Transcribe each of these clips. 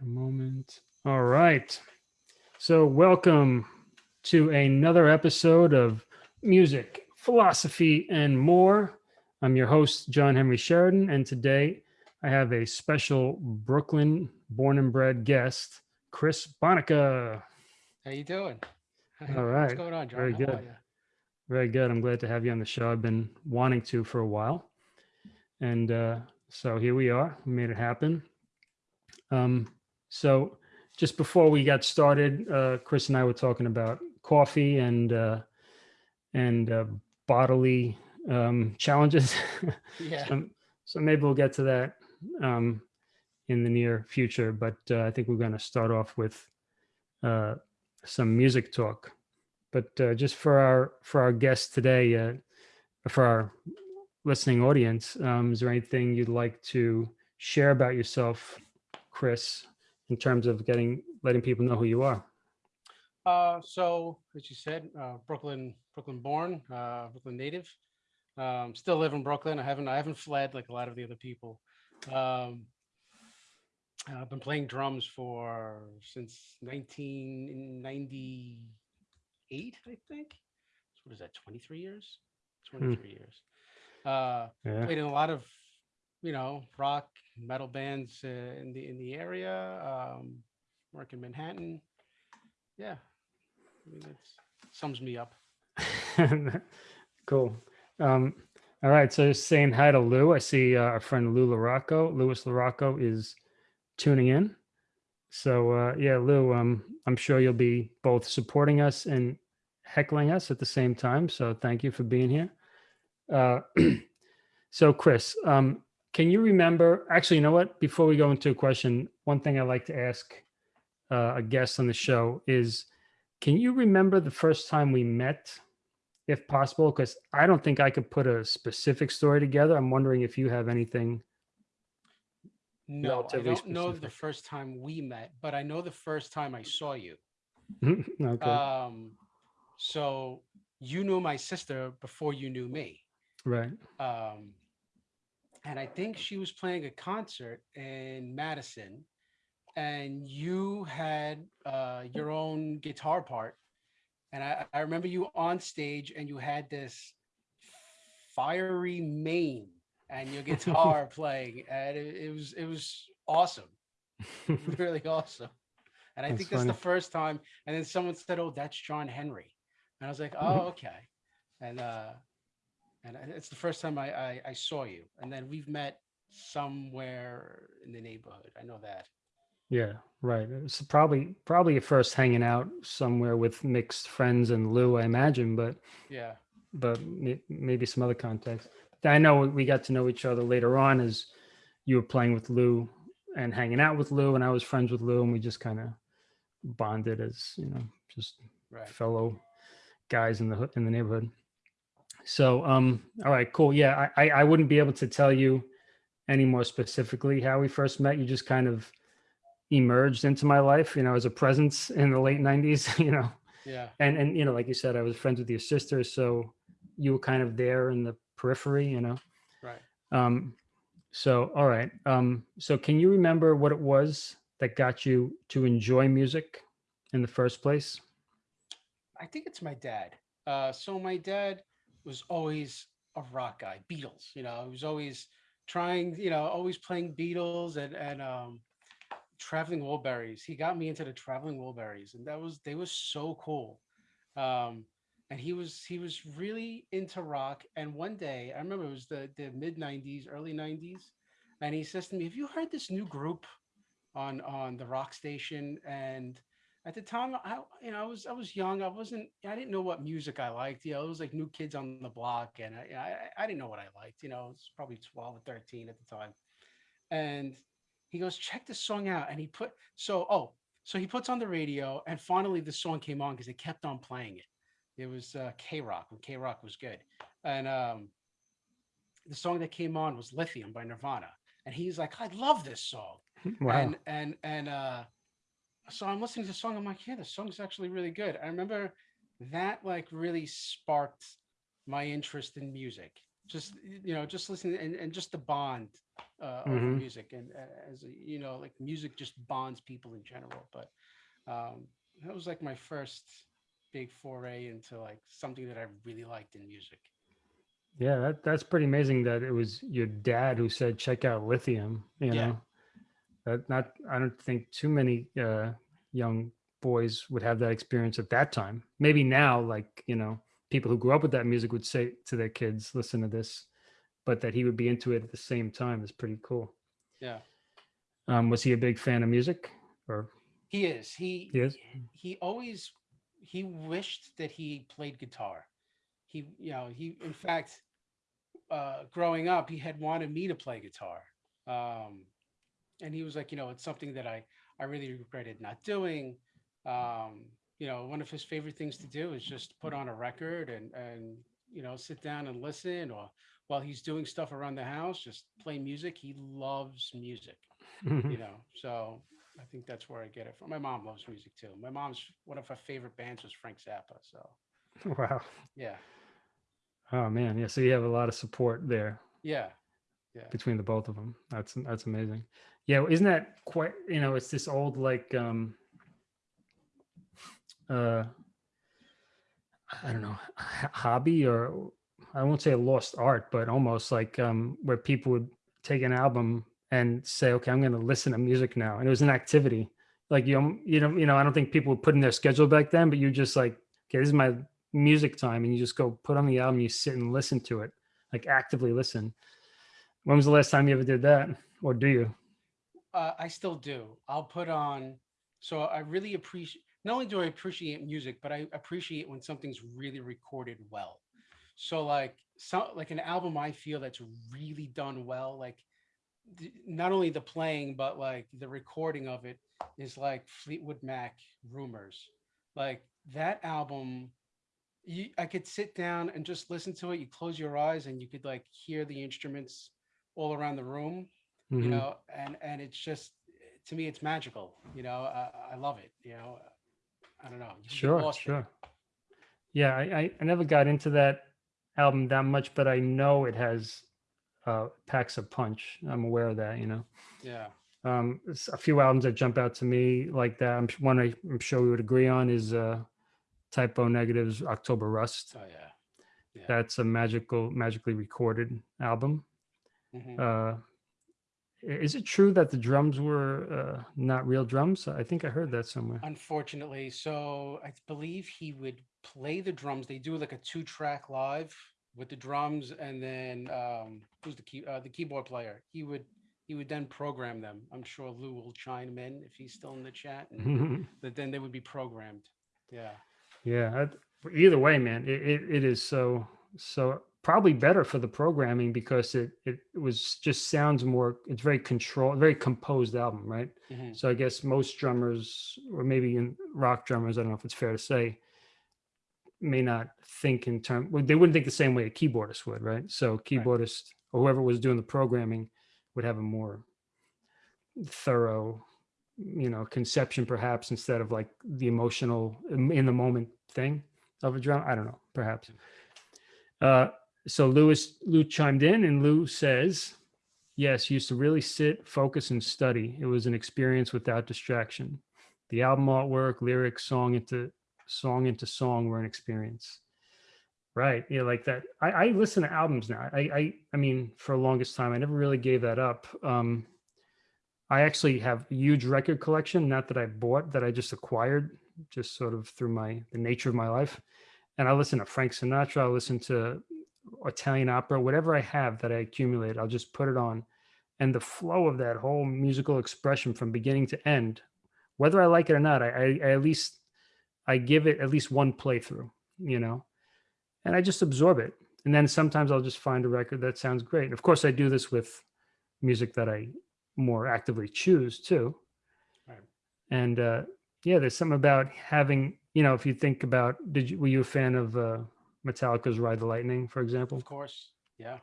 a moment. All right. So, welcome to another episode of Music, Philosophy, and More. I'm your host, John Henry Sheridan, and today I have a special Brooklyn born and bred guest, Chris Bonica. How you doing? All right. What's going on, John? Very How good. Very good. I'm glad to have you on the show. I've been wanting to for a while. And uh, so here we are. We made it happen. Um, so just before we got started, uh, Chris and I were talking about coffee and uh, and uh, bodily um, challenges. Yeah. so, so maybe we'll get to that um, in the near future. But uh, I think we're going to start off with uh, some music talk. But uh, just for our for our guests today, uh, for our listening audience, um, is there anything you'd like to share about yourself, Chris, in terms of getting letting people know who you are? Uh, so as you said, uh, Brooklyn, Brooklyn born, uh, Brooklyn native. Um, still live in Brooklyn. I haven't, I haven't fled like a lot of the other people. Um, I've been playing drums for since 1998, I think. So what is that? 23 years? 23 years. Uh, Yeah. played in a lot of you know rock metal bands uh, in the in the area um work in manhattan yeah i mean that sums me up cool. Um, all right. So saying hi to Lou. I see uh, our friend Lou Larocco. Louis Larocco is tuning in. So uh, yeah, Lou, um, I'm sure you'll be both supporting us and heckling us at the same time. So thank you for being here. Uh, so Chris, um, can you remember? Actually, you know what? Before we go into a question, one thing I like to ask uh, a guest on the show is, can you remember the first time we met? if possible, because I don't think I could put a specific story together. I'm wondering if you have anything. no i don't know the first time we met but i know the first time i saw you okay. um so you knew my sister before you knew me right. um and i think she was playing a concert in madison and you had uh your own guitar part and I, I remember you on stage and you had this fiery mane and your guitar playing and it, it was it was awesome. Really awesome. And i That's think that's funny. the first time and then someone said oh that's john henry. And i was like oh Mhm. okay. And uh and it's the first time I, I i saw you and then we've met somewhere in the neighborhood i know that yeah. Right. It's probably probably your first hanging out somewhere with mixed friends and Lou, I imagine, but yeah but maybe some other context. I know we got to know each other later on as you were playing with Lou and hanging out with Lou, and I was friends with Lou, and we just kind of bonded as you know, just right fellow guys in the in the neighborhood. So, um, all right, cool. Yeah, I, I I wouldn't be able to tell you any more specifically how we first met. You just kind of emerged into my life, you know, as a presence in the late '90s. You know, yeah and and you know, like you said, I was friends with your sister, so you were kind of there in the periphery. You know, right um, so all right. Um, so can you remember what it was that got you to enjoy music in the first place? I think it's my dad. Uh, so my dad was always a rock guy, Beatles. You know, he was always trying, you know, always playing Beatles and and um, Traveling Wilburys. He got me into the Traveling Wilburys, and that was they were so cool. Um, and he was he was really into rock. And one day, I remember it was the the mid '90s, early '90s, and he says to me, "Have you heard this new group on on the rock station?" And at the time I you know I was I was young I wasn't I didn't know what music I liked you know it was like New Kids on the Block and I I, I didn't know what I liked you know I was probably 12 or 13 at the time. And he goes check this song out and he put so oh so he puts on the radio and finally the song came on because they kept on playing it. It was uh, K Rock when K Rock was good. And um the song that came on was Lithium by Nirvana and he's like I love this song. Wow. and and and uh so i'm listening to the song i'm like yeah the song's actually really good i remember that like really sparked my interest in music just you know, just listening and, and just the bond uh, over Mhm. music and uh, as a, you know, like music just bonds people in general. But um, that was like my first big foray into like something that I really liked in music. Yeah, that, that's pretty amazing that it was your dad who said, check out lithium, you Yeah. know, that not, I don't think too many uh, young boys would have that experience at that time. Maybe now, like, you know, people who grew up with that music would say to their kids, listen to this, but that he would be into it at the same time is pretty cool. Yeah, Um, was he a big fan of music or he is. He he is? he always he wished that he played guitar. He you know he in fact uh, growing up he had wanted me to play guitar, um, and he was like you know it's something that I I really regretted not doing. Um, you know one of his favorite things to do is just put on a record and and you know sit down and listen or while he's doing stuff around the house just play music. He loves music you know so i think that's where i get it from my mom loves music too my mom's one of her favorite bands was frank zappa so wow. yeah Oh man. Yeah. So you have a lot of support there. yeah yeah between the both of them. That's that's amazing. Yeah, isn't that quite? You know, it's this old like um uh I don't know hobby or I won't say a lost art, but almost like um where people would take an album and say, okay, I'm going to listen to music now, and it was an activity. Like you, you know, you know, I don't think people would put in their schedule back then, but you just like, okay, this is my music time, and you just go put on the album, you sit and listen to it, like actively listen. When was the last time you ever did that? Or do you? Uh, i still do. I'll put on so i really appreciate not only do i appreciate music but i appreciate when something's really recorded well. So like so like an album i feel that's really done well like not only the playing but like the recording of it is like fleetwood mac rumors. Like that album you i could sit down and just listen to it. You close your eyes and you could like hear the instruments all around the room you Mhm. know and and it's just to me it's magical you know i, I love it you know i don't know Sure, sure. Yeah, I, I, I never got into that album that much, but I know it has uh, packs a punch. I'm aware of that, you know. yeah Um, a few albums that jump out to me like that. I'm one I, I'm sure we would agree on is uh, Type O Negative's October Rust. oh yeah yeah That's a magical, magically recorded album. Mhm. Uh, i- is it true that the drums were uh, not real drums? I think I heard that somewhere. unfortunately so i believe he would play the drums they do like a two track live with the drums and then um who's the key uh, the keyboard player he would he would then program them i'm sure lou will chime in if he's still in the chat and but then they would be programmed yeah Yeah. that- Either way, man, it, it, it is so so probably better for the programming because it it was just sounds more. It's very controlled, very composed album, right? Mhm. So I guess most drummers, or maybe in rock drummers, I don't know if it's fair to say, may not think in term. Well, they wouldn't think the same way a keyboardist would, right? So keyboardist or whoever was doing the programming would have a more thorough you know conception perhaps instead of like the emotional in the moment thing of a drum i don't know perhaps uh so lewis lou chimed in and lou says yes used to really sit focus and study. It was an experience without distraction. The album artwork lyrics song into song into song were an experience. Right yeah like that. I i listen to albums now. I i i mean for the longest time i never really gave that up. Um I actually have a huge record collection, not that I bought, that I just acquired, just sort of through my the nature of my life. And I listen to Frank Sinatra, I listen to Italian opera, whatever I have that I accumulate, I'll just put it on. And the flow of that whole musical expression from beginning to end, whether I like it or not, I, I, I at least I give it at least one playthrough, you know, and I just absorb it. And then sometimes I'll just find a record that sounds great. And of course, I do this with music that I more actively choose too. Right. And uh, yeah, there's something about having, you know, if you think about, did you were you a fan of uh, Metallica's Ride the Lightning, for example? of course yeah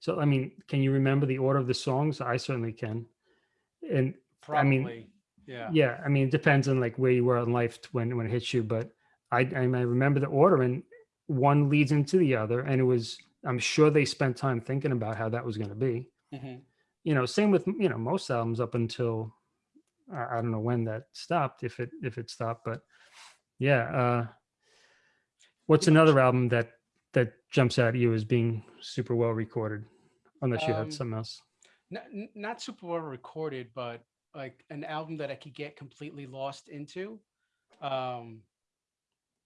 So I mean, can you remember the order of the songs? I certainly can. And I mean, yeah yeah, I mean, it depends on like where you were in life when when it hits you, but I I, I remember the order and one leads into the other, and it was I'm sure they spent time thinking about how that was going to be. Mhm. You know, same with you know most albums up until I, I don't know when that stopped, if it if it stopped, but yeah. Uh, what's another album that that jumps out at you as being super well recorded? Unless you had Um, something else. not, not super well recorded, but like an album that I could get completely lost into. Um,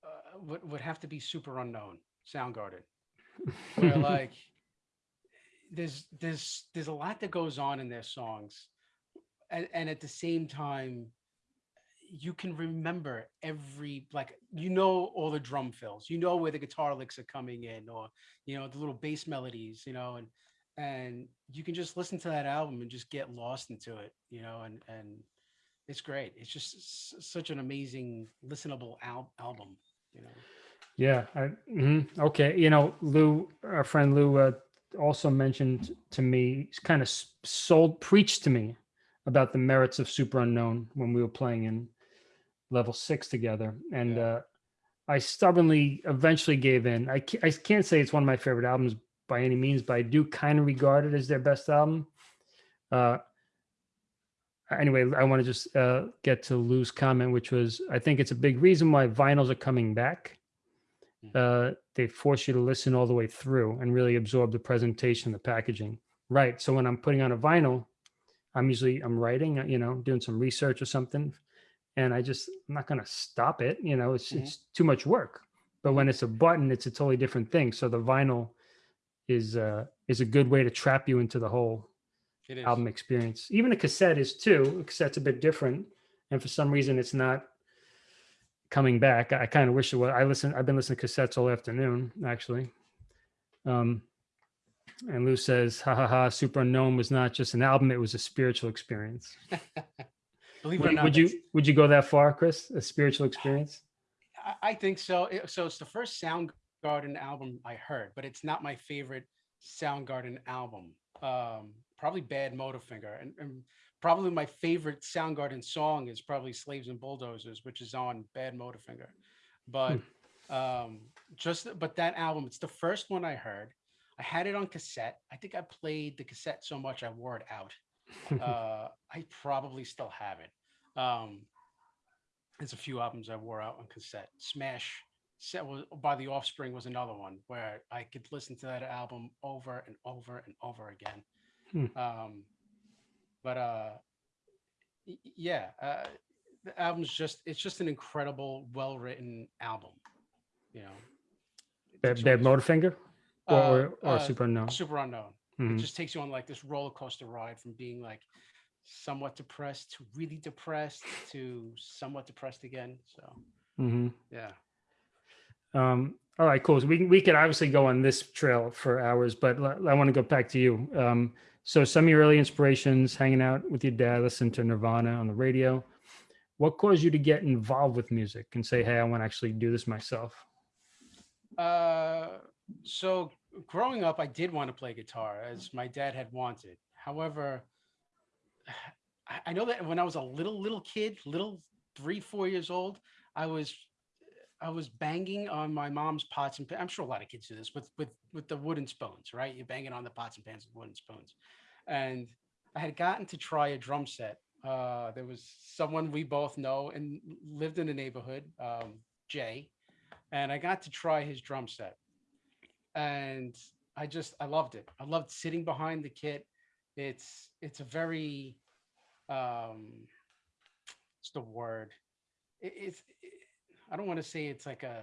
uh, would would have to be Superunknown, Soundgarden, where like there's there's there's a lot that goes on in their songs, and and at the same time, you can remember every like you know all the drum fills, you know where the guitar licks are coming in, or you know the little bass melodies, you know, and and you can just listen to that album and just get lost into it, you know, and and it's great. It's just such an amazing listenable al- album, you know. Yeah. I, mhm, Okay. You know, Lou, our friend Lou, uh, also mentioned to me, kind of sold, preached to me about the merits of Superunknown when we were playing in level six together, and Yeah. uh, I stubbornly eventually gave in. I can't, I can't say it's one of my favorite albums by any means, but I do kind of regard it as their best album. Uh, anyway, I want to just uh, get to Lou's comment, which was I think it's a big reason why vinyls are coming back. Uh, they force you to listen all the way through and really absorb the presentation, the packaging. Right. So when I'm putting on a vinyl, I'm usually I'm writing, you know, doing some research or something, and I just I'm not going to stop it. You know, it's Mhm. it's too much work. But when it's a button, it's a totally different thing. So the vinyl is uh is a good way to trap you into the whole It is. album experience. Even a cassette is too. A cassette's a bit different, and for some reason, it's not coming back. I, kind of wish it was. I listen. I've been listening to cassettes all afternoon, actually. Um, and Lou says, "Ha ha ha! Superunknown was not just an album; it was a spiritual experience." Believe it Would, or not, would you would you go that far, Chris? A spiritual experience? I, I think so. It- so it's the first Soundgarden album I heard, but it's not my favorite Soundgarden album. Um, probably Bad Motorfinger, and, and probably my favorite Soundgarden song is probably Slaves and Bulldozers, which is on Bad Motorfinger. But um, just but that album, it's the first one I heard. I had it on cassette. I think I played the cassette so much I wore it out. Uh, I probably still have it. Um, there's a few albums I wore out on cassette. Smash set was by the Offspring was another one where I could listen to that album over and over and over again. Hmm. Um, but uh, yeah, uh, the album's just it's just an incredible, well written album. You know, Bad, Bad Motorfinger or, uh, or, or uh, Superunknown? Super unknown. Mhm. It just takes you on like this roller coaster ride from being like somewhat depressed to really depressed to somewhat depressed again. So Mhm. yeah. Um, all right, cool. So we we could obviously go on this trail for hours, but l- I want to go back to you. Um, so some of your early inspirations, hanging out with your dad, listening to Nirvana on the radio. What caused you to get involved with music and say, "Hey, I want to actually do this myself"? Uh, so growing up, I did want to play guitar as my dad had wanted. However, I- know that when I was a little little kid, little three four years old, I was I was banging on my mom's pots and I'm sure a lot of kids do this with with with the wooden spoons, right? You're banging on the pots and pans with wooden spoons, and I had gotten to try a drum set. Uh, there was someone we both know and lived in the neighborhood, um, Jay, and I got to try his drum set, and I just I loved it. I loved sitting behind the kit. It's it's a very um, what's the word? It, it's I don't want to say it's like a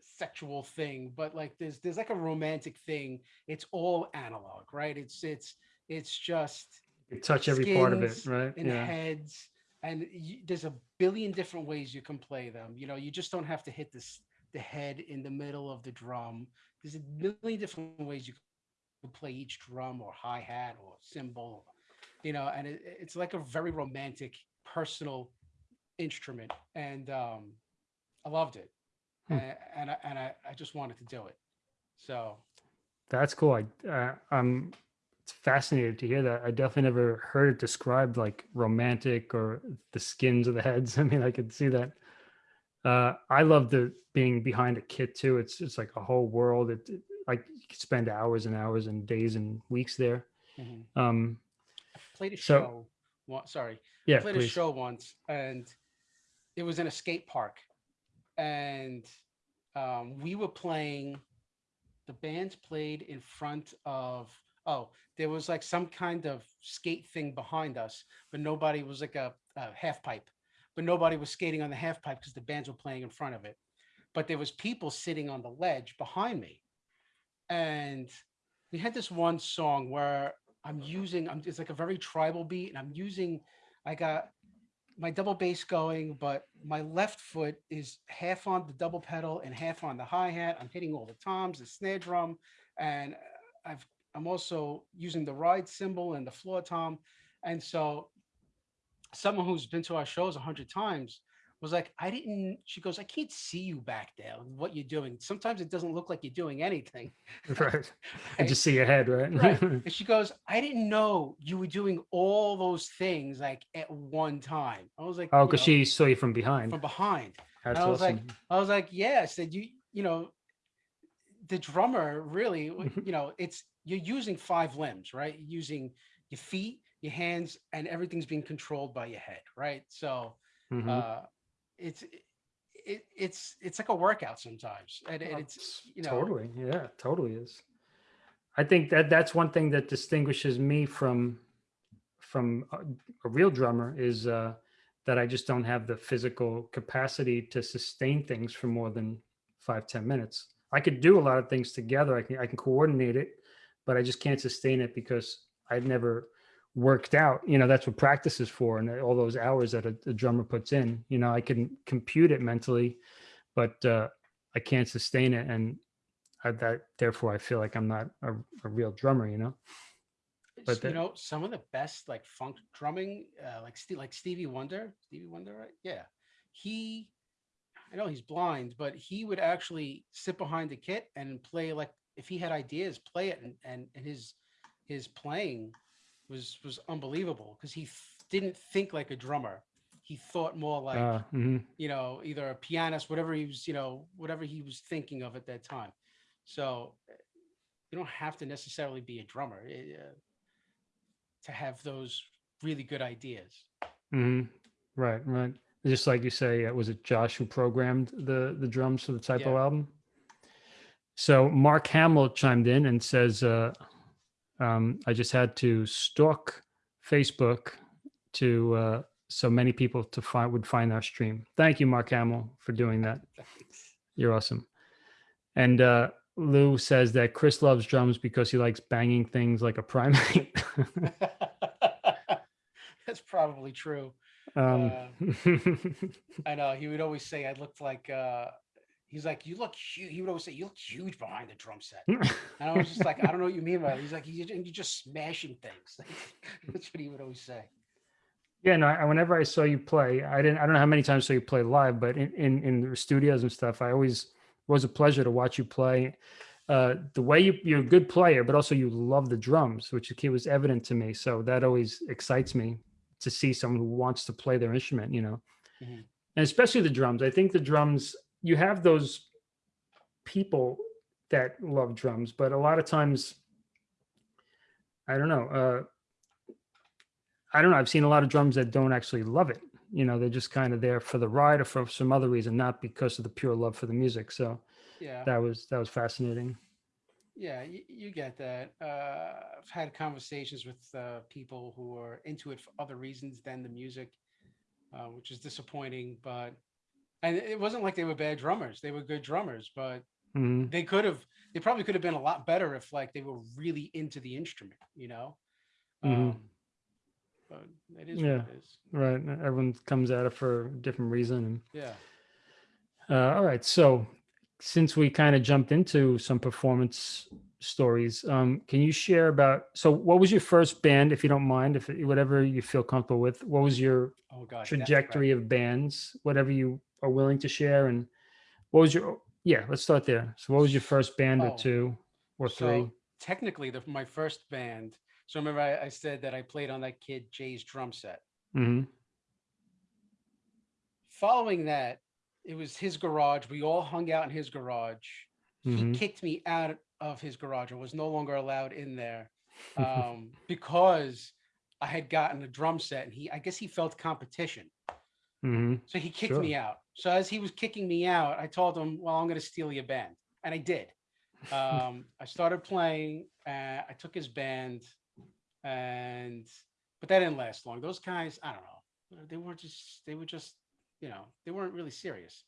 sexual thing, but like there's there's like a romantic thing. It's all analog, right? It's it's it's just You touch every part of it, right? and heads and you, there's a billion different ways you can play them you know you just don't have to hit this the head in the middle of the drum there's a million different ways you can play each drum or hi-hat or cymbal you know and it, it's like a very romantic personal instrument and um i loved it Hmm. and, and I, and I, I just wanted to do it so That's cool. I uh, I'm it's fascinated to hear that. I definitely never heard it described like romantic or the skins of the heads. I mean, I could see that. Uh, I love the being behind a kit too. It's it's like a whole world. It, it- like you could spend hours and hours and days and weeks there. Mhm. Um, Played a So- show. One, sorry, yeah, played a show once, and it was in a skate park, and um, we were playing. The bands played in front of. Oh, there was like some kind of skate thing behind us, but nobody was like a, a half pipe, but nobody was skating on the half pipe because the bands were playing in front of it. But there was people sitting on the ledge behind me, and we had this one song where I'm using. I'm, it's like a very tribal beat, and I'm using. I got my double bass going, but my left foot is half on the double pedal and half on the hi hat. I'm hitting all the toms, the snare drum, and I've I'm also using the ride cymbal and the floor tom. And so, someone who's been to our shows a hundred times was like, I didn't. She goes, I can't see you back there. What you're doing. Sometimes it doesn't look like you're doing anything. right. I just see your head, right? Right. And she goes, I didn't know you were doing all those things like at one time. I was like, oh, because know, she saw you from behind. from behind. That's I was like. I was like, yeah. I said, you, you know, the drummer really, you know, it's you're using five limbs, right? You're using your feet, your hands, and everything's being controlled by your head, right? So Mhm. uh it's it, it's it's like a workout sometimes. And, and Oh, it's you know totally yeah totally is i think that that's one thing that distinguishes me from from a, a real drummer is uh that i just don't have the physical capacity to sustain things for more than five ten minutes i could do a lot of things together i can i can coordinate it but i just can't sustain it because i've never worked out you know that's what practice is for and all those hours that a, a drummer puts in you know i can compute it mentally but uh I can't sustain it, and I, that therefore I feel like I'm not a, a real drummer, you know. but you know some of the best like funk drumming uh, like Ste- like Stevie Wonder Stevie Wonder right yeah he I know he's blind but he would actually sit behind the kit and play like if he had ideas play it and and, and his his playing was was unbelievable because he didn't think like a drummer he thought more like uh, mhm. you know, either a pianist, whatever he was, you know, whatever he was thinking of at that time. So uh, you don't have to necessarily be a drummer eh, uh, to have those really good ideas. Mhm. right, right. Just like you say, uh, was it Josh who programmed the the drums for the Type O Yeah. album? So Mark Hamill chimed in and says, uh, um, "I just had to stalk Facebook to uh, so many people to find would find our stream. Thank you, Mark Hamill, for doing that. You're awesome. And uh, Lou says that Chris loves drums because he likes banging things like a primate. That's probably true. um, I know he would always say I looked like. uh He's like, you look huge. He would always say, you look huge behind the drum set. And I was just like, I don't know what you mean by that. He's like, you, you're just smashing things. That's what he would always say. yeah, no. I, whenever I saw you play, I didn't. I don't know how many times I saw you play live, but in in, in the studios and stuff, I always it was a pleasure to watch you play. Uh, the way you you're a good player, but also you love the drums, which it was evident to me. So that always excites me to see someone who wants to play their instrument. You know, Mhm. and especially the drums. I think the drums. You have those people that love drums, but a lot of times, I don't know. Uh, I don't know. I've seen a lot of drums that don't actually love it. You know, they're just kind of there for the ride or for some other reason, not because of the pure love for the music. So Yeah. that was that was fascinating. Yeah, you, you get that. Uh, I've had conversations with uh, people who are into it for other reasons than the music, uh, which is disappointing. But and it wasn't like they were bad drummers; they were good drummers. But Mhm. they could have, they probably could have been a lot better if like they were really into the instrument, you know. Mhm. Um, but it is Yeah. what it is. Right. Everyone comes at it for a different reason. And Yeah. uh, all right. So since we kind of jumped into some performance stories, um, can you share about? So what was your first band, if you don't mind, if whatever you feel comfortable with? What was your Oh God. Trajectory of bands, whatever you are willing to share. And what was your, yeah, let's start there. So what was your first band or two or three? So technically, the, my first band. So remember, I, I said that I played on that kid Jay's drum set. hmm following that, it was his garage. We all hung out in his garage. Mhm. He kicked me out of his garage. I was no longer allowed in there um, because I had gotten a drum set, and he, I guess, he felt competition, hmm so he kicked Sure. me out. So as he was kicking me out, I told him, "Well, I'm going to steal your band," and I did. Um, I started playing. Uh, I took his band, and but that didn't last long. Those guys, I don't know. They were just, they were just, you know, they weren't really serious.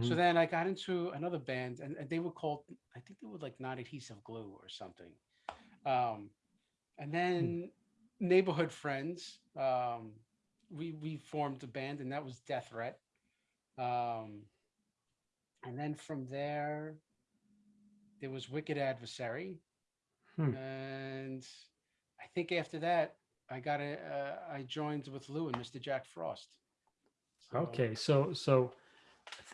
So hmm then I got into another band, and, and they were called, I think they were like not adhesive glue or something. Um, and then neighborhood friends, um, we we formed a band, and that was Death Threat. Um, and then from there, there was Wicked Adversary, Hmm. and I think after that, I got a uh, I joined with Lou and Mr. Jack Frost. So- Okay, so so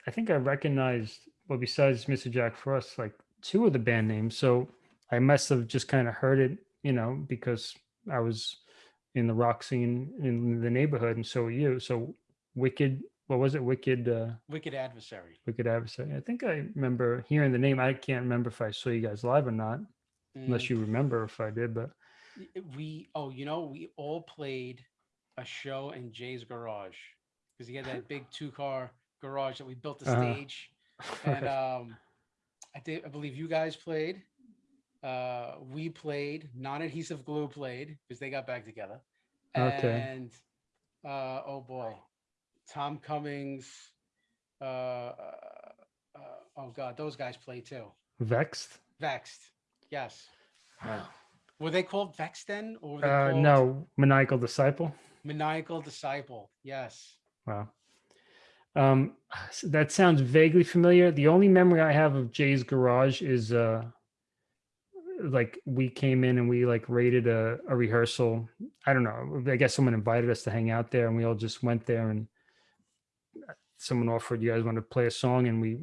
I think I recognized well besides Mr. Jack Frost, like two of the band names. So I must have just kind of heard it, you know, because I was in the rock scene in the neighborhood, and so were you. So Wicked, what was it? Wicked, uh, Wicked Adversary. Wicked Adversary. I think I remember hearing the name. I can't remember if I saw you guys live or not, Mm. unless you remember if I did. But uh, we oh you know we all played a show in Jay's garage because he had that big two car garage that we built the Uh-huh. stage and um I think I believe you guys played uh we played non-adhesive glue played because they got back together Okay. and uh oh boy Tom Cummings uh, uh uh oh god those guys play too Vexed. Vexed yes Wow. were they called Vexed then or were they Uh, called no, Maniacal Disciple. Maniacal Disciple. Yes. Wow. Um, s- that sounds vaguely familiar. The only memory I have of Jay's garage is uh like we came in and we like rated a, a rehearsal. I don't know. I guess someone invited us to hang out there and we all just went there and someone offered you guys want to play a song and we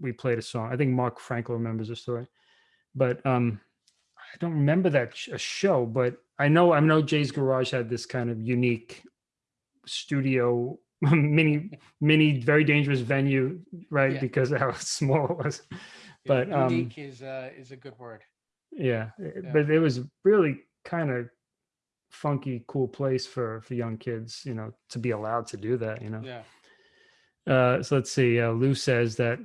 we played a song. I think Mark Frankel remembers the story. But um I don't remember that sh- a show, but I know I know Jay's garage had this kind of unique studio mini mini very dangerous venue right Yeah. because of how small it was Yeah, But, um, unique is uh, is a good word. yeah, Yeah. but it was really kind of funky cool place for for young kids you know to be allowed to do that you know Yeah. Uh so let's see uh, lou says that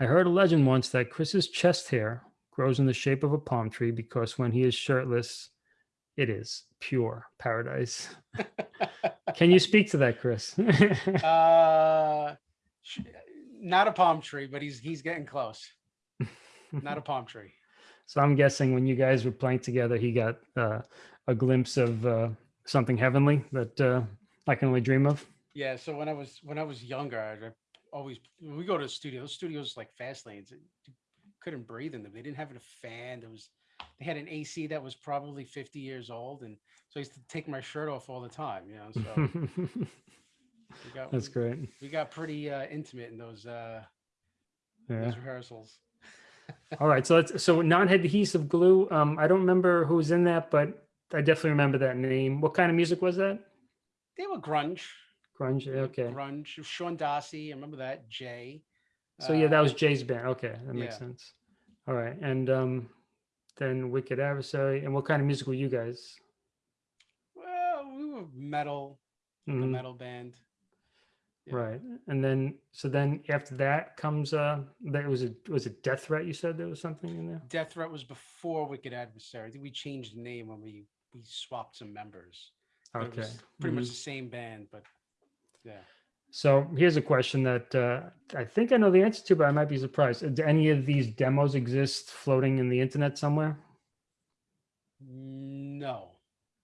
i heard a legend once that chris's chest hair grows in the shape of a palm tree because when he is shirtless it is pure paradise can you speak to that chris uh, not a palm tree, but he's he's getting close. Not a palm tree. So I'm guessing when you guys were playing together, he got uh, a glimpse of uh, something heavenly that uh, I can only dream of. Yeah. So when I was when I was younger, I always when we go to the studio. Those studios like fast lanes. You couldn't breathe in them. They didn't have a fan. There was they had an AC that was probably 50 years old, and so I used to take my shirt off all the time. You know, so we got That's great. we got pretty uh, intimate in those uh, Yeah. those rehearsals. All right. So it's so non-adhesive glue. Um, I don't remember who was in that, but I definitely remember that name. What kind of music was that? They were grunge. Grunge. Okay. Grunge. Sean Darcy. I remember that. Jay. So yeah, that uh, was Jay's band. Okay, that makes yeah. sense. All right, and um, then Wicked Adversary. And what kind of music were you guys? Well, we were metal, like a Mhm. metal band. Yeah. Right. And then so then after that comes uh that was a was it Death Threat you said there was something in there? Death Threat was before Wicked Adversary. I think we changed the name when we we swapped some members. Okay. pretty much mhm. the same band, but yeah. So here's a question that uh I think I know the answer to, but I might be surprised. Do any of these demos exist floating in the internet somewhere? No.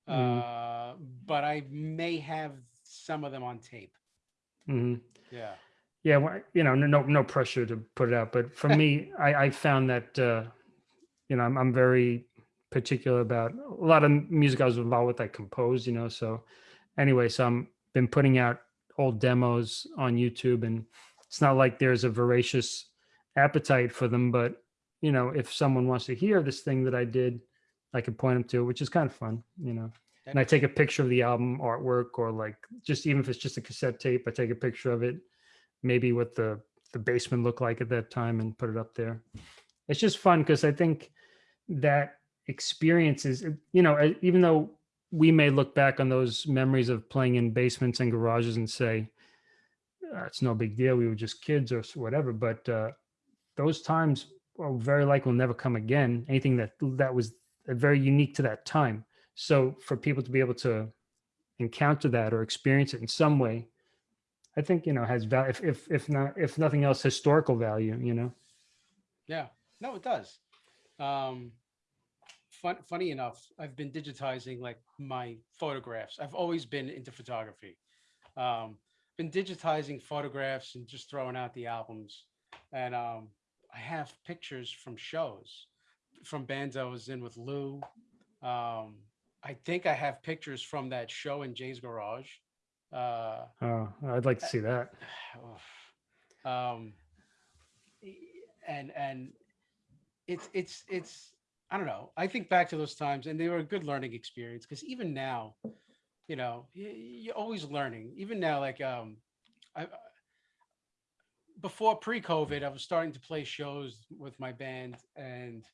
Mm. Uh, but I may have some of them on tape. hmm Yeah. Yeah, well, you know, no, no, no pressure to put it out, but for me, I, I found that, uh, you know, I'm, I'm very particular about a lot of music I was involved with. I composed, you know, so anyway, so I'm been putting out old demos on YouTube, and it's not like there's a voracious appetite for them, but you know, if someone wants to hear this thing that I did, I can point them to, which is kind of fun, you know. And I take a picture of the album artwork, or like just even if it's just a cassette tape, I take a picture of it, maybe what the the basement looked like at that time, and put it up there. it's just fun because I think that experience is, you know, even though we may look back on those memories of playing in basements and garages and say, "Uh, it's no big deal. We were just kids or whatever. But uh, those times are very likely will never come again. Anything that that was very unique to that time. So for people to be able to encounter that or experience it in some way, I think you know has value. If if if not if nothing else, historical value. You know. Yeah, no, it does. Um, fun, funny enough, I've been digitizing like my photographs. I've always been into photography. Um, been digitizing photographs and just throwing out the albums. And um, I have pictures from shows, from bands I was in with Lou. Um, I think I have pictures from that show in Jay's Garage. Uh, Oh, I'd like to see that. um and and it's it's it's i don't know i think back to those times and they were a good learning experience because even now you know you're always learning even now like um i I- before pre-covid i was starting to play shows with my band and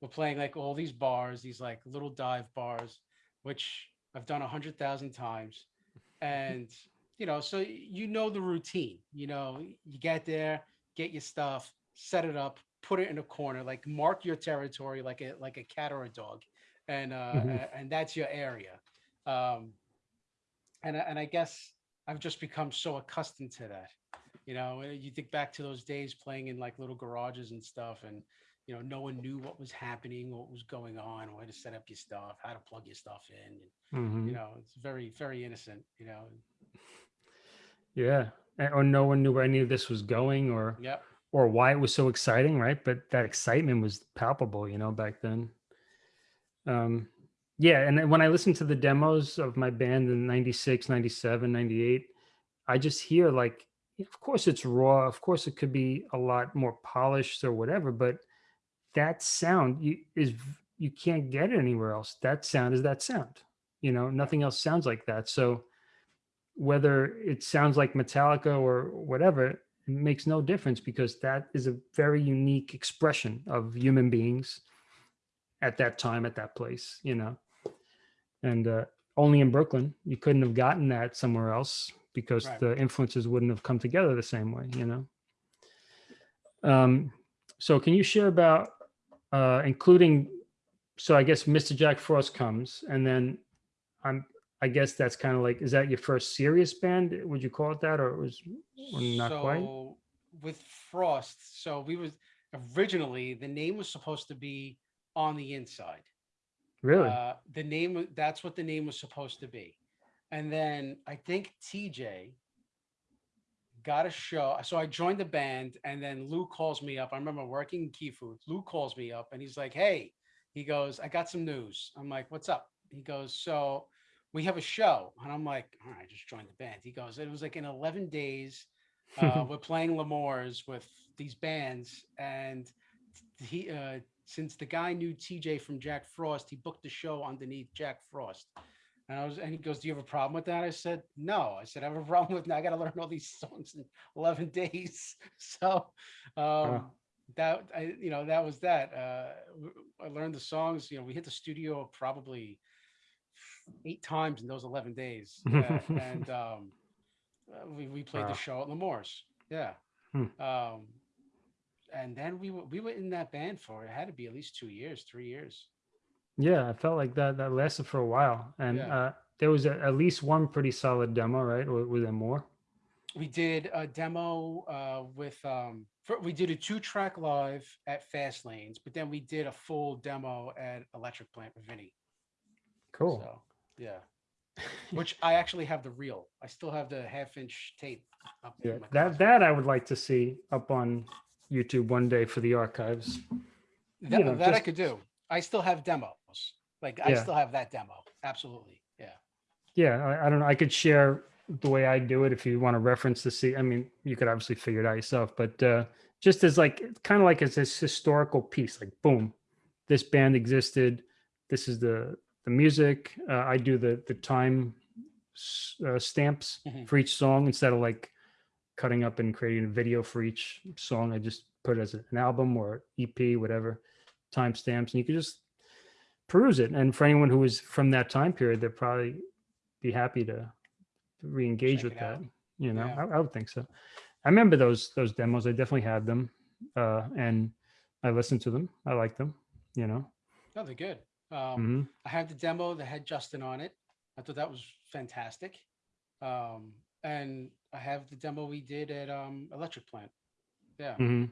we're playing like all these bars these like little dive bars which i've done a hundred thousand times and you know so you know the routine you know you get there get your stuff set it up put it in a corner like mark your territory like a like a cat or a dog and uh Mhm. and that's your area um and and i guess i've just become so accustomed to that you know you think back to those days playing in like little garages and stuff and you know no one knew what was happening what was going on where to set up your stuff how to plug your stuff in Mhm. you know it's very very innocent you know Yeah. Or no one knew where any of this was going or yep or why it was so exciting, right? But that excitement was palpable, you know, back then. Um, yeah. And when I listen to the demos of my band in 96, 97, 98, I just hear like, of course it's raw. Of course it could be a lot more polished or whatever, but that sound you, is, you can't get it anywhere else. That sound is that sound, you know, nothing else sounds like that. So, whether it sounds like Metallica or whatever, makes no difference because that is a very unique expression of human beings at that time, at that place, you know. And uh, only in Brooklyn, you couldn't have gotten that somewhere else because Right. the influences wouldn't have come together the same way, you know. Um, so, can you share about uh, including? So, I guess Mr. Jack Frost comes, and then I'm I guess that's kind of like, is that your first serious band? Would you call it that, or it was or not so quite? with frost so we was originally the name was supposed to be on the inside Really? uh the name, that's what the name was supposed to be and then i think tj got a show so i joined the band and then lou calls me up i remember working in key food lou calls me up and he's like hey he goes i got some news i'm like what's up he goes so we have a show and i'm like all right i just joined the band he goes it was like in 11 days uh, we're playing L'Amour's with these bands, and he uh, since the guy knew TJ from Jack Frost, he booked the show underneath Jack Frost. And I was, and he goes, "Do you have a problem with that?" I said, "No." I said, "I have a problem with. Now I got to learn all these songs in eleven days." So um, that I, you know, that was that. Uh, I learned the songs. You know, we hit the studio probably eight times in those eleven days, uh, and um, uh, we we played Wow. the show at L'Amour's. Yeah. Hmm. Um, and then we were we were in that band for it had to be at least two years, three years. yeah, I felt like that that lasted for a while, and Yeah. uh, there was a, at least one pretty solid demo, right? Or was there more? We did a demo uh, with um, for, we did a two track live at Fast Lanes, but then we did a full demo at Electric Plant with Vinny. Cool. So yeah, which I actually have the reel. I still have the half inch tape. Up in Yeah, my that that I would like to see up on YouTube one day for the archives. that, you know, that I could do. I still have demos. Like I still have that demo. Absolutely. Yeah. Yeah, I, I don't know. I could share the way I do it if you want to reference the see. I mean, you could obviously figure it out yourself, but uh, just as like kind of like as this historical piece, like boom, this band existed. This is the the music. Uh, I do the the time uh, stamps Mhm. for each song instead of like cutting up and creating a video for each song. I just put it as an album or EP, whatever, timestamps, and you can just peruse it. And for anyone who was from that time period, they'd probably be happy to re-engage with it out. that. You know, Yeah. I, I would think so. I remember those those demos. I definitely had them, uh, and I listened to them. I liked them. You know. No, they're good. Um, Mhm. I have the demo that had Justin on it. I thought that was fantastic. Um, and I have the demo we did at um, Electric Plant. Yeah. Mhm.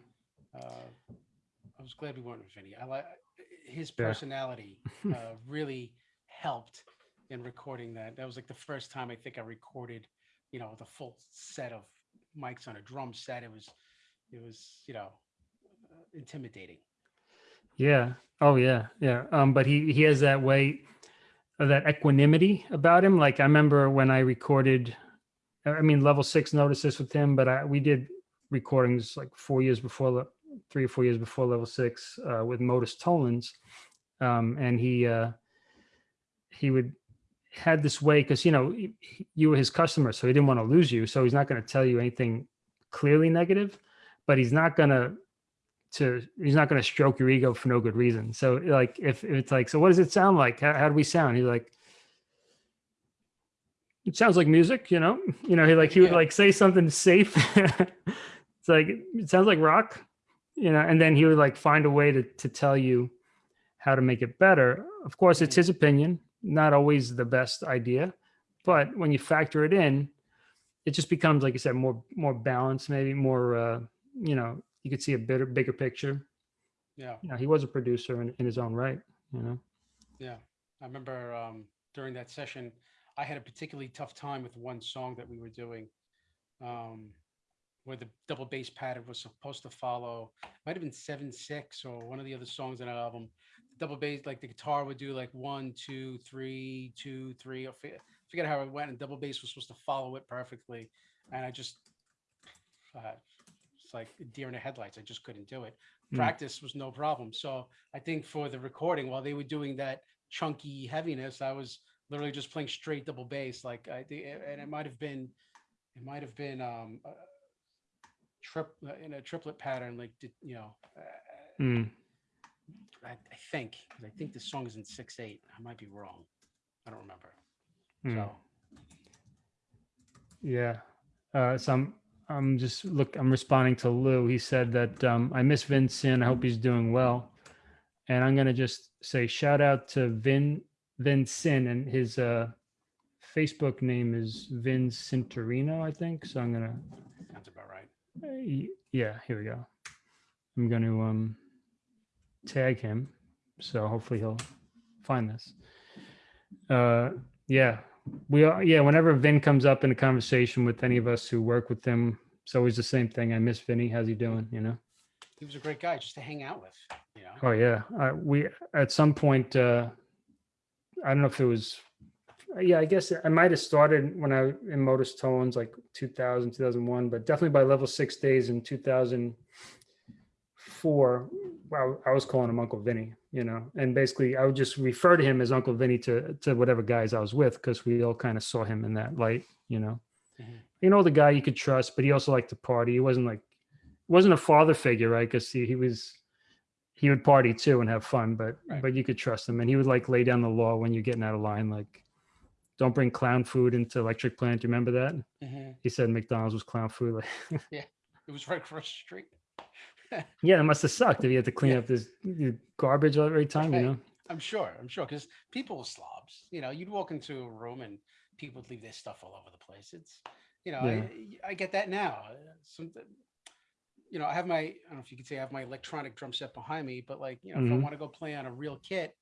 Uh, I was glad we weren't with Vinny. I like his Yeah. personality uh, really helped in recording that. That was like the first time I think I recorded, you know, the full set of mics on a drum set. It was, it was, you know, uh, intimidating. Yeah. Oh yeah. Yeah. Um, but he he has that way, that equanimity about him. Like I remember when I recorded, I mean, level six noticed this with him, but I we did recordings like four years before, three or four years before level six, uh, with Modus Tollins, um, and he uh, he would had this way because you know you were his customer, so he didn't want to lose you, so he's not going to tell you anything clearly negative, but he's not going to to he's not going to stroke your ego for no good reason. So like if, if it's like, so what does it sound like? How, how do we sound? He's like, it sounds like music, you know. You know, he like he would Yeah. like say something safe. it's like it sounds like rock, you know, and then he would like find a way to to tell you how to make it better. Of course, it's Mhm. his opinion, not always the best idea, but when you factor it in, it just becomes like you said, more more balanced, maybe more uh, you know, you could see a bigger bigger picture. Yeah. You know, he was a producer in, in his own right, you know. Yeah, I remember um, during that session, I had a particularly tough time with one song that we were doing, um, where the double bass pattern was supposed to follow. Might have been seven six or one of the other songs in that album. Double bass, like the guitar would do like one, two, three, two, three. I forget, how it went, and double bass was supposed to follow it perfectly, and I just, uh, like deer in the headlights. I just couldn't do it Mm. practice was no problem. So I think for the recording, while they were doing that chunky heaviness, I was literally just playing straight double bass. Like I think, and it might have been, it might have been um, a trip uh, in a triplet pattern. Like did- you know, uh, Mm. I, I think I think the song is in six eight. I might be wrong. I don't remember. Mm. So Yeah. Uh, so I'm, just look, I'm responding to Lou. He said that um, I miss Vincent. I hope he's doing well. And I'm going to just say shout out to Vin, Vincent and his uh, Facebook name is Vin Cinturino, I think. So I'm going to sounds about right. Uh, yeah, here we go. I'm going to um tag him, so hopefully he'll find this. Uh, yeah, we are. Yeah, whenever Vin comes up in a conversation with any of us who work with him, it's always the same thing. I miss Vinny. How's he doing? You know. He was a great guy just to hang out with. You know. Oh yeah, uh, we at some point. uh I don't know if it was. Yeah, I guess I might have started when I in Modus Tones like 2000, 2001, but definitely by level six days in 2004, wow, I was calling him Uncle Vinny, you know, and basically I would just refer to him as Uncle Vinny to to whatever guys I was with because we all kind of saw him in that light, you know. Mhm. You know, the guy you could trust, but he also liked to party. He wasn't like wasn't a father figure, right? Because he, he was he would party too and have fun, but Right. but you could trust him, and he would like lay down the law when you're getting out of line, like don't bring clown food into electric plant. Do you remember that? Mhm. He said McDonald's was clown food. Like, It was right across the street. yeah, it must have sucked if you had to clean Yeah. up this garbage every time, you know. I'm sure. I'm sure because people were slobs. You know, you'd walk into a room and people would leave their stuff all over the place. It's, you know, Yeah. I, I get that now. Some, you know, I have my, I don't know if you could say I have my electronic drum set behind me, but like, you know, if I Mhm. want to go play on a real kit,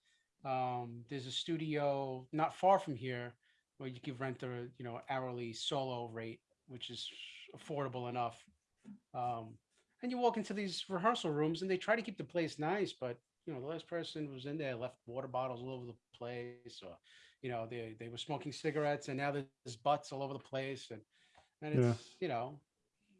um, there's a studio not far from here where you can rent a, you know, hourly solo rate, which is affordable enough. Um, and you walk into these rehearsal rooms and they try to keep the place nice, but you know, the last person was in there left water bottles all over the place, or you know, they they were smoking cigarettes, and now there's butts all over the place, and and it's Yeah. you know,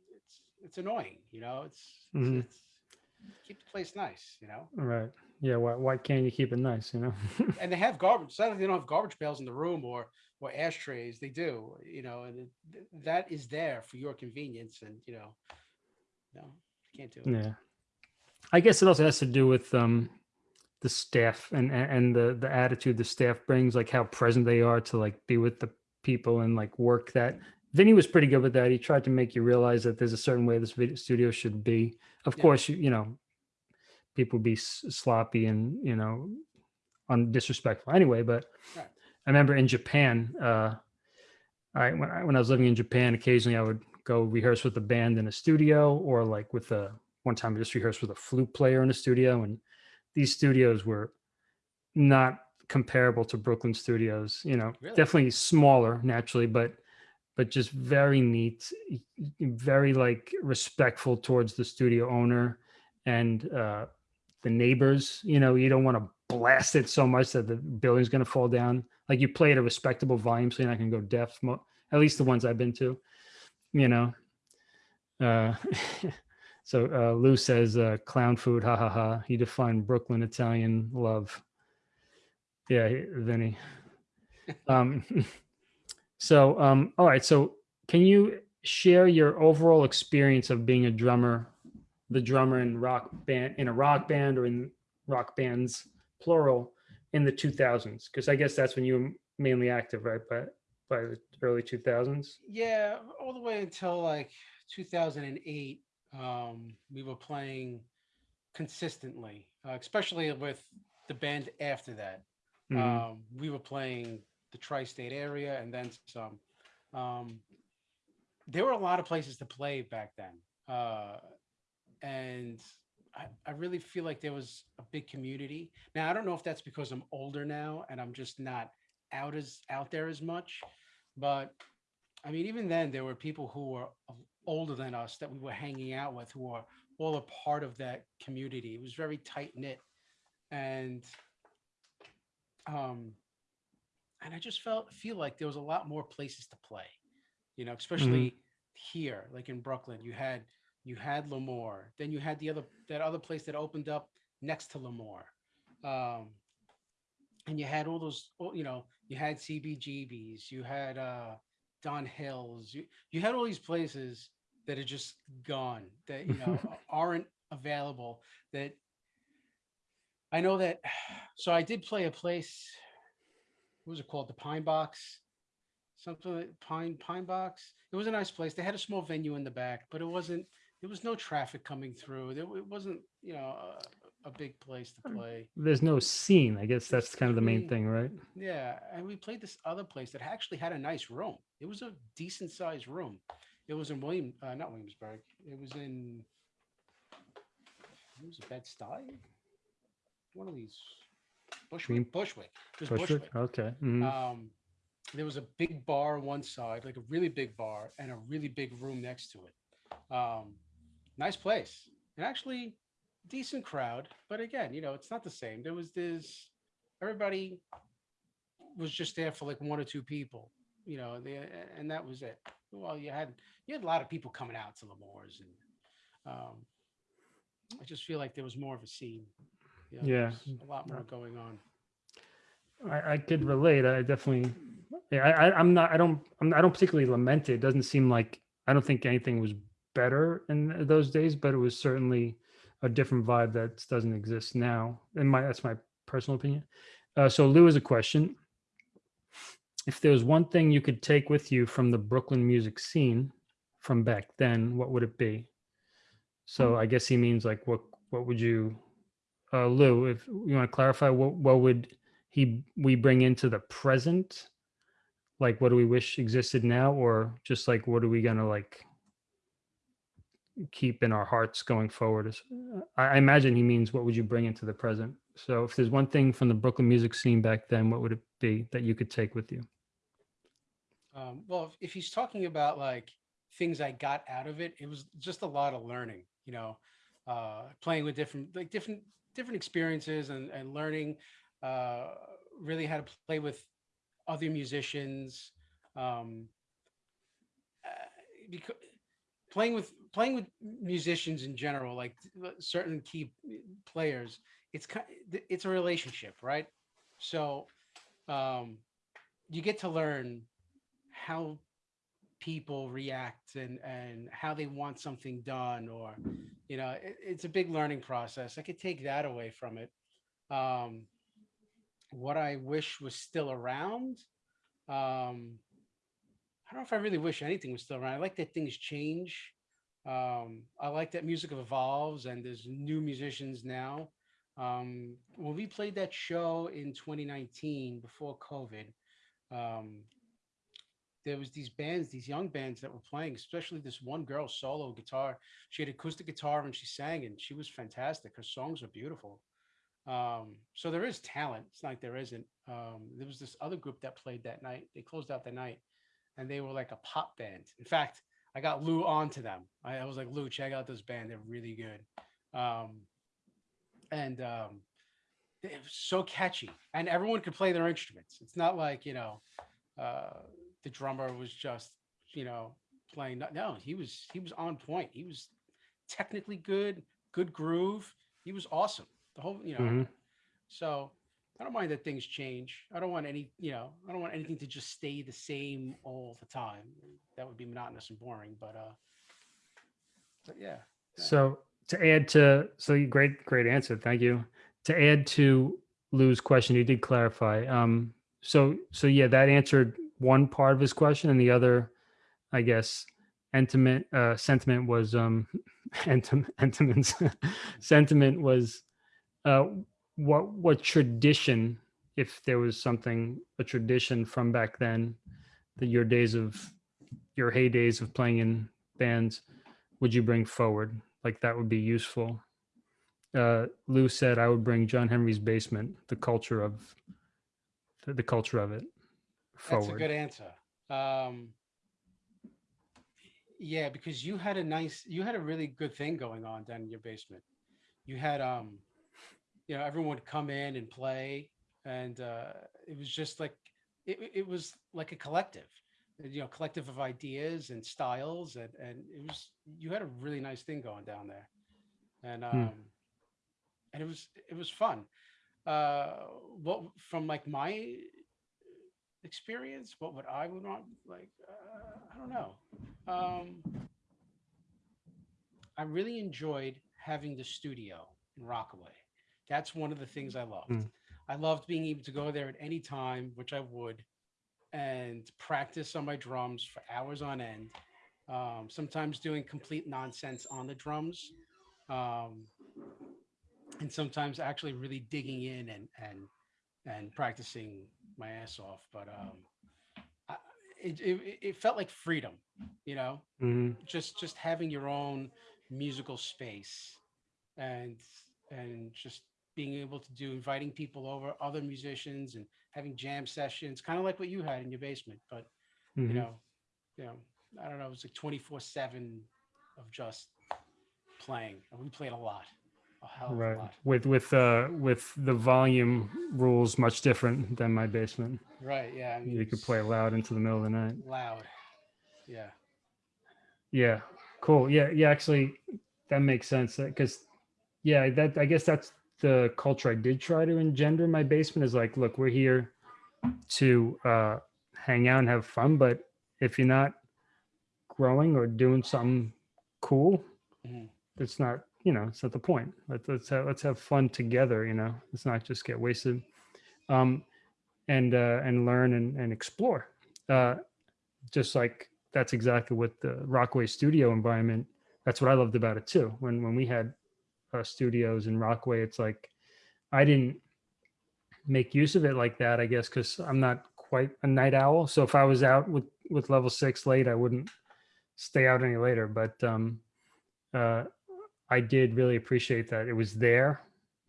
it's it's annoying, you know, it's Mhm. it's, it's keep the place nice, you know. Right. Yeah. Why why can't you keep it nice? You know. And they have garbage. Like they don't have garbage pails in the room or or ashtrays. They do, you know, and it, that is there for your convenience, and you know, no, you can't do it. yeah. I guess it also has to do with um, the staff and and the the attitude the staff brings, like how present they are to like be with the people and like work that. Vinny was pretty good with that. He tried to make you realize that there's a certain way this video studio should be. Of Yeah. course, you, you know, people be sloppy and you know, un disrespectful anyway. But Right. I remember in Japan, uh, I when I when I was living in Japan, occasionally I would go rehearse with a band in a studio, or like with a one time I just rehearsed with a flute player in a studio, and these studios were not comparable to Brooklyn studios. You know, Really? definitely smaller naturally, but but just very neat, very like respectful towards the studio owner and uh, the neighbors. You know, you don't want to blast it so much that the building's going to fall down. Like you play at a respectable volume, so you're not going to go deaf. At least the ones I've been to. You know. Uh, so uh, Lou says uh, clown food, ha ha ha. He defined Brooklyn Italian love. Yeah, Vinny. Um, so, um, all right. So, can you share your overall experience of being a drummer, the drummer in rock band, in a rock band or in rock bands, plural, in the 2000s? Because I guess that's when you were mainly active, right? But by the early 2000s. Yeah, all the way until like 2008, um, we were playing consistently, uh, especially with the band after that. Mhm. Um, we were playing the tri-state area and then some. Um, there were a lot of places to play back then, uh, and I, I really feel like there was a big community. Now I don't know if that's because I'm older now and I'm just not out as out there as much, but I mean even then there were people who were older than us that we were hanging out with who are all a part of that community. It was very tight knit, and um, and I just felt feel like there was a lot more places to play, you know, especially here, like in Brooklyn. You had you had L'Amour, then you had the other that other place that opened up next to L'Amour, um, and you had all those, you know, you had CBGBs, you had uh, Don Hills, you you had all these places that are just gone that you know aren't available that I know that so I did play a place what was it called? The Pine Box? Something like Pine Pine Box? It was a nice place. They had a small venue in the back but it wasn't there was no traffic coming through. There it wasn't you know a, a big place to play There's no scene. I guess that's kind of the main thing, right? yeah, and we played this other place that actually had a nice room. It was a decent sized room. It was in William, uh, not Williamsburg. It was in. It was a Bed Stuy. One of these. Green- Bushwick. Bushwick. It was Bushwick? Bushwick. Okay. mhm. Um, there was a big bar on one side, like a really big bar, and a really big room next to it. Um, nice place, and actually decent crowd. But again, you know, it's not the same. There was this everybody was just there for like one or two people, you know, they, and that was it. Well, you had you had a lot of people coming out to the moors, and um, I just feel like there was more of a scene. You know, Yeah. a lot more going on. I, I could relate. I definitely, yeah, I, I, I'm not, I don't, I'm, I don't particularly lament it. It doesn't seem like, I don't think anything was better in those days, but it was certainly a different vibe that doesn't exist now. And my, that's my personal opinion. Uh, so Lou has a question. If there's one thing you could take with you from the Brooklyn music scene from back then, what would it be? So I guess he means like, what, what would you, uh, Lou, if you want to clarify, what, what would he we bring into the present like what do we wish existed now or just like what are we gonna like keep in our hearts going forward Is- I, imagine he means what would you bring into the present so if there's one thing from the brooklyn music scene back then what would it be that you could take with you Um, well, if, he's talking about like things I got out of it, it was just a lot of learning, you know, uh, playing with different, like different, different experiences and, and learning, uh, really how to play with other musicians. Um, because playing with, playing with musicians in general, like uh, certain key players, it's it's a relationship, right? So, um, you get to learn how people react and and how they want something done or you know, it, it's a big learning process. I could take that away from it. Um, what I wish was still around. Um, I don't know if I really wish anything was still around. I like that things change. Um, I like that music evolves and there's new musicians now. Um, when we played that show in 2019 before COVID, um, there was these bands, these young bands that were playing, especially this one girl solo guitar. She had acoustic guitar and she sang and she was fantastic. Her songs are beautiful. Um, so there is talent. It's not like there isn't. Um, there was this other group that played that night. They closed out the night and they were like a pop band. In fact, I got Lou onto them. I, I was like, Lou, check out this band. They're really good. Um, and um, it was so catchy and everyone could play their instruments. It's not like, you know, uh, the drummer was just, you know, playing. No, he was, he was on point. He was technically good, good groove. He was awesome. The whole, you know, Mhm. so I don't mind that things change. I don't want any, you know, I don't want anything to just stay the same all the time. That would be monotonous and boring, but, uh, but yeah. So to add to, so great, great answer. Thank you. To add to Lou's question, you did clarify. Um, so, so yeah, that answered one part of his question and the other, I guess, intimate, uh, sentiment was, um, entom- sentiments, sentiment was, uh, what, what tradition, if there was something, a tradition from back then, that your days of, your heydays of playing in bands, would you bring forward? Like that would be useful. Uh, Lou said I would bring John Henry's basement, the culture of the, culture of it That's a forward. good answer. Um, yeah, because you had a nice, you had a really good thing going on down in your basement. You had, um, you know, everyone would come in and play, and uh, it was just like it, it- was like a collective, you know, collective of ideas and styles, and and it was you had a really nice thing going down there, and um, and it was it was fun. Uh, what from like my experience, what would I would want? Like, uh, I don't know. Um, I really enjoyed having the studio in Rockaway. That's one of the things I loved. Mm. I loved being able to go there at any time, which I would, and practice on my drums for hours on end. Um, sometimes doing complete nonsense on the drums, um, and sometimes actually really digging in and and and practicing my ass off. But um, I, it, it it felt like freedom, you know Mhm. just just having your own musical space and and just being able to do inviting people over other musicians and having jam sessions kind of like what you had in your basement but Mhm. you know you know i don't know it was like 24 7 of just playing and we played a lot a hell of a right. lot With, with, uh, with the volume rules much different than my basement. right yeah I mean, You could play loud into the middle of the night. loud yeah Yeah, cool. Yeah, yeah. Actually, that makes sense. Because, yeah, that I guess that's the culture I did try to engender in my basement. Is like, look, we're here to uh, hang out and have fun, but if you're not growing or doing something cool, Mhm. it's not. You know, it's not the point. Let's let's have, let's have fun together. You know, let's not just get wasted, um, and uh, and learn and and explore. Uh, just like that's exactly what the Rockaway studio environment. That's what I loved about it too. When when we had uh, studios in Rockaway, it's like I didn't make use of it like that. I guess because I'm not quite a night owl. So if I was out with with level six late, I wouldn't stay out any later. But um, uh, I did really appreciate that it was there.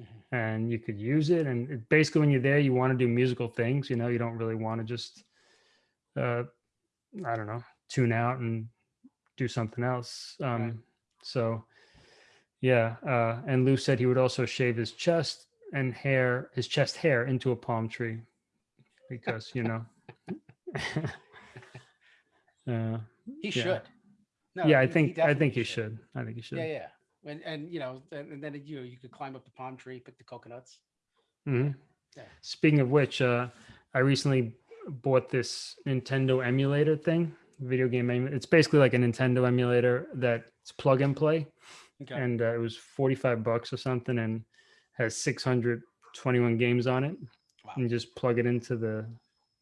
Mhm. And you could use it, and it, basically, when you're there, you want to do musical things. You know, you don't really want to just uh, I don't know, tune out and do something else. Um, So, yeah. Uh, and Lou said he would also shave his chest and hair, his chest hair into a palm tree because, you know. uh, he Yeah. should no yeah, I he- he think, I think you should. I think you should. Yeah, yeah. And and you know, and, then you know, you could climb up the palm tree, pick the coconuts. Mhm. Yeah. Speaking of which, uh, I recently bought this Nintendo emulator thing, video game. It's basically like a Nintendo emulator that's plug and play. Okay. and uh, it was 45 bucks or something and has 621 games on it Wow. and just plug it into the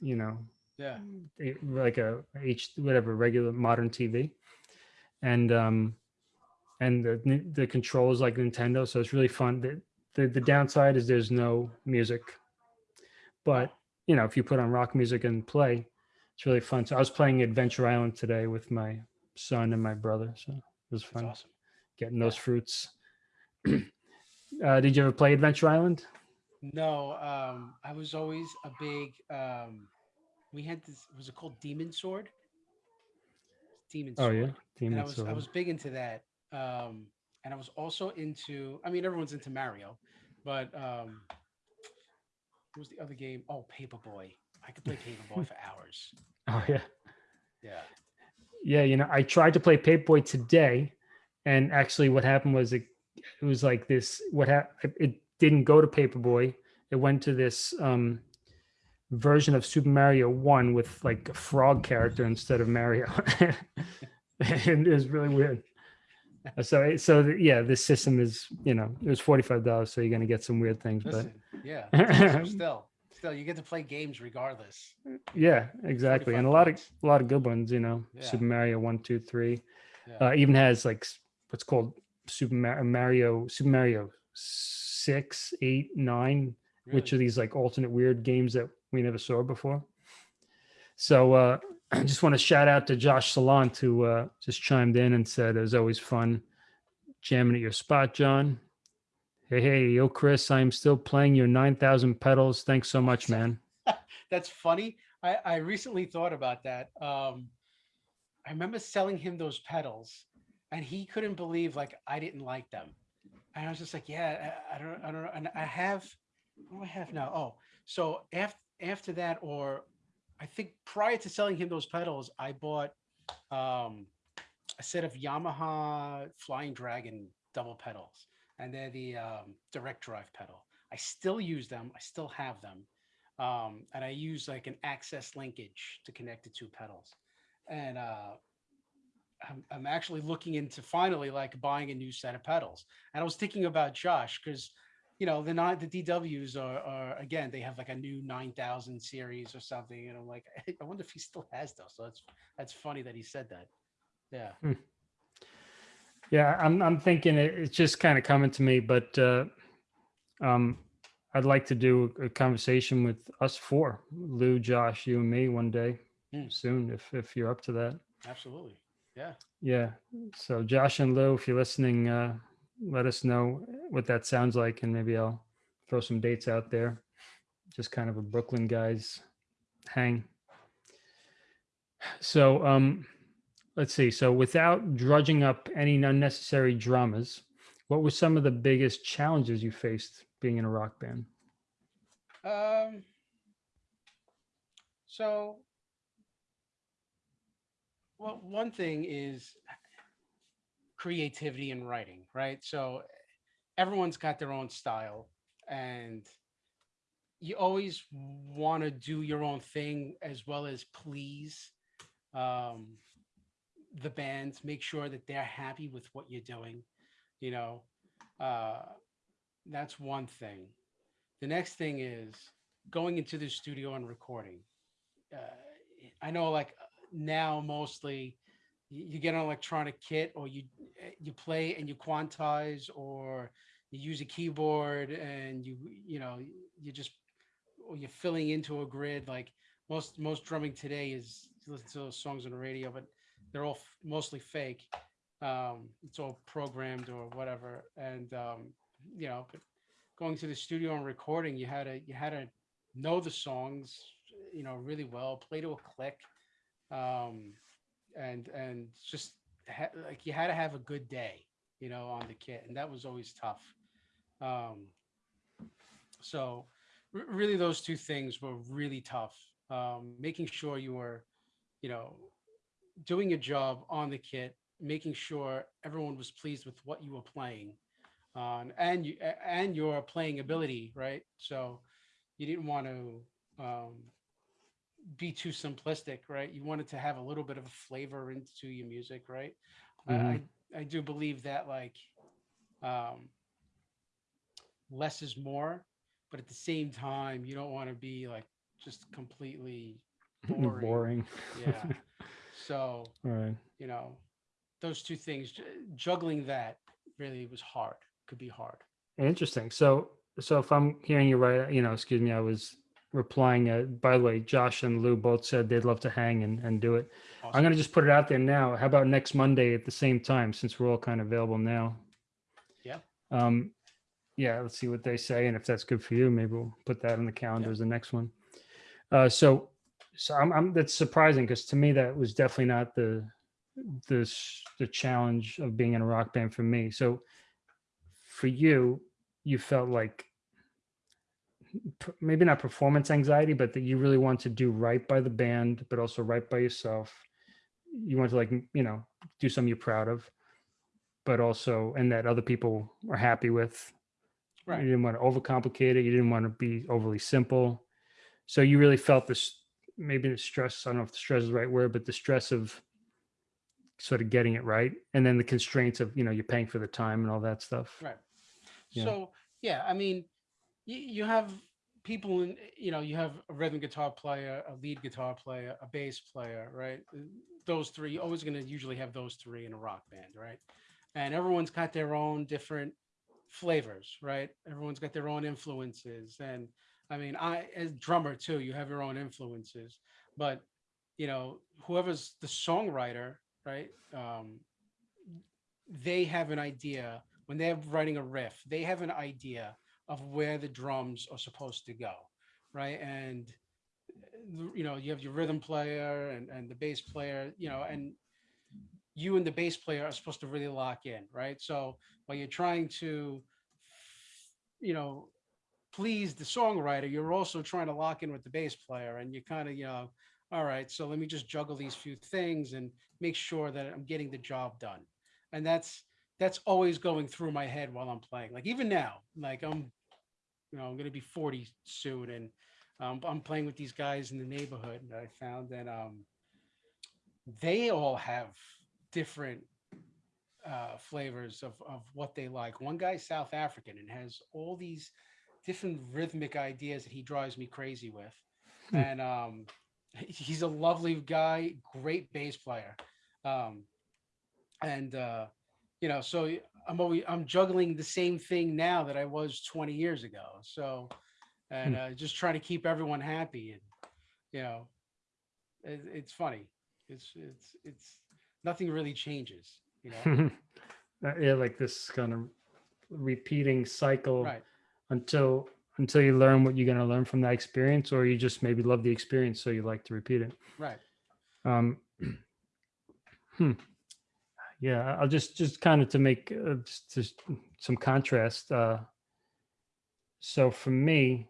you know Yeah. it- like a h whatever regular modern tv and um and the the controls like nintendo so it's really fun the, the the downside is there's no music but you know if you put on rock music and play it's really fun so i was playing adventure island today with my son and my brother so it was That's fun awesome. Getting those fruits uh did you ever play adventure island No, um, I was always a big. Um, we had this. Was it called Demon Sword? Demon oh Sword. yeah and Demon I was I was big into that. Um, and I was also into. I mean, everyone's into Mario, but um, what was the other game? Oh, Paperboy. I could play Paperboy for hours. oh yeah Yeah. Yeah, you know, I tried to play Paperboy today, and actually, what happened was it, it was like this. What happened? It didn't go to Paperboy. It went to this um, version of Super Mario One with like a frog character instead of Mario, and it was really weird. So, so the- yeah, this system is you know it was forty five dollars, so you're gonna get some weird things, but Yeah. still, still, you get to play games regardless. yeah, exactly, and a lot of a lot of good ones. You know, Yeah. Super Mario One, Two, Three. Yeah. uh, even has like what's called Super Mario, Super Mario six, eight, nine, which are these like alternate weird games that we never saw before. So uh, I just want to shout out to Josh Salant who uh, just chimed in and said it was always fun jamming at your spot, John. Hey, hey, yo, Chris, I'm still playing your 9,000 pedals. Thanks so much, man. That's funny. I, I recently thought about that. Um, I remember selling him those pedals, and he couldn't believe like I didn't like them. And I was just like, yeah, I, I don't, I don't know. And I have, what do I have now? Oh, so after after that, or I think prior to selling him those pedals, I bought um, a set of Yamaha Flying Dragon double pedals, and they're the um, direct drive pedal. I still use them. I still have them um, and I use like an access linkage to connect the two pedals. And uh, I'm, I'm actually looking into finally like buying a new set of pedals. And I was thinking about Josh because you know the not the DWs are, are again they have like a new 9000 series or something, and I'm like I wonder if he still has those. So that's that's funny that he said that. Yeah. Yeah, I'm I'm thinking it, it's just kind of coming to me, but uh, um, I'd like to do a conversation with us four, Lou, Josh, you, and me, one day Hmm. soon, if if you're up to that. Absolutely. Yeah. Yeah. So Josh and Lou, if you're listening, uh, let us know what that sounds like, and maybe I'll throw some dates out there. Just kind of a Brooklyn guys hang. So um, let's see. So without drudging up any unnecessary dramas, what were some of the biggest challenges you faced being in a rock band? Um. So, well, one thing is creativity in writing, right? So, everyone's got their own style, and you always want to do your own thing as well as please um, the bands, Make sure that they're happy with what you're doing. You know, uh, that's one thing. The next thing is going into the studio and recording. Uh, I know, like now, mostly you, get an electronic kit, or you eh, you play and you quantize, or you use a keyboard and you you know you just or you're filling into a grid. Like most most drumming today is listen to those songs on the radio, but they're all mostly fake. Um, it's all programmed or whatever, and um, you know, but going to the studio and recording, you had to you had to know the songs, you know, really well, play to a click, um, and and just like you had to have a good day, you know, on the kit, and that was always tough. Um, so really, those two things were really tough. Um, making sure you were, you know, doing your job on the kit, making sure everyone was pleased with what you were playing um, and you and your playing ability, right? So you didn't want to um, be too simplistic, right? You wanted to have a little bit of a flavor into your music, right? I, I I do believe that like um, less is more, but at the same time, you don't want to be like just completely boring. Boring. Yeah. so, All right. you know, those two things, juggling that really was hard, could be hard. Interesting. So, so if I'm hearing you right, you know, excuse me, I was replying. Uh, by the way, Josh and Lou both said they'd love to hang and, and do it. I'm going to just put it out there now. How about next Monday at the same time, since we're all kind of available now? Yeah. Um, yeah, let's see what they say. And if that's good for you, maybe we'll put that on the calendar as the next one. Uh, so, so I'm, I'm, that's surprising because to me, that was definitely not the, the, the challenge of being in a rock band for me. So for you, you felt like maybe not performance anxiety, but that you really want to do right by the band, but also right by yourself. You want to like, you know, do something you're proud of, but also, and that other people are happy with. Right. You didn't want to overcomplicate it. You didn't want to be overly simple. So you really felt this, maybe the stress, I don't know if the stress is the right word, but the stress of sort of getting it right. And then the constraints of, you know, you're paying for the time and all that stuff. Right. Yeah. So yeah, I mean, you, you have people in, you know, you have a rhythm guitar player, a lead guitar player, a bass player, right? Uh, Those three, you're always going to usually have those three in a rock band, right? And everyone's got their own different flavors, right? Everyone's got their own influences. And I mean, I, as drummer too, you have your own influences, but you know, whoever's the songwriter, right? Um, they have an idea when they're writing a riff, they have an idea of where the drums are supposed to go, right? And uh, you know, you have your rhythm player and, and the bass player, you know, and you and the bass player are supposed to really lock in, right? So while you're trying to, you know, please the songwriter, you're also trying to lock in with the bass player, and you kind of, you know, all right, so let me just juggle these few things and make sure that I'm getting the job done. And that's that's always going through my head while I'm playing. Like even now, like I'm, you know, I'm gonna be 40 soon, and um, I'm playing with these guys in the neighborhood and I found, that um, they all have different uh, flavors of of what they like. One guy's South African and has all these different rhythmic ideas that he drives me crazy with, Hmm. and um, he's a lovely guy, great bass player, um, and uh, you know, so I'm always I'm juggling the same thing now that I was 20 years ago. So, and uh, just trying to keep everyone happy, and you know, it, it's funny. It's it's it's nothing really changes. You know, Uh, yeah, like this kind of repeating cycle right? until until you learn what you're going to learn from that experience, or you just maybe love the experience, so you like to repeat it. Right. Um, hmm. Yeah, I'll just just kind of to make uh, just, some contrast. Uh, so for me,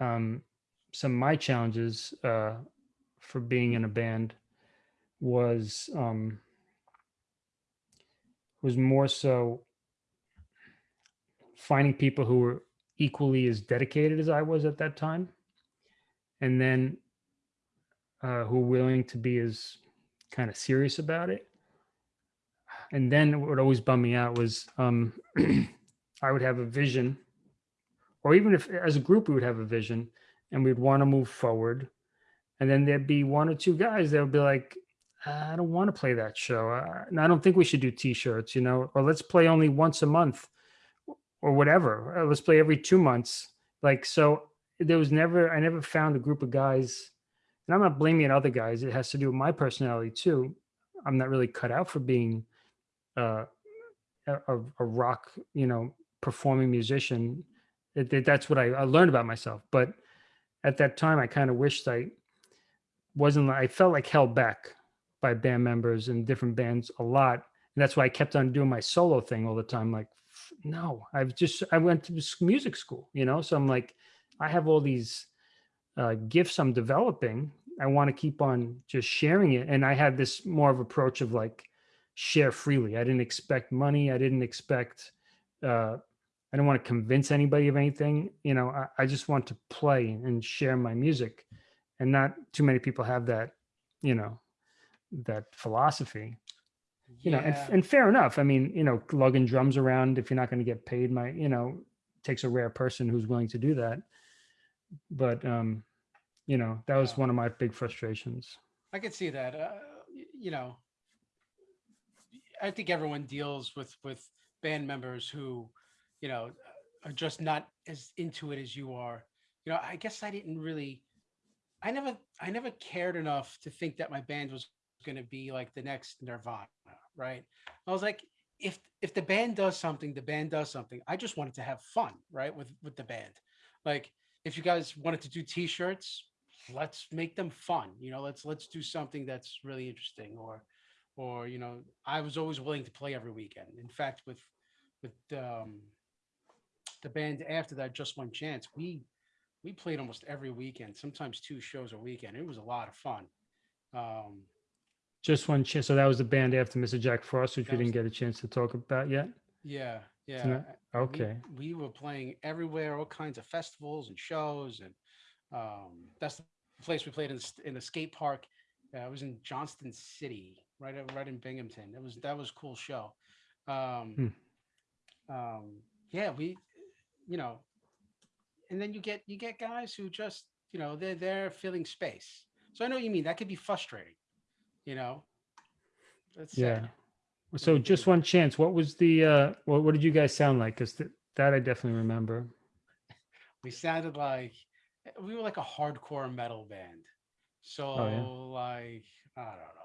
um, some of my challenges uh, for being in a band was um, was more so finding people who were equally as dedicated as I was at that time, and then uh, who were willing to be as kind of serious about it. And then what would always bum me out was um, I would have a vision, or even if as a group we would have a vision, and we'd want to move forward, and then there'd be one or two guys that would be like, I don't want to play that show. And I don't think we should do t-shirts, you know, or let's play only once a month or whatever. Uh, Let's play every two months. Like, so there was never, I never found a group of guys and I'm not blaming other guys. It has to do with my personality too. I'm not really cut out for being uh, a, a, rock, you know, performing musician. It, it- that's what I, I learned about myself. But at that time, I kind of wished I wasn't. I felt like held back by band members and different bands a lot, and that's why I kept on doing my solo thing all the time. Like, no, I've just I went to music school, you know. So I'm like, I have all these uh, gifts I'm developing. I want to keep on just sharing it. And I had this more of approach of like share freely. I didn't expect money. I didn't expect, uh, I don't want to convince anybody of anything. You know, I, I just want to play and share my music. And not too many people have that, you know, that philosophy. you know, and, and fair enough. I mean, you know, lugging drums around if you're not going to get paid, my, you know, takes a rare person who's willing to do that. But, um, you know, that was Yeah. one of my big frustrations. I could see that. Uh, you know, I think everyone deals with with band members who, you know, are just not as into it as you are. You know, I guess I didn't really, I never, I never cared enough to think that my band was going to be like the next Nirvana, right? I was like, if if the band does something, the band does something. I just wanted to have fun, right, with with the band. Like, if you guys wanted to do T-shirts, let's make them fun you know let's let's do something that's really interesting or or you know i was always willing to play every weekend in fact with with um the band after that just one chance we we played almost every weekend sometimes two shows a weekend it was a lot of fun um Just one chance. So that was the band after Mr. Jack Frost, which we didn't get a chance to talk about yet. yeah yeah not- and we- Okay. we, were playing everywhere all kinds of festivals and shows and um that's the place we played in, in the skate park uh, it was in johnson city right at- right in binghamton it was that was a cool show um Hmm. um yeah we you know and then you get you get guys who just you know they're they're filling space so i know what you mean that could be frustrating you know that's Yeah. sad. So just one chance. What was the, uh, what, what did you guys sound like? Cause th- that I definitely remember. we sounded like we were like a hardcore metal band. So like I don't know.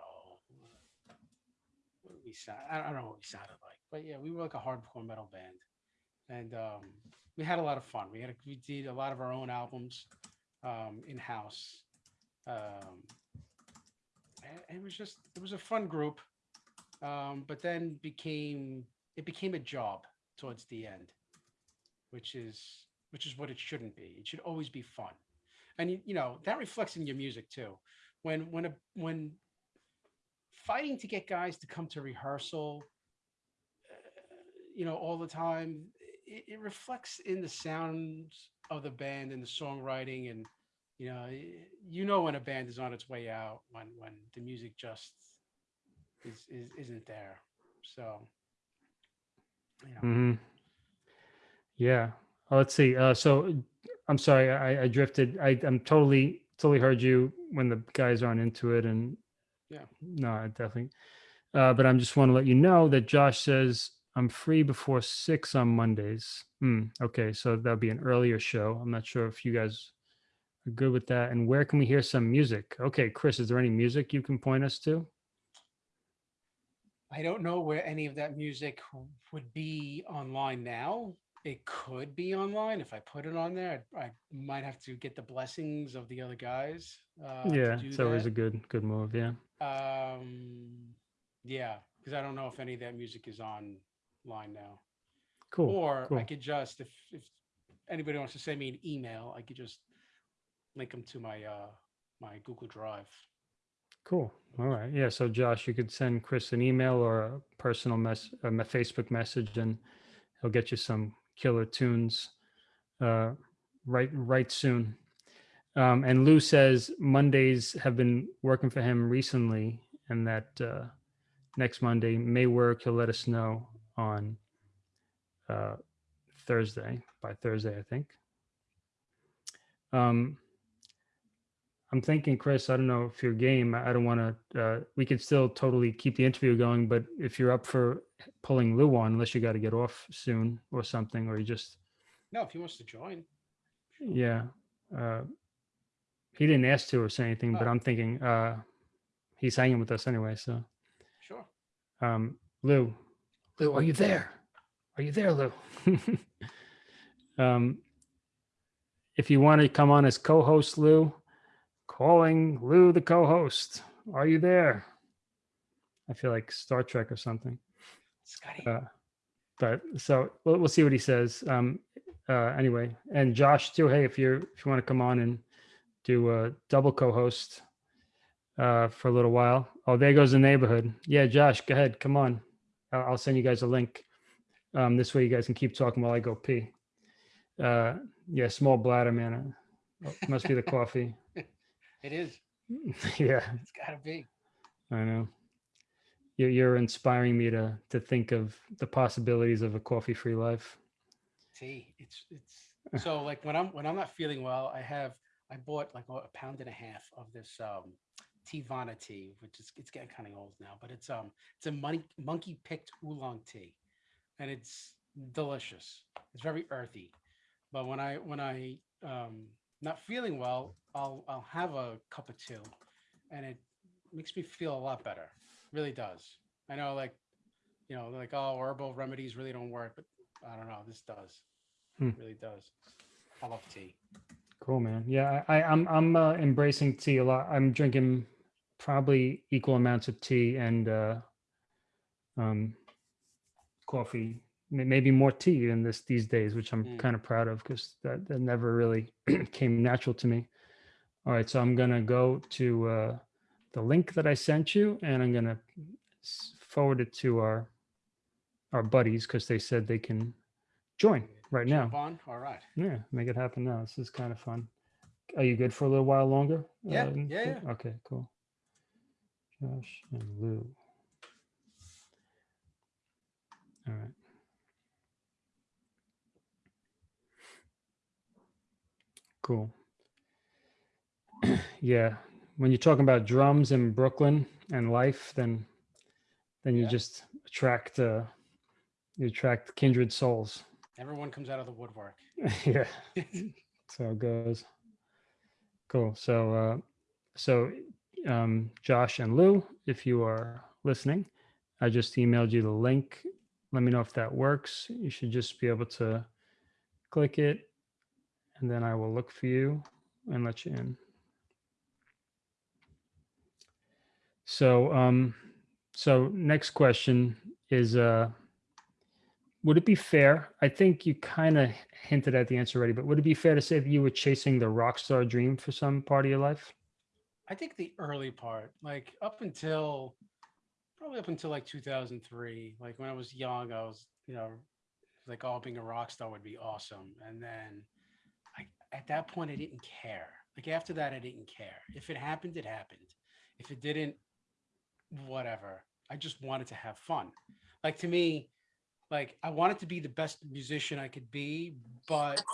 We sound? I don't know what we sounded like, but yeah, we were like a hardcore metal band, and um, we had a lot of fun. We had a, we did a lot of our own albums um, in house. Um, it was just it was a fun group, um, but then became it became a job towards the end which is which is what it shouldn't be. It should always be fun, and you, you know that reflects in your music too. When when a when fighting to get guys to come to rehearsal, uh, you know, all the time, it, it reflects in the sounds of the band and the songwriting, and you know, you know when a band is on its way out when when the music just is, is isn't there. So, know, hmm Yeah. Oh, let's see. Uh, so I'm sorry, I, I drifted. I, I'm totally, totally heard you when the guys aren't into it. And Yeah. no, I definitely. Uh, but I'm just want to let you know that Josh says I'm free before six on Mondays. Hmm. Okay. So that'll be an earlier show. I'm not sure if you guys are good with that. And where can we hear some music? Okay. Chris, is there any music you can point us to? I don't know where any of that music would be online now. It could be online if I put it on there. I, I might have to get the blessings of the other guys. Uh, yeah. It's always a good, good move. Yeah. Um, yeah, because I don't know if any of that music is online now. Cool. or I could just if if anybody wants to send me an email, I could just link them to my uh my Google Drive. Cool. All right. Yeah. So, Josh, you could send Chris an email or a personal mess, a me- Facebook message, and he'll get you some killer tunes uh, right right soon. Um, and Lou says Mondays have been working for him recently, and that uh, next Monday may work. He'll let us know on uh, Thursday by Thursday, I think. Um, I'm thinking, Chris, I don't know if you're game, I don't want to, uh, we could still totally keep the interview going, but if you're up for pulling Lou on, unless you got to get off soon or something, or you just, No, if he wants to join. yeah. Uh, he didn't ask to or say anything, but Oh. I'm thinking uh, he's hanging with us anyway. So, Sure. um, Lou, Lou, are you there? Are you there, Lou? um, if you want to come on as co-host, Lou, calling Lou the co-host. Are you there? I feel like Star Trek or something. Scotty. Uh, but so we'll, we'll see what he says. Um, uh, anyway, and Josh too. Hey, if you're if you want to come on and do a double co-host uh, for a little while. Oh, there goes the neighborhood. Yeah, Josh, go ahead. Come on. I'll, I'll send you guys a link. Um, this way you guys can keep talking while I go pee. Uh, yeah, small bladder, man. Uh, must be the coffee. it is. yeah, It's gotta be. I know. you're, you're inspiring me to to think of the possibilities of a coffee-free life. See, It's it's so like when I'm when I'm not feeling well, I have I bought like a pound and a half of this um Teavana tea, which is it's getting kind of old now, but it's um it's a monkey monkey picked oolong tea, and it's delicious. It's very earthy, but when I when I um not feeling well, I'll I'll have a cup of two, and it makes me feel a lot better. Really does. I know like you know like oh herbal remedies really don't work, but I don't know. This does. Hmm. Really does. I love tea. Cool, man. Yeah, I, I- I'm I'm uh, embracing tea a lot. I'm drinking probably equal amounts of tea and uh, um, coffee, may- maybe more tea in this these days, which I'm Mm. kind of proud of because that, that never really came natural to me. All right, so I'm gonna go to uh, the link that I sent you, and I'm gonna forward it to our our buddies because they said they can join right now. On. All right. Yeah, make it happen now. This is kind of fun. Are you good for a little while longer? Yeah, Uh, yeah, yeah. Okay, cool. Josh and Lou. All right. Cool. yeah, when you're talking about drums in Brooklyn and life, then then you Yeah. just attract uh, you attract kindred souls. Everyone comes out of the woodwork. yeah. so it goes. Cool. So, uh, so um, Josh and Lou, if you are listening, I just emailed you the link. Let me know if that works. You should just be able to click it, and then I will look for you and let you in. So, um, so next question is, uh, would it be fair? I think you kind of hinted at the answer already, but would it be fair to say that you were chasing the rock star dream for some part of your life? I think the early part, like up until probably up until like 2003, like when I was young, I was, you know, like, oh, being a rock star would be awesome. And then I, at that point, I didn't care. Like after that, I didn't care. If it happened, it happened. If it didn't, whatever. I just wanted to have fun. Like to me, like I wanted to be the best musician I could be, but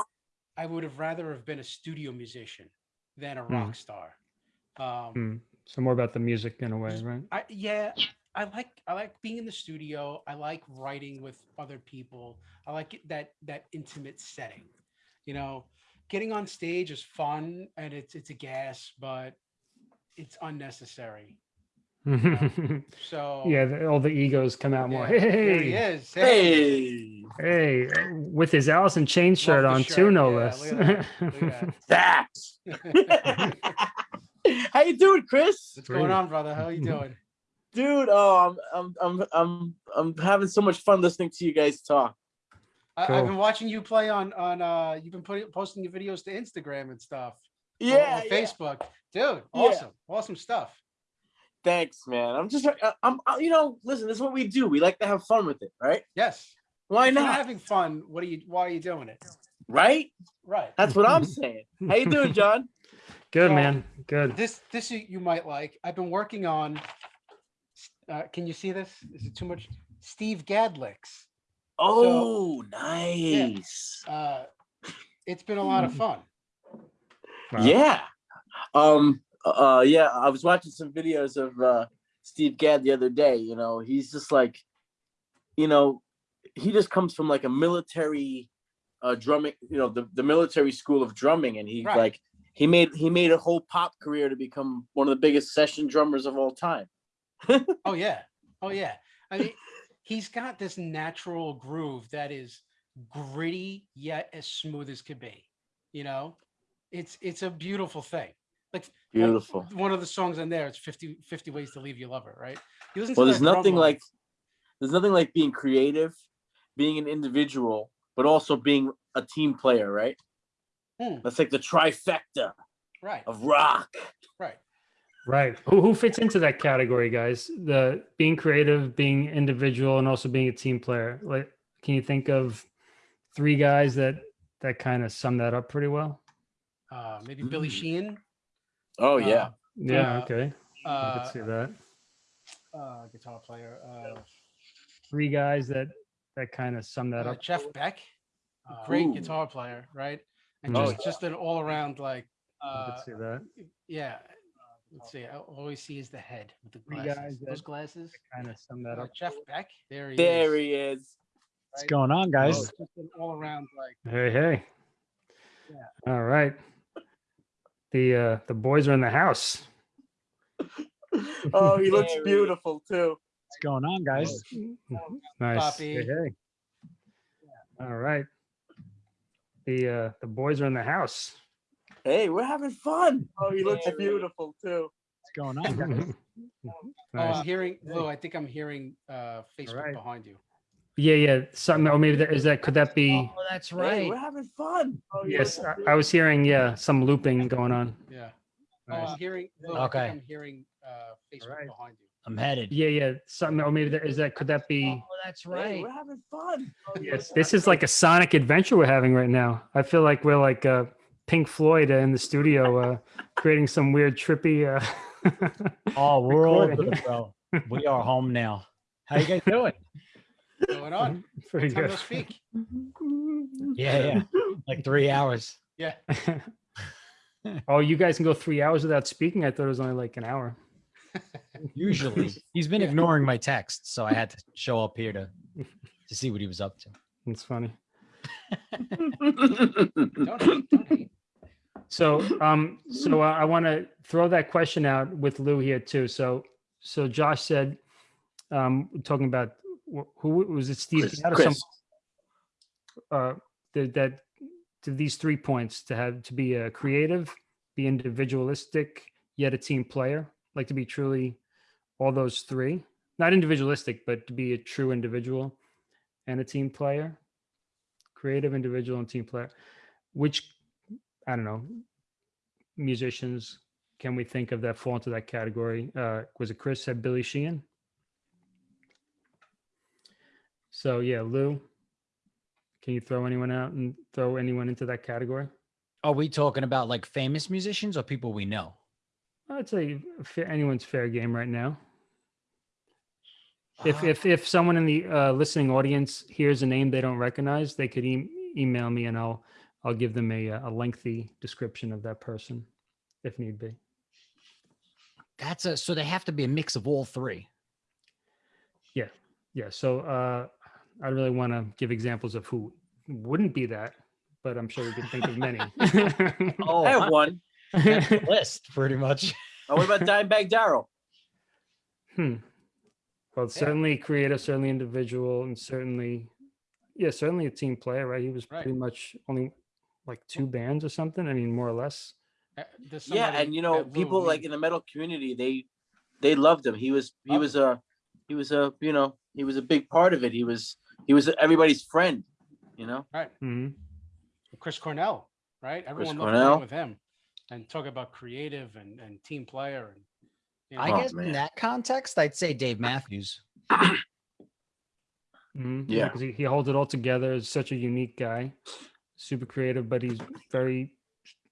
I would have rather have been a studio musician than a Hmm. rock star. Um, Hmm. So more about the music in a way, right? I yeah, I like I like being in the studio. I like writing with other people. I like it, that that intimate setting. You know, getting on stage is fun and it's it's a gas, but it's unnecessary. So yeah, the, all the egos come out more. yeah, there he Hey, is. Hey, Hey, hey, with his Alice in Chains shirt the on shirt. too, no Yeah, less. look that, that. that. How you doing, Chris? What's going on, brother? How you doing? Dude, oh, I'm, I'm, I'm, I'm, I'm having so much fun listening to you guys talk. I, Cool. I've been watching you play on on. uh You've been putting posting your videos to Instagram and stuff. or- or Yeah, yeah. Facebook, dude. Yeah. Awesome, awesome stuff. Thanks, man. I'm just, I- I'm, you know, listen. This is what we do. We like to have fun with it, right? Yes. Why If you're not? having fun? What are you? Why are you doing it? Right? Right. That's what I'm saying. How you doing, John? Good So, man, good. This this you, you might like. I've been working on. Uh, can you see this? Is it too much? Steve Gadd licks. Oh, nice. Uh, it's been a lot of fun. Wow. Yeah. Um. Uh. Yeah. I was watching some videos of uh, Steve Gadd the other day. You know, he's just like, you know, he just comes from like a military, uh, drumming. You know, the the military school of drumming, and he Right. like he made he made a whole pop career to become one of the biggest session drummers of all time. Oh yeah. Oh yeah. I mean, he's got this natural groove that is gritty yet as smooth as could be. You know, it's it's a beautiful thing. Like like, Beautiful. one of the songs on there, it's 50, 50 ways to leave your lover, right? You listen to Well, there's nothing like there's nothing like being creative, being an individual, but also being a team player, right? Hmm. That's like the trifecta right, of rock. right. Right. Who who fits into that category, guys? The being creative, being individual, and also being a team player. Like, can you think of three guys that that kind of sum that up pretty well? Uh, maybe Billy Mm. Sheehan. Oh Uh, yeah. Yeah. Uh, okay. I Uh, could see that. uh, guitar player. Uh, Three guys that that kind of sum that uh, up. Jeff Beck, great Ooh. guitar player, right? And Oh, just just an all around like I uh, could see that. yeah. Let's see. I always see is the head with the glasses. guys Those glasses. Kind of sum that Uh, up. Jeff Beck. There he There is. he is. What's right? going on, guys? Oh, just an all around like Hey, hey. Yeah. All right. The uh the boys are in the house. Oh, he looks beautiful too. What's going on, guys? Nice. Poppy. Hey, hey. All right. The uh the boys are in the house. Hey, we're having fun. Oh, he looks Very- beautiful too. What's going on, guys? Oh, I'm hearing Lou. I think I'm hearing uh, Facebook right. behind you. Yeah, yeah. Something or maybe that is that could that be Oh, that's Hey, we're having fun. Oh, yes, looks I, I was hearing yeah, some looping going on. Yeah. Oh, Nice. I'm hearing. Lou, I Okay. think I'm hearing uh, Facebook right. behind you. I'm headed. Yeah, yeah. Something or maybe that is that could that be Oh, that's Hey, right. we're having fun. Oh, Yes, this is like a sonic adventure we're having right now. I feel like we're like uh, Pink Floyd uh, in the studio, uh, creating some weird, trippy. Uh, Oh, we're all over recording. bro. We are home now. How you guys doing? Going on. Pretty Time good. to speak. Yeah, yeah. Like three hours. Yeah. oh, you guys can go three hours without speaking. I thought it was only like an hour. Usually, he's been Yeah. ignoring my texts, so I had to show up here to to see what he was up to. It's funny. Don't hate. Don't hate. So, um, so uh, I want to throw that question out with Lou here too. So, so Josh said, um, talking about wh- who was it? Steve Chris, Chris. uh, that, that to these three points to have to be a creative, be individualistic, yet a team player, like to be truly all those three, not individualistic, but to be a true individual and a team player, creative, individual, and team player. Which I don't know musicians can we think of that fall into that category? Uh, was it Chris said Billy Sheehan? So yeah, Lou, can you throw anyone out and throw anyone into that category? Are we talking about like famous musicians or people we know? I'd say anyone's fair game right now. If Uh, if if someone in the uh, listening audience hears a name they don't recognize, they could e- email me and I'll I'll give them a uh, a lengthy description of that person, if need be. that's a so they have to be a mix of all three. Yeah. Yeah. So uh, I really want to give examples of who wouldn't be that, but I'm sure we could think of many. Oh, I have one. that's the list pretty much. Oh, what about Dimebag Darrell? Hmm. Well, certainly creative, certainly individual, and certainly, yeah, certainly a team player, right? He was Right. pretty much only like two bands or something. I mean, more or less. Uh, Yeah, and you know, that Lou people like we- in the metal community, they they loved him. He was he Loved was a he was a you know he was a big part of it. He was he was everybody's friend. You know. Right. Mm -hmm. Chris Cornell, right? Everyone loved Cornell. with him, and talk about creative and, and team player. And you I Oh, guess man. in that context, I'd say Dave Matthews. hmm Yeah. because he, he holds it all together. Is such a unique guy, super creative, but he's very,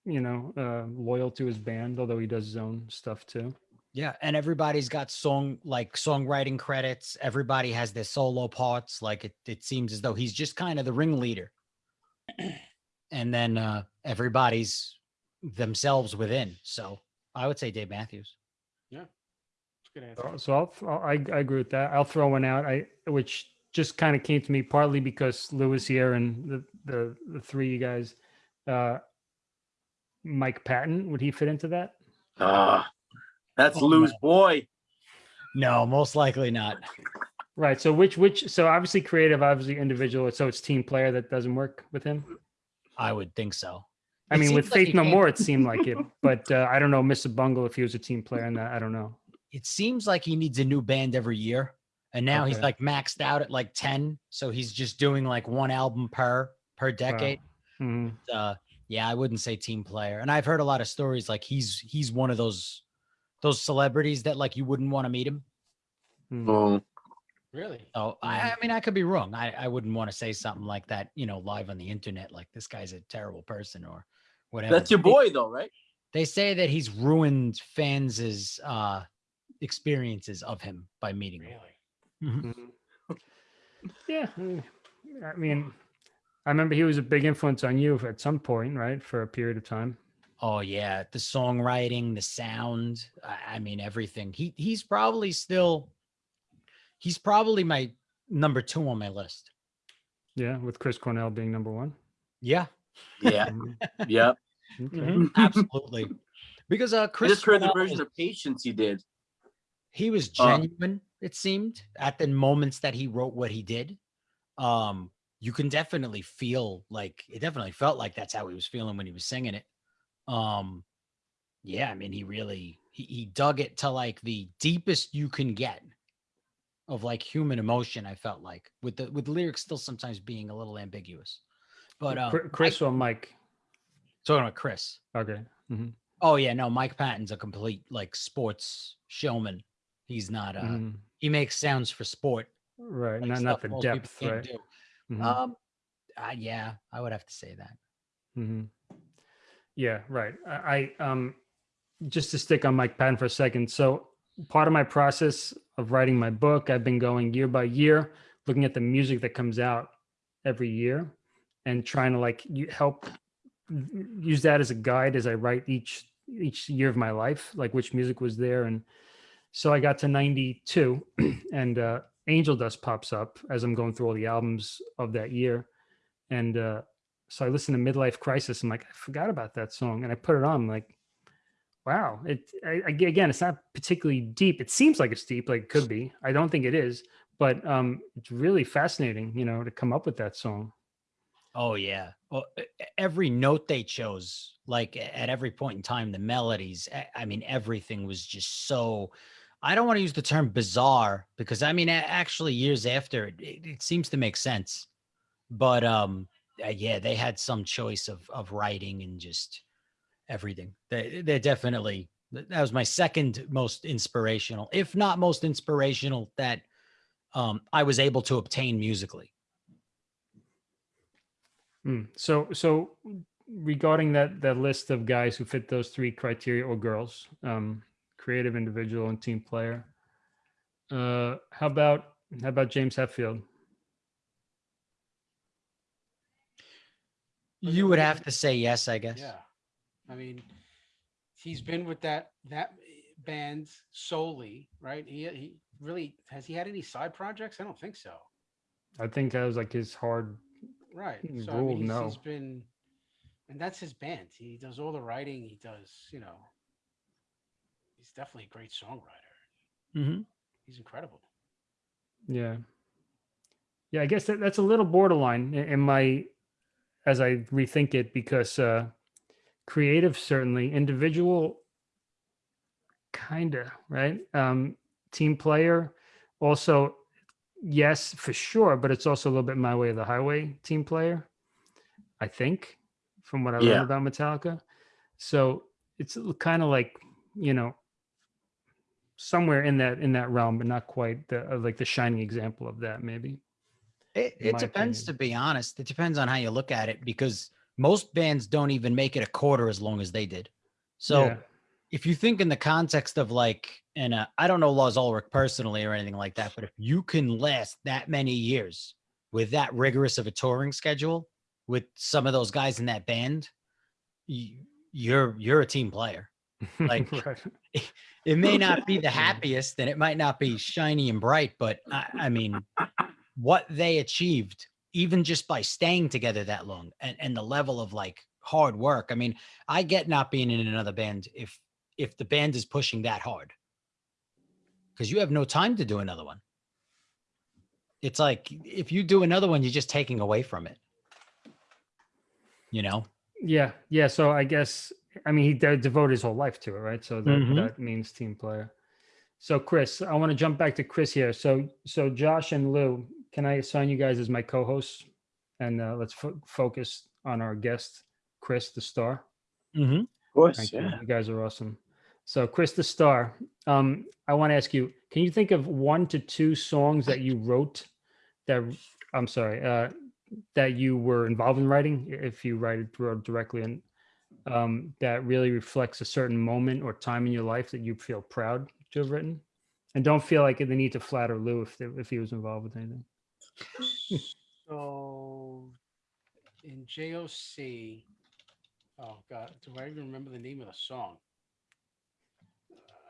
you know, uh, loyal to his band. Although he does his own stuff too. Yeah, and everybody's got song like songwriting credits. Everybody has their solo parts. Like it, it seems as though he's just kind of the ringleader. and then uh everybody's themselves within. So I would say Dave Matthews. it's a good answer. So- So I'll, I'll I, I agree with that. I'll throw one out. I which just kind of came to me partly because Lou was here and the the the three you guys. Uh, Mike Patton would he fit into that? Ah, that's Oh, Lou's boy. No, most likely not. Right. So which which so obviously creative, obviously individual. So it's team player that doesn't work with him. I would think so. I It mean, with like Faith No More, it seemed like it, but uh, I don't know, Mr. Bungle, if he was a team player in that, I don't know. It seems like he needs a new band every year. And now he's like maxed out at like 10. So he's just doing like one album per per decade. Mhm. uh yeah i wouldn't say team player and i've heard a lot of stories like he's he's one of those those celebrities that like you wouldn't want to meet him Mhm. Oh, Really? so I, I mean i could be wrong i i wouldn't want to say something like that you know live on the internet like this guy's a terrible person or whatever that's your They- boy though, right? they say that he's ruined fans' uh experiences of him by meeting him. Really? Mhm. Mhm. yeah, I mean, I remember he was a big influence on you at some point, right? For a period of time. Oh yeah, the songwriting, the sound, I, I mean everything. He he's probably still he's probably my number 2 on my list. Yeah, with Chris Cornell being number one. Yeah. Yeah, Mhm. yep. Okay. Mhm, Absolutely. Because uh I Chris just heard the Cornell version was- of Patience he did. he was Uh, genuine it seemed at the moments that he wrote what he did um you can definitely feel like it definitely felt like that's how he was feeling when he was singing it um yeah i mean he really he, he dug it to like the deepest you can get of like human emotion i felt like with the with the lyrics still sometimes being a little ambiguous but uh Chri- Chris or Mike? talking about chris Okay. Mm-hmm. oh yeah no mike patton's a complete like sports showman he's not uh mhm. he makes sounds for sport Right. like Not not the depth, right? Mhm, Um, uh, yeah, I would have to say that. Yeah, right. I, I um just to stick on Mike Patton for a second. So part of my process of writing my book, I've been going year by year, looking at the music that comes out every year and trying to like help use that as a guide as I write each each year of my life, like which music was there. And so I got to 92 and uh Angel Dust pops up as I'm going through all the albums of that year. And uh so I listened to Midlife Crisis. I'm like, I forgot about that song. And I put it on, I'm like, wow. It I, again, it's not particularly deep. It seems like it's deep, like it could be. I don't think it is, but um it's really fascinating, you know, to come up with that song. Oh yeah. Well, every note they chose, like at every point in time, the melodies. I mean, everything was just so. I don't want to use the term bizarre because I mean, actually, years after, it, it, it seems to make sense. But um, uh, yeah, they had some choice of of writing and just everything. They they're definitely that was my second most inspirational, if not most inspirational, that um I was able to obtain musically. Hmm. So, so regarding that that list of guys who fit those three criteria or girls, um, creative, individual, and team player. Uh, how about how about James Hetfield? You at- would have to say yes, I guess. Yeah. I mean, he's been with that that band solely, right? He he really has he had any side projects? I don't think so. I think that was like his hard. Right. Mm, So I mean, he's, no. he's been, and that's his band. He does all the writing. He does, you know. He's definitely a great songwriter. Mhm. He's incredible. Yeah. Yeah, I guess that, that's a little borderline in, in my as I rethink it because uh creative certainly, individual kinda, right? Um team player also yes, for sure, but it's also a little bit my way of the highway team player. I think from what I Yeah. learned about Metallica. So it's kind of like, you know, somewhere in that in that realm, but not quite the uh, like the shining example of that, maybe. It, it depends, opinion. to be honest. It depends on how you look at it because most bands don't even make it a quarter as long as they did. So Yeah. if you think in the context of like, and uh, I don't know Lars Ulrich personally or anything like that, but if you can last that many years with that rigorous of a touring schedule with some of those guys in that band, you, you're you're a team player. Like, Right. It may not be the happiest and it might not be shiny and bright, but I, I mean, what they achieved, even just by staying together that long and, and the level of like hard work. I mean, I get not being in another band if if the band is pushing that hard. Because you have no time to do another one. It's like if you do another one, you're just taking away from it. You know? Yeah, yeah. So I guess I mean he de- devoted his whole life to it, right? So that Mhm. that means team player. So Chris, I want to jump back to Chris here. So so Josh and Lou, can I assign you guys as my co-hosts, and uh, let's fo- focus on our guest, Chris the Star. Mm-hmm. Of course, Thank yeah. you. You guys are awesome. So Chris the Star, um, I want to ask you, can you think of one to two songs that you wrote that I'm sorry, uh, that you were involved in writing, if you write it wrote directly and um, that really reflects a certain moment or time in your life that you feel proud to have written? and don't feel like the need to flatter Lou if, they- if he was involved with anything. So in JOC, oh God, do I even remember the name of the song?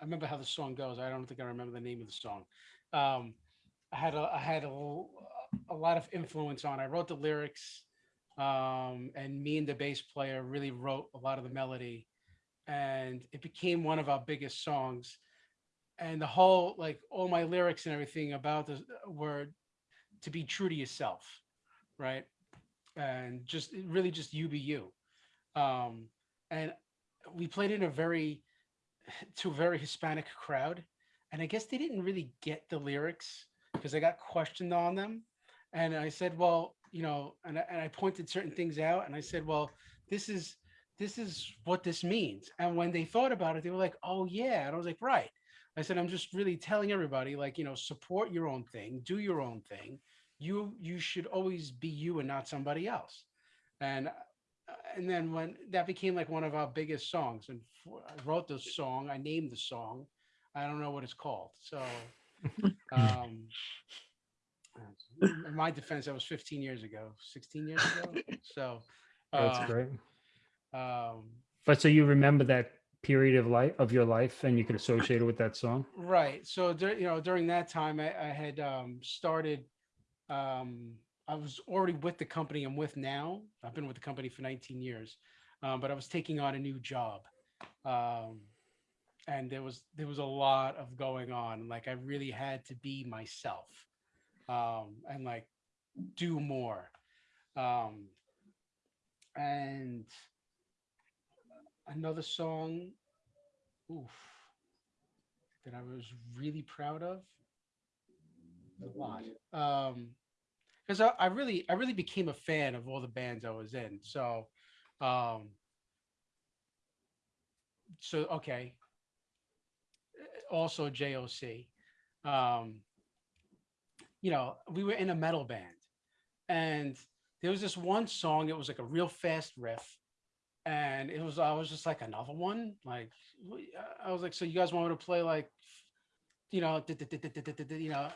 I remember how the song goes. I don't think I remember the name of the song. Um, I had a, I had a, a lot of influence on. I wrote the lyrics, um, and me and the bass player really wrote a lot of the melody, and it became one of our biggest songs. And the whole, like, all my lyrics and everything about the were to be true to yourself, right? And just really just you be you. Um, and we played in a very to a very Hispanic crowd, and I guess they didn't really get the lyrics because I got questioned on them, and I said, well, you know, and I, and I pointed certain things out, and I said, well, this is this is what this means. And when they thought about it, they were like, oh yeah, and I was like, right. I said, I'm just really telling everybody, like, you know, support your own thing, do your own thing. You you should always be you and not somebody else. And uh, and then when that became like one of our biggest songs, and for, I wrote the song, I named the song. I don't know what it's called. So, um, in my defense, that was 15 years ago, 16 years ago. So, That's uh, great. um, But so you remember that period of life of your life and you could associate it with that song? Right. So, you know, during that time, I, I had um, started. Um, I was already with the company I'm with now. I've been with the company for 19 years, um, but I was taking on a new job, um, and there was there was a lot of going on. Like I really had to be myself, um, and like do more. Um, and another song, oof that I was really proud of? A lot. Um, because I, I really, I really became a fan of all the bands I was in. So, um, so okay. Uh, Also JOC. Um, you know, we were in a metal band, and there was this one song. It was like a real fast riff, and it was I was just like another one. Like I was like, so you guys want me to play like, you know, you know.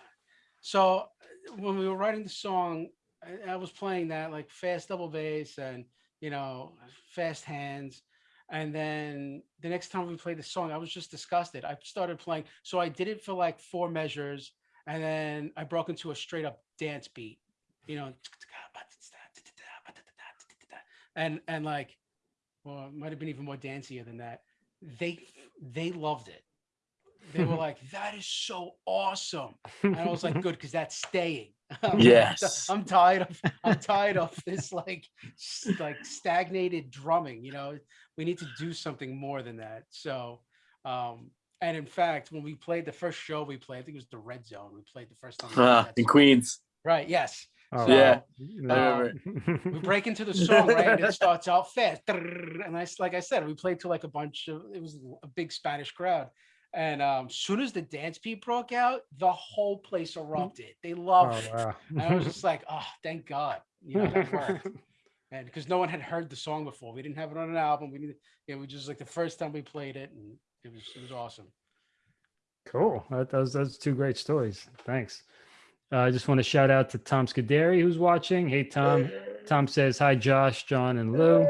So uh, when we were writing the song, I, I was playing that like fast double bass and you know fast hands. And then the next time we played the song, I was just disgusted. I started playing, so I did it for like four measures, and then I broke into a straight up dance beat, you know, and and like well, it might have been even more dancier than that. They they loved it. They were like, "That is so awesome," and I was like, "Good, because that's staying." I'm Yes. I'm tired of I'm tired of this like like stagnated drumming. You know, we need to do something more than that. So, um, and in fact, when we played the first show we played, I think it was the Red Zone. We played the first time. that in. Queens. Right. Yes. Oh, So, Yeah. no. we break into the song right? And it starts out fast. And i like i said we played to like a bunch of it was a big spanish crowd. And um soon as the dance beat broke out the whole place erupted. They Oh, loved it and i was just like oh thank god. You know that worked. And because no one had heard the song before. We didn't have it on an album. We didn't it was just like the first time we played it and it was it was awesome. Cool. That, those those two great stories. Thanks. Uh, I just want to shout out to Tom Scuderi who's watching. Hey Tom. Tom says hi, Josh, John, and Lou,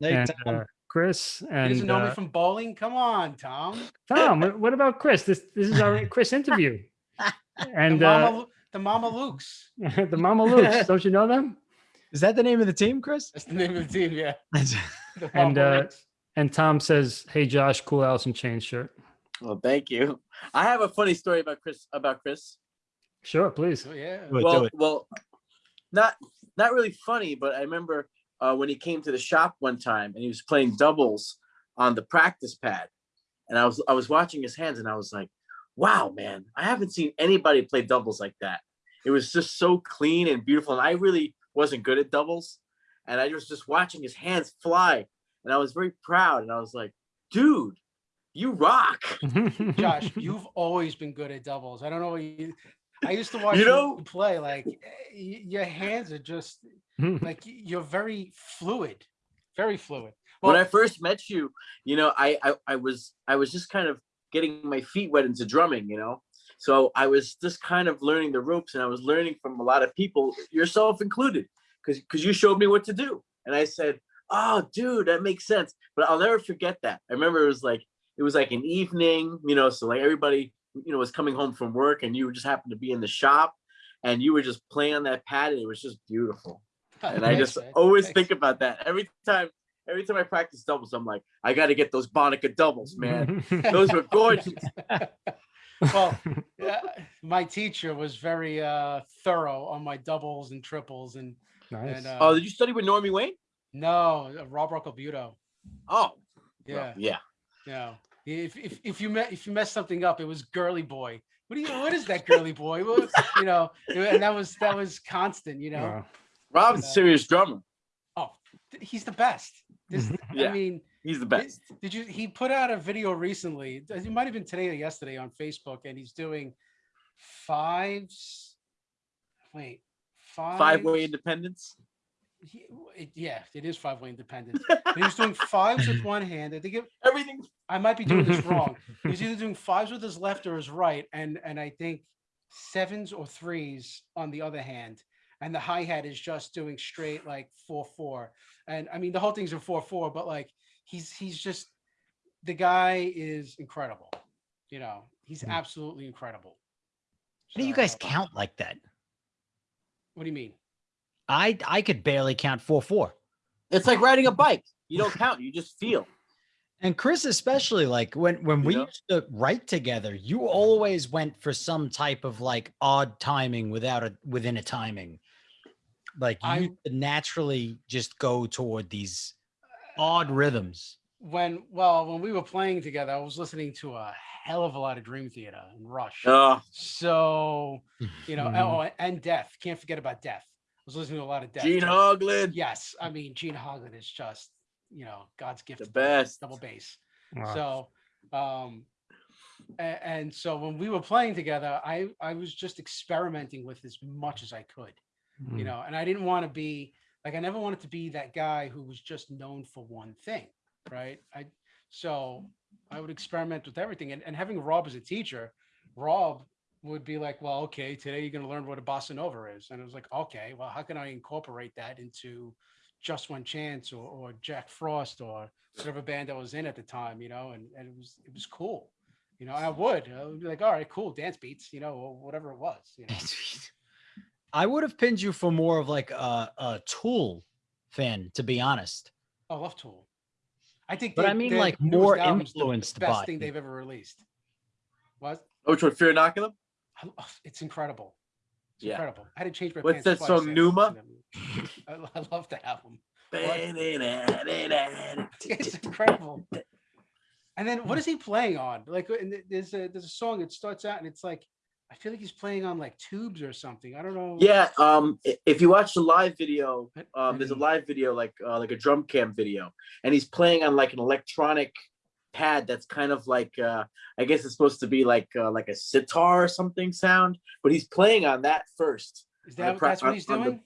Hey, and Tom. uh, Chris. he And doesn't know me uh, from bowling come on tom Tom, what, what about Chris? This this is our Chris interview. the And mama, uh, the mama luke's the Mama Luke's. Don't you know them? Is that the name of the team, Chris? that's the name of the team yeah the And, uh, And Tom says, "Hey Josh, cool Alice in Chains shirt." Well, thank you. I have a funny story about Chris. About Chris. Sure, please. Oh, yeah Do well, well, not not really funny, but I remember uh, when he came to the shop one time and he was playing doubles on the practice pad, and I was I was watching his hands and I was like, "Wow, man! I haven't seen anybody play doubles like that. It was just so clean and beautiful." And I really wasn't good at doubles, and I was just watching his hands fly, and I was very proud. And I was like, "Dude, you rock!" Josh, you've always been good at doubles. I don't know what you. I used to watch You you, know- play. Like eh, your hands are just like you're very fluid, very fluid. when I first met you, you know, I, I I was I was just kind of getting my feet wet into drumming, you know, So I was just kind of learning the ropes and I was learning from a lot of people, yourself included, because because you showed me what to do. And I said, Oh, dude, that makes sense. But I'll never forget that. I remember it was like it was like an evening, you know, so like everybody, you know, was coming home from work and you just happened to be in the shop and you were just playing on that pad and it was just beautiful. And I just man. always Thanks. think about that every time. Every time I practice doubles, I'm like, I got to get those Bonica doubles, man. Those were gorgeous. Well, yeah, my teacher was very uh, thorough on my doubles and triples, and nice. and uh, Oh, did you study with Normie Wayne? no, uh, Rob Roccobuto. Oh, Yeah, well, yeah. yeah. If if if you met if you messed something up, it was girly boy. What do you? What is that girly boy? What, you know, and that was that was constant. You know. Wow. Rob's a Uh, serious drummer. Oh, he's the best. This, Yeah. I mean, He's the Did- best. Did you? He put out a video recently. It might have been today or yesterday on Facebook, and he's doing fives. Wait, five. Five way independence. He- it- yeah, it is five way independence. but he was doing fives with one hand. I think it, Everything. I might be doing this wrong. He was either doing fives with his left or his right, and and I think sevens or threes on the other hand. And the hi hat is just doing straight like four four. And I mean the whole thing's in four four, but like he's he's just the guy is incredible. You know, he's Hmm. absolutely incredible. How do you guys count like that? What do you mean? I I could barely count four four. It's like riding a bike. You don't count. You just feel. And Chris, especially like when when You we know? used to write together, you always went for some type of like odd timing without a within a timing. Like you I- naturally just go toward these odd rhythms. When well, when we were playing together, I was listening to a hell of a lot of Dream Theater and Rush. Oh, So, you know, Mhm. oh, and Death. Can't forget about Death. I was listening to a lot of Death. Gene too. Hoglan. Yes, I mean Gene Hoglan is just, you know, God's gift. The to best. double bass. Wow. So, um, a- and, so when we were playing together, I I was just experimenting with as much as I could, you Mm. know, and I didn't want to be like I never wanted to be that guy who was just known for one thing, right? I so I would experiment with everything, and, and having Rob as a teacher, Rob would be like, well, okay, today you're going to learn what a bossa nova is, and it was like, okay, well, how can I incorporate that into just one chance or, or Jack Frost or whatever band I was in at the time, you know, and, and it was it was cool. You know, I would, I would be like, all right, cool, dance beats, you know, or whatever it was. You know? I would have pinned you for more of like a, a tool fan, to be honest. I love Tool. I think, But I mean, like, more album's the influenced best by thing they've ever released. What? Oh, which one? Fear Inoculum? I It's incredible. It's Yeah. incredible. I had to change my What's pants that song, Pneuma? listening to it. I, I love that album. It's It's incredible. And then what is he playing on? Like, and there's a there's a song that starts out and it's like, I feel like he's playing on like tubes or something. I don't know. Yeah, um, if you watch the live video, um, there's a live video like uh, like a drum cam video, and he's playing on like an electronic pad that's kind of like uh, I guess it's supposed to be like uh, like a sitar or something sound, but he's playing on that first. Is that that's what he's on the- doing?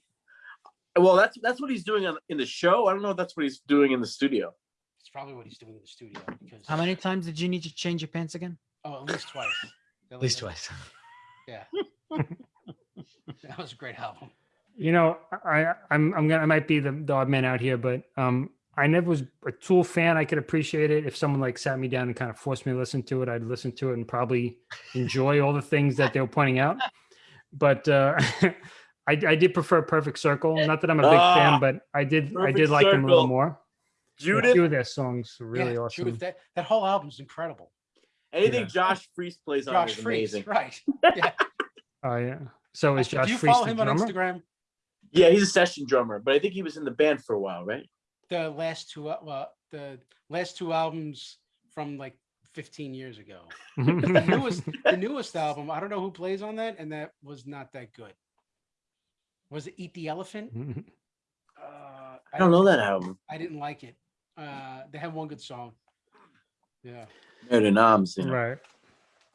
Well, that's that's what he's doing on, in the show. I don't know if that's what he's doing in the studio. It's probably what he's doing in the studio because How many times did you need to change your pants again? Oh, at least twice. At least twice. Yeah. that was a great album. You know, I I'm I'm gonna I might be the, the odd man out here, but um I never was a Tool fan. I could appreciate it if someone like sat me down and kind of forced me to listen to it. I'd listen to it and probably enjoy all the things that they were pointing out. But uh I, I did prefer Perfect Circle. Not that I'm a big Ah, fan, but I did I did like them a little Circle. more. A few of their songs are really yeah, awesome. Judith, that, that whole album's incredible. anything Yeah. Josh Freese plays on Josh is Freese, amazing. right? Yeah. Oh yeah. So is Josh? Do Josh you Freese follow the him on drummer? Instagram? Yeah, he's a session drummer, but I think he was in the band for a while, right? The last two, uh, well, the last two albums from like 15 years ago. The newest, the newest album, I don't know who plays on that, and that was not that good. Was it Eat the Elephant? Uh, I don't know that album. I didn't like it. Uh, they had one good song. Yeah. Murder Noms, you know. Right.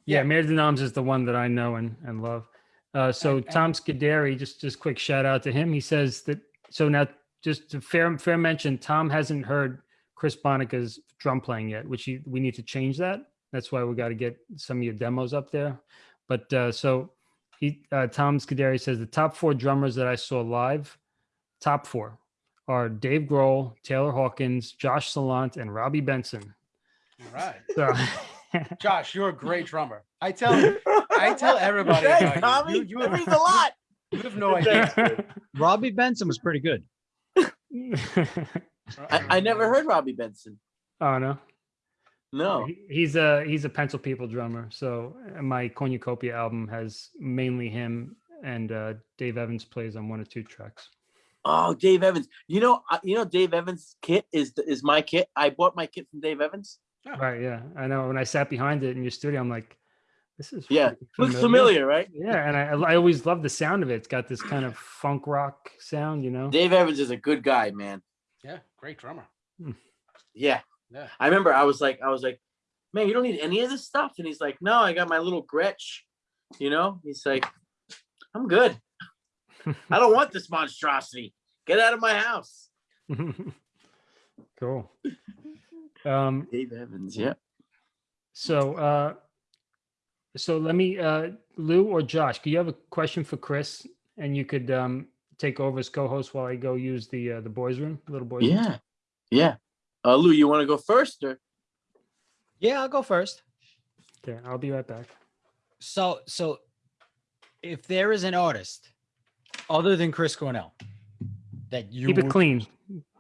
Yeah, Yeah. Mayor Noms is the one that I know and, and love. Uh, so And- and- Tom Scuderi, just just quick shout out to him. He says that so now just to fair fair mention, Tom hasn't heard Chris Bonica's drum playing yet, which he, we need to change that. That's why we got to get some of your demos up there. But uh, so he uh, Tom Scuderi says the top four drummers that I saw live, top four are Dave Grohl, Taylor Hawkins, Josh Salant, and Robbie Benson. All right. So Josh, you're a great drummer. I tell I tell everybody Thanks, about Tommy. you. You, you, have, a lot. you have no idea. Robbie Benson was pretty good. I, I never heard Robbie Benson. oh no. No. He's a he's a Pencil People drummer. So uh, my Cornucopia album has mainly him and uh, Dave Evans plays on one or two tracks. Oh, Dave Evans. You know, you know, Dave Evans' kit is is my kit. I bought my kit from Dave Evans. Right. Yeah. I know. When I sat behind it in your studio, I'm like, this is Yeah, freaking Looks familiar, right? Yeah, and I I always love the sound of it. It's got this kind of funk rock sound, you know. Dave Evans is a good guy, man. Yeah, great drummer. Yeah. Yeah. I remember I was like, I was like, man, you don't need any of this stuff. And he's like, no, I got my little Gretsch. You know, he's like, I'm good. I don't want this monstrosity. Get out of my house. cool. Um, Dave Evans, yeah. so uh, so let me uh, Lou or Josh, do you have a question for Chris, and you could um take over as co-host while I go use the uh, the boys' room, little boys' room? Yeah. Yeah. Uh, Lou, you want to go first or? Yeah, I'll go first. Okay, I'll be right back. So, so if there is an artist other than Chris Cornell that you Keep it clean.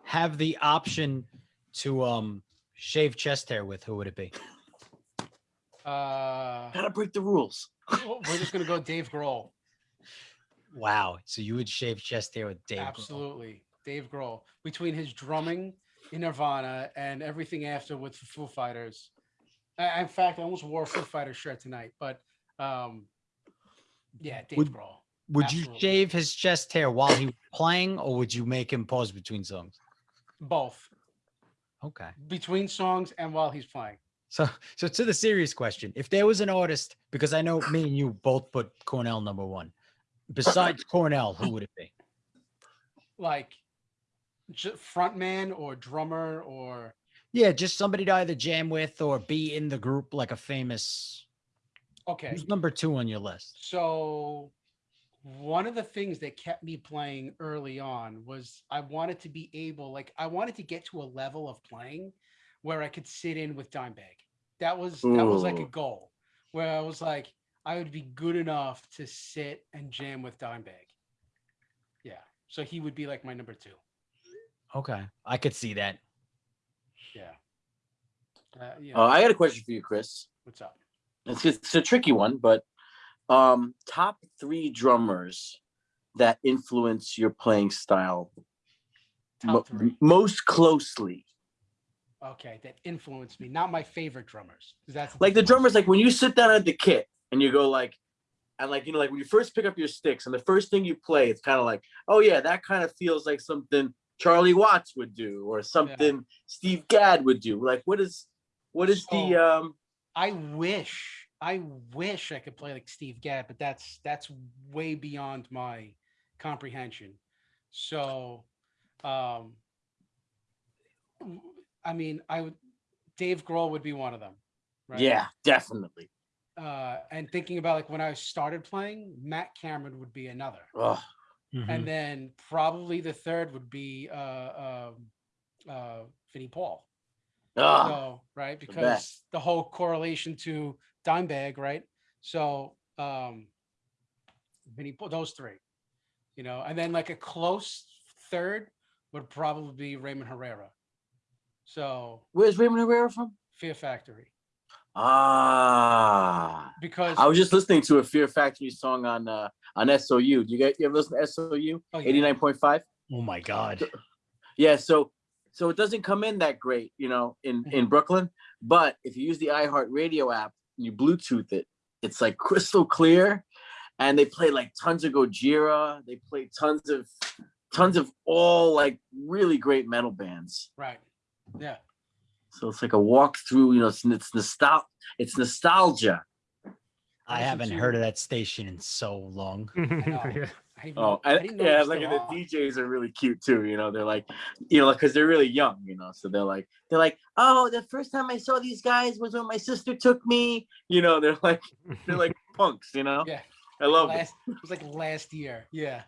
have the option to um shave chest hair with, who would it be? Uh, Gotta break the rules. we're just gonna go Dave Grohl. Wow. So you would shave chest hair with Dave. Grohl. Absolutely, Dave Grohl. Between his drumming in Nirvana and everything after with the Foo Fighters. I, in fact, I almost wore a Foo Fighters shirt tonight, but um, yeah, Dave Would- Grohl. Would you shave his chest hair while he was playing, or would you make him pause between songs? Both Okay. between songs and while he's playing. So, so to the serious question, if there was an artist, because I know me and you both put Cornell number one, besides Cornell, who would it be? Like frontman or drummer or Yeah, just somebody to either jam with or be in the group, like a famous. okay. Who's number two on your list? So one of the things that kept me playing early on was I wanted to be able, like, I wanted to get to a level of playing where I could sit in with Dimebag. That was that was like a goal where I was like, I would be good enough to sit and jam with Dimebag. Yeah. So he would be like my number two. Okay, I could see that. Yeah. Uh, yeah. Uh, I got a question for you, Chris. what's up? It's, it's a tricky one, but um, top three drummers that influence your playing style mo- most closely. Okay, that influenced me. Not my favorite drummers. That's Like the drummers, like when you sit down at the kit and you go like, and like you know, like when you first pick up your sticks and the first thing you play, it's kind of like, oh yeah, that kind of feels like something Charlie Watts would do or something Steve Gadd would do. Like what is what is the um I wish, I wish I could play like Steve Gadd, but that's that's way beyond my comprehension. So, um, I mean, I would, Dave Grohl would be one of them, right? yeah, definitely. Uh, and thinking about like when I started playing, Matt Cameron would be another, Oh, Mm-hmm. and then probably the third would be uh, um, uh, Vinnie Paul. ah, So, right, because best. the whole correlation to Dimebag, right? So, um, Vinnie, Paul- those three, you know, and then like a close third would probably be Raymond Herrera. So, where's Raymond Herrera from? Fear Factory, Ah, because I was just listening to a Fear Factory song on uh on SOU. Do you guys you ever listen to SOU? oh, yeah, Eighty nine point five. Oh my God. Yeah, so so it doesn't come in that great, you know, in in Brooklyn. But if you use the iHeartRadio app and you Bluetooth it, it's like crystal clear. And they play like tons of Gojira. They play tons of tons of all like really great metal bands. right, yeah, So it's like a walk through, you know, it's it's nostal it's nostalgia. I haven't heard of that station in so long. yeah. I didn't Oh, know- I and, didn't know it yeah, like the. DJs are really cute too. You know, they're like, you know, because they're really young. You know, so they're like, they're like, oh, the first time I saw these guys was when my sister took me. You know, they're like, they're like punks, you know. Yeah. I love it. It was like last year. Yeah.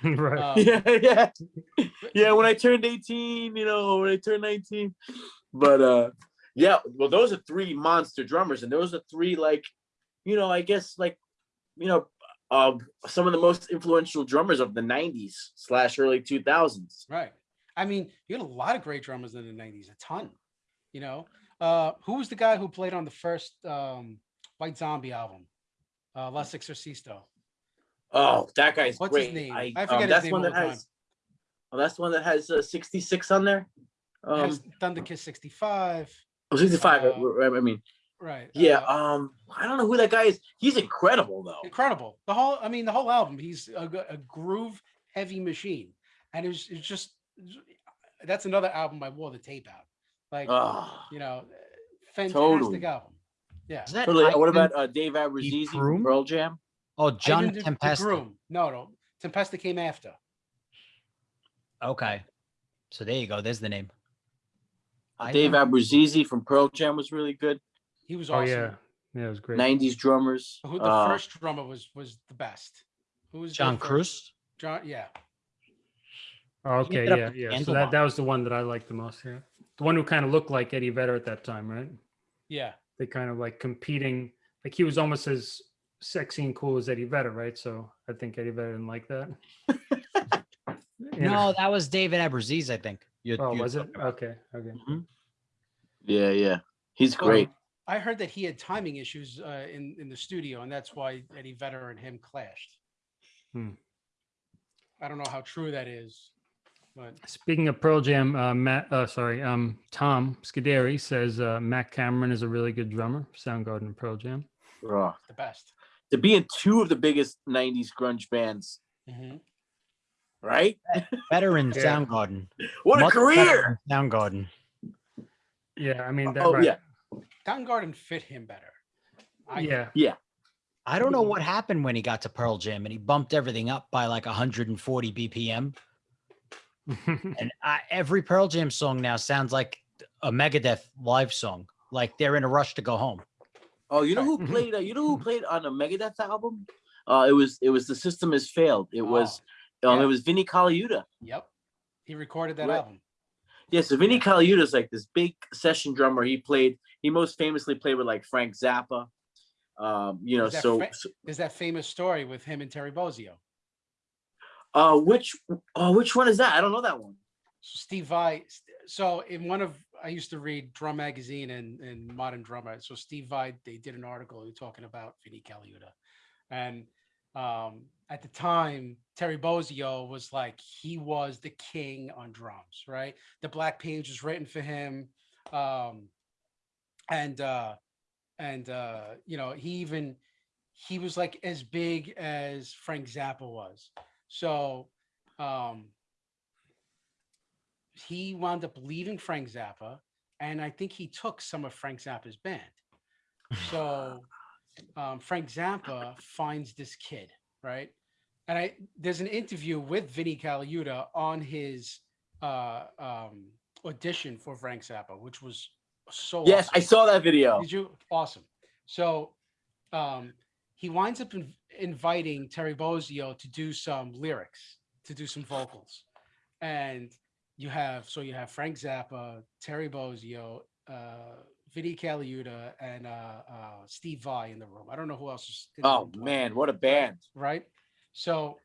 right. Um, yeah, yeah, yeah. When I turned 18, you know, when I turned 19. But uh yeah, well, those are three monster drummers, and those are three like, you know, I guess like, you know, uh, some of the most influential drummers of the 90s slash early 2000s. Right. I mean, you had a lot of great drummers in the 90s, a ton. You know, uh, who was the guy who played on the first um, White Zombie album? Uh, La Sexorcisto. Oh, that guy's What's his great. name? I, I um, forget his that's name one all that the time. has. Oh, that's the one that has uh, 66 on there. Um, Has Thunder Kiss 65. oh, 65. uh, I I mean, Right. yeah. uh, Um, I don't know who that guy is. He's incredible though. incredible. The whole, I mean, the whole album. He's a, a groove heavy machine, and it it's just that's another album I wore the tape out. Like Oh, you know, fantastic Totally. album. Yeah. Is that totally. What about uh, Dave Abbruzzese from Pearl Jam? Oh, John Ivan the- the Tempesta. Groom. No, no, Tempesta came after. Okay. So there you go. There's the name. Dave Ivan- Abbruzzese from Pearl Jam was really good. He was Oh awesome. yeah. Yeah, it was great. 90s drummers. Who the Uh, first drummer was was the best. Who was the John first- Cruz. John, yeah. Oh, okay, ended yeah, with yeah. So Candlebox. that that was the one that I liked the most. Yeah, the one who kind of looked like Eddie Vedder at that time, right? Yeah. They kind of like competing. Like he was almost as sexy and cool as Eddie Vedder, right? So I think Eddie Vedder didn't like that. You? No, that was David Abbruzzese, I think. You- Oh, you- was it? Okay, okay. Yeah, yeah. He's Well, great. I heard that he had timing issues uh, in in the studio, and that's why Eddie Vedder and him clashed. Hmm. I don't know how true that is, but Speaking of Pearl Jam, uh, Matt, uh, sorry, um, Tom Scuderi says uh, Matt Cameron is a really good drummer. Soundgarden and Pearl Jam. Ugh. the best. To be in two of the biggest 90s grunge bands, Mhm. right? Veteran Yeah. Soundgarden. What a Much better career! Soundgarden. Yeah, I mean that. Oh, right. yeah. Soundgarden fit him better. I think. yeah. I don't know what happened when he got to Pearl Jam and he bumped everything up by like 140 BPM. And I, every Pearl Jam song now sounds like a Megadeth live song. Like they're in a rush to go home. Oh, you know who Mhm. played? Uh, you know who played on a Megadeth album? Uh, it was it was the System Has Failed. It was Oh, um yeah. it was Vinnie Colaiuta. Yep. He recorded that Right. album. Yeah, so Vinny Yeah. Colaiuta is like this big session drummer. He played. He most famously played with like Frank Zappa. Um, you know, Is so Fra- There's that famous story with him and Terry Bozzio. uh, which uh, which one is that? I don't know that one. Steve Vai. So in one of I used to read Drum Magazine and, and Modern Drummer. So Steve Vai, they did an article talking about Vinnie Colaiuta. And um, at the time, Terry Bozzio was like he was the king on drums, right? The Black Page was written for him. Um, and uh and uh you know, he even he was like as big as Frank Zappa was. So um he wound up leaving Frank Zappa, and I think he took some of Frank Zappa's band. So um, Frank Zappa finds this kid, right? And I there's an interview with Vinnie Colaiuta on his uh, um, audition for Frank Zappa, which was so Yes, I saw that video. Did you? Awesome. So um, he winds up in, inviting Terry Bozzio to do some lyrics, to do some vocals. And you have, so you have Frank Zappa, Terry Bozzio, uh, Vinnie Colaiuta, and uh, uh, Steve Vai in the room. I don't know who else is in the Oh room playing, man, what a band! Right. So,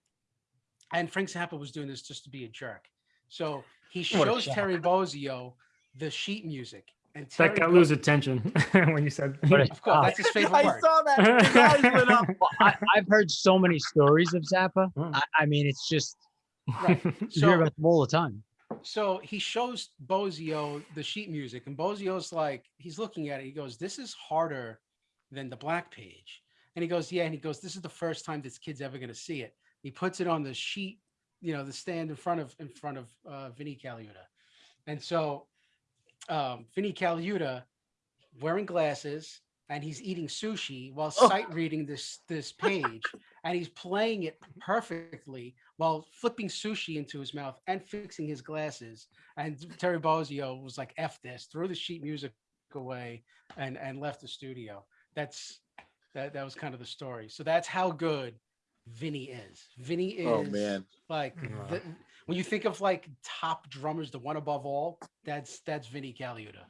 and Frank Zappa was doing this just to be a jerk. So he shows. Terry Bozzio the sheet music. And that Terry got Bo- Lou's attention when you said. What a Of course, shock. that's his favorite I saw that. Lit up. Well, I, I've heard so many stories of Zappa. Oh. I, I mean, it's just Right. you hear about them all the time. So he shows Bozzio the sheet music, and Bozzio's like, he's looking at it. He goes, "This is harder than the Black Page." And he goes, "Yeah." And he goes, "This is the first time this kid's ever going to see it." He puts it on the sheet, you know, the stand in front of in front of uh, Vinnie Colaiuta, and so um, Vinnie Colaiuta, wearing glasses, and he's eating sushi while Oh. sight reading this this page, and he's playing it perfectly while flipping sushi into his mouth and fixing his glasses. And Terry Bozzio was like, "F this," threw the sheet music away and and left the studio. That's That that was kind of the story. So that's how good Vinny is. Vinny oh, is Oh man. like Wow. the, when you think of like top drummers, the one above all, that's that's Vinnie Colaiuta.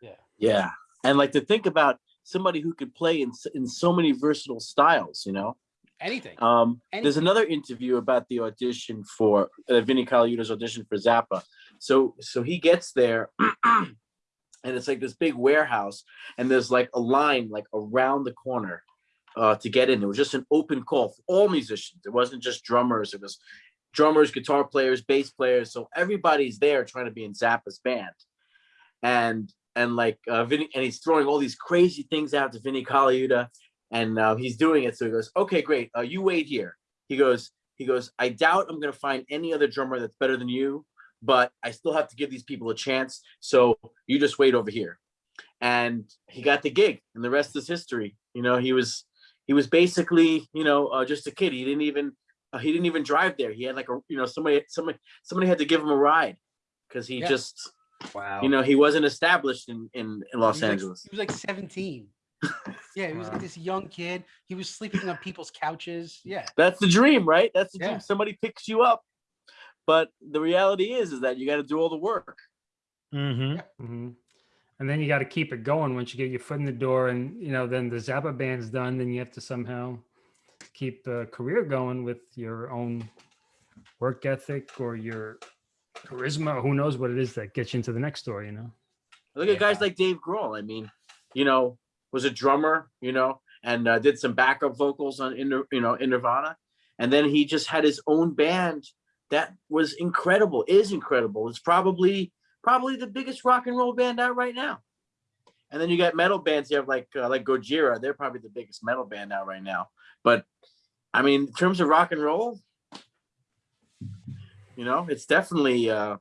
Yeah. Yeah. And like to think about somebody who could play in in so many versatile styles, you know. Anything. Um, there's another interview about the audition for uh, Vinnie Colaiuta's audition for Zappa. So so he gets there, and it's like this big warehouse, and there's like a line like around the corner uh, to get in. It was just an open call for all musicians. It wasn't just drummers. It was drummers, guitar players, bass players. So everybody's there trying to be in Zappa's band, and and like uh, Vinny, and he's throwing all these crazy things out to Vinnie Colaiuta and uh, he's doing it. So he goes, "Okay, great. Uh, you wait here." He goes, "He goes. I doubt I'm gonna find any other drummer that's better than you, but I still have to give these people a chance. So you just wait over here." And he got the gig, and the rest is history. You know, he was he was basically you know uh, just a kid. He didn't even uh, he didn't even drive there. He had like a you know somebody somebody somebody had to give him a ride because he Yeah. just Wow. you know he wasn't established in in, in Los he, was like, Angeles. he was like 17. yeah, he was Wow. like this young kid. He was sleeping on people's couches. Yeah. That's the dream, right? That's the Yeah. dream. Somebody picks you up. But the reality is, is that you got to do all the work. hmm hmm And then you got to keep it going once you get your foot in the door, and you know, then the Zappa band's done. Then you have to somehow keep the career going with your own work ethic or your charisma. Who knows what it is that gets you into the next door? You know. Look at guys like Dave Grohl. I mean, you know, was a drummer, you know, and uh, did some backup vocals on, in, you know, in Nirvana, and then he just had his own band that was incredible. Is incredible. It's probably probably the biggest rock and roll band out right now. And then you got metal bands. You have like uh, like Gojira. They're probably the biggest metal band out right now. But I mean, in terms of rock and roll, you know, it's definitely uh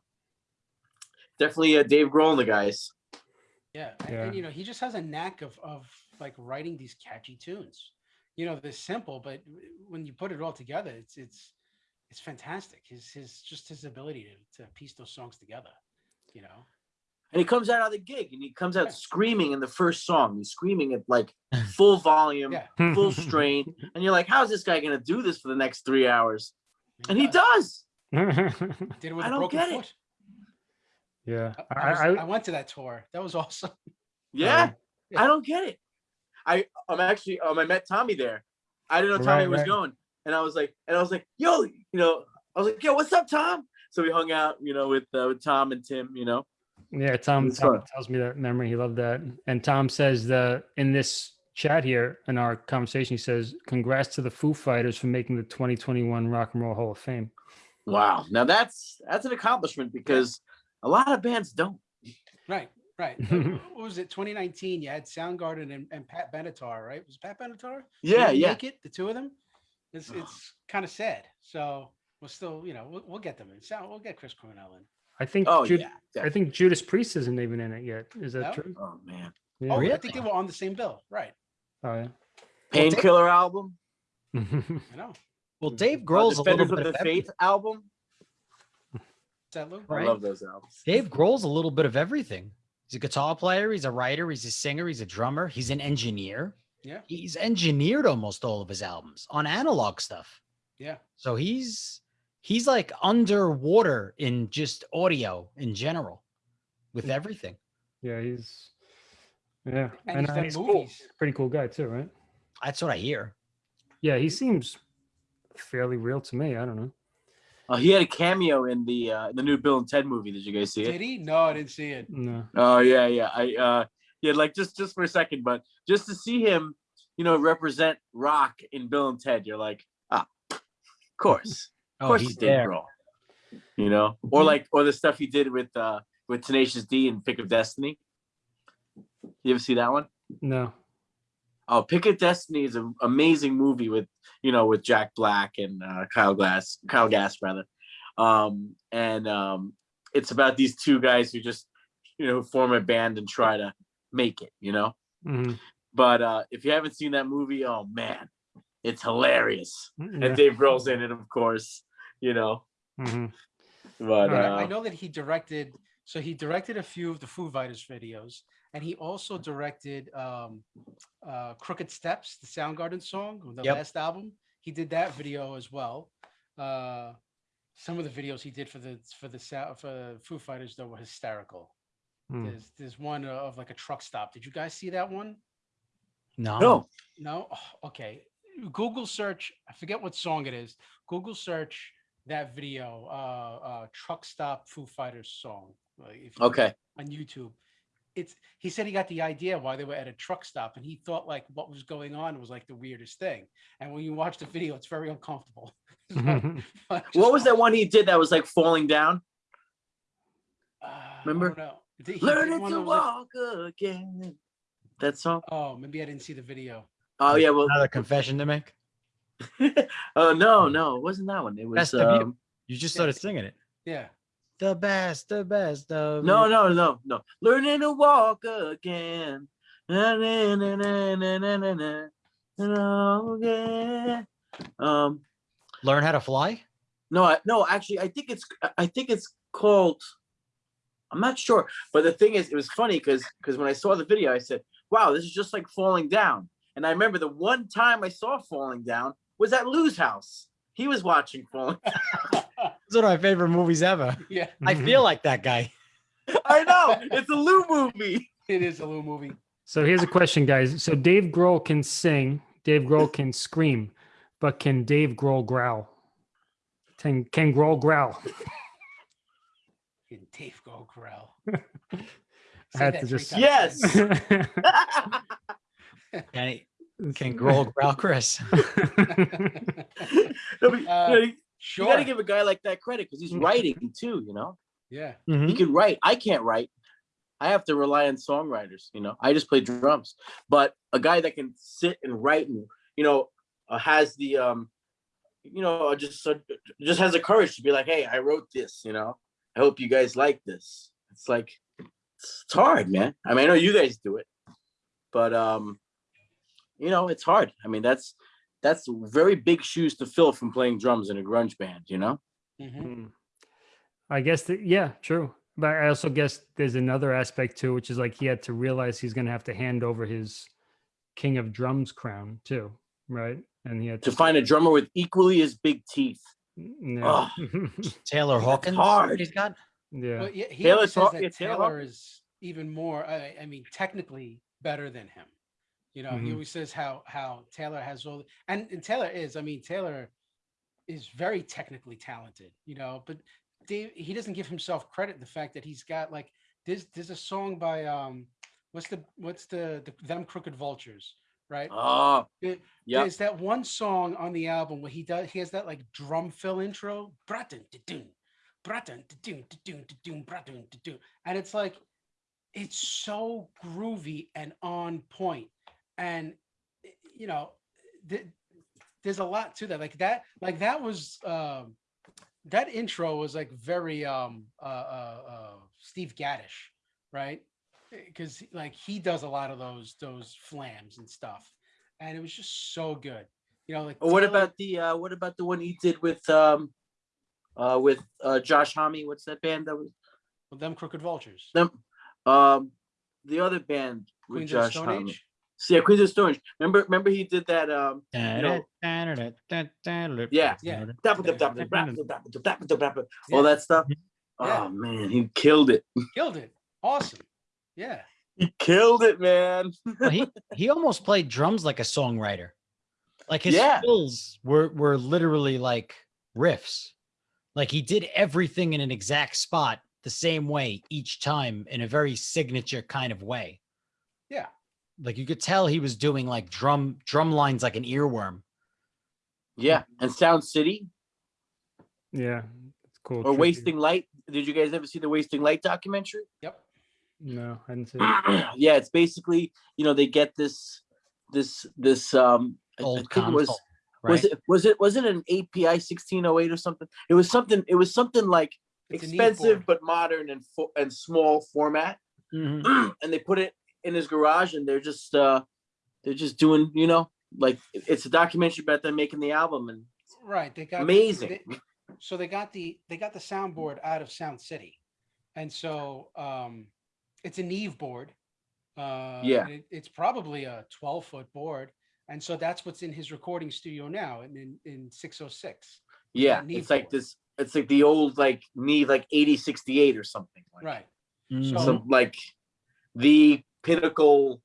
definitely uh, Dave Grohl and the guys. Yeah. Yeah. And, you know, he just has a knack of of like writing these catchy tunes. You know, they're simple, but when you put it all together, it's it's it's fantastic. His his just his ability to to piece those songs together. You know. And he comes out of the gig and he comes out Yeah. screaming in the first song. He's screaming at like full volume, Yeah. full strain. And you're like, how's this guy gonna do this for the next three hours? he And he does. Does. Did it with I a don't broken get it. yeah. I, I, I, was- I, I went to that tour. That was awesome. Yeah, Yeah. I don't get it. I I'm actually um I met Tommy there. I didn't know Tommy Right, was right. going. And I was like, and I was like, yo, you know, I was like, yo, what's up, Tom? So we hung out, you know, with uh, with Tom and Tim, you know. Yeah, Tom, Tom tells me that memory. He loved that. And Tom says that in this chat here, in our conversation, he says, Congrats to the Foo Fighters for making the 2021 Rock and Roll Hall of Fame. Wow. Now that's that's an accomplishment because a lot of bands don't. Right, right. Uh, what was it? 2019. You had Soundgarden and, and Pat Benatar, right? Was it Pat Benatar? Yeah, Didn't yeah. Make it the two of them. It's it's kind of sad. So we'll still, you know, we'll, we'll get them in. Sound we'll get Chris Cornell in. I think Oh Jud- yeah. I think Judas Priest isn't even in it yet. Is that No? true? Oh man. Yeah. Oh, I think they were on the same bill. Right. Oh, yeah. Painkiller album. yeah. I know. Well, Dave uh, Grohl's a little Defenders of bit the of Faith everything. album. Is that Lou? Right. I love those albums. Dave Grohl's a little bit of everything. He's a guitar player. He's a writer. He's a singer. He's a drummer. He's an engineer. Yeah. He's engineered almost all of his albums on analog stuff. Yeah. So he's he's like underwater in just audio in general with everything. yeah, he's yeah, And and, he's uh, he's cool. Pretty cool guy too, right? That's what I hear. Yeah, he seems fairly real to me. I don't know. Uh, he had a cameo in the uh, the new Bill and Ted movie. Did you guys see it? Did he? No, I didn't see it. No. Oh yeah, yeah. I uh yeah, like just just for a second, but just to see him, you know, represent rock in Bill and Ted, you're like, ah, of course. Of Oh, course he's it's Dave there. You know? Or like or the stuff he did with uh with Tenacious D and Pick of Destiny. You ever see that one? No. Oh, Pick of Destiny is an amazing movie with you know with Jack Black and uh, Kyle Glass, Kyle Gass rather, um, and um, it's about these two guys who just you know form a band and try to make it, you know. Mhm. But uh, if you haven't seen that movie, oh man, it's hilarious. Yeah. And Dave Grohl's in it, of course, you know. Mhm. But uh, I know that he directed. So he directed a few of the Foo Fighters videos, and he also directed um, uh, "Crooked Steps," the Soundgarden song, the Yep. last album. He did that video as well. Uh, some of the videos he did for the for the for Foo Fighters though were hysterical. Hmm. There's there's one of like a truck stop. Did you guys see that one? No. No. No. Oh, okay. Google search. I forget what song it is. Google search that video. Uh, uh, truck stop Foo Fighters song. Like, if you- Okay. On YouTube. It's. He said he got the idea why they were at a truck stop, and he thought like what was going on was like the weirdest thing. And when you watch the video, it's very uncomfortable. So, What was that one he did that was like falling down? Uh, Remember? don't know. Did- he did Learning to that was like- walk again. That song? oh, maybe I didn't see the video. Oh yeah, well, Another confession to make. oh no, no, it wasn't that one. It was you. um, You just started singing it. Yeah the best, the best of No, no, no, no. Learning to walk again. Um, Learn how to fly? No, I, no, actually, I think it's I think it's called. I'm not sure, but the thing is, it was funny because because when I saw the video, I said, "Wow, this is just like falling down." And I remember the one time I saw falling down was at Lou's house. He was watching falling. Down one of my favorite movies ever. yeah, I feel like that guy. I know it's a Lou movie. it is a little movie. So here's a question, guys. So Dave Grohl can sing, Dave Grohl can scream, but can Dave Grohl growl? Can, can Grohl growl? Can Dave Go Corral. I had to just- Yes. Can, he, can Grohl growl Chris? No, but, Uh, know, you- Sure. you got to give a guy like that credit because he's writing too. You know, yeah. Mhm. he can write. I can't write. I have to rely on songwriters. You know, I just play drums. But a guy that can sit and write and you know uh, has the um, you know, uh, just uh, just has the courage to be like, hey, I wrote this. You know, I hope you guys like this. It's like it's, it's hard, man. I mean, I know you guys do it, but um, you know, it's hard. I mean, that's that's very big shoes to fill from playing drums in a grunge band. You know. Mm. I guess that yeah, true. But I also guess there's another aspect too, which is like he had to realize he's gonna have to hand over his king of drums crown too, right? And he had to find a drummer with equally as big teeth. yeah. Taylor Hawkins. hard. He's got. yeah. Well, yeah, he Taylor always says that Taylor Taylor is even more. I, I mean, technically better than him. You know, he Mhm. always says how how Taylor has all, and, and Taylor is. I mean, Taylor is very technically talented. You know, but Dave he doesn't give himself credit the fact that he's got like there's there's a song by um what's the what's the, the them crooked vultures right Oh, There- yeah. there's that one song on the album where he does he has that like drum fill intro and it's like it's so groovy and on point and eh, you know th- there's a lot to that like that like that was um that intro was like very um uh uh, uh steve gaddish right because like he does a lot of those those flams and stuff and it was just so good you know like what Taylor- about the uh what about the one he did with um uh with uh Josh Homme? What's that band that was with them crooked vultures them? Um the other band with queens of Josh stone Homme. age Yeah, Queens of Stone Age. Remember remember he did that um know- Yeah. Yeah. all that stuff. Oh man, he killed it. killed it awesome yeah He killed it, man. Well, he he almost played drums like a songwriter. Like his Yeah. fills were were literally like riffs. Like he did everything in an exact spot the same way each time in a very signature kind of way. Yeah. Like you could tell he was doing like drum drum lines like an earworm. Yeah, and Sound City Yeah. It's cool. or tribute. Wasting Light. Did you guys ever see the Wasting Light documentary? yep No, I didn't see it. yeah, it's basically you know they get this this this um I- I Old think it was right? was it was it was it an API 1608 or something? It was something it was something like It's expensive but modern and fo- and small format Mhm. and they put it in his garage and they're just uh they're just doing you know like it's a documentary about them making the album and right they got amazing they- so they got the they got the soundboard out of sound city and so um it's a neve board Uh, Yeah. it- it's probably a 12 foot board. And so that's what's in his recording studio now in, in, in 606. Yeah, Neve it's like this. It's like the old like Neve like eighty sixty eight or something. Like, Right. Mhm. So like the pinnacle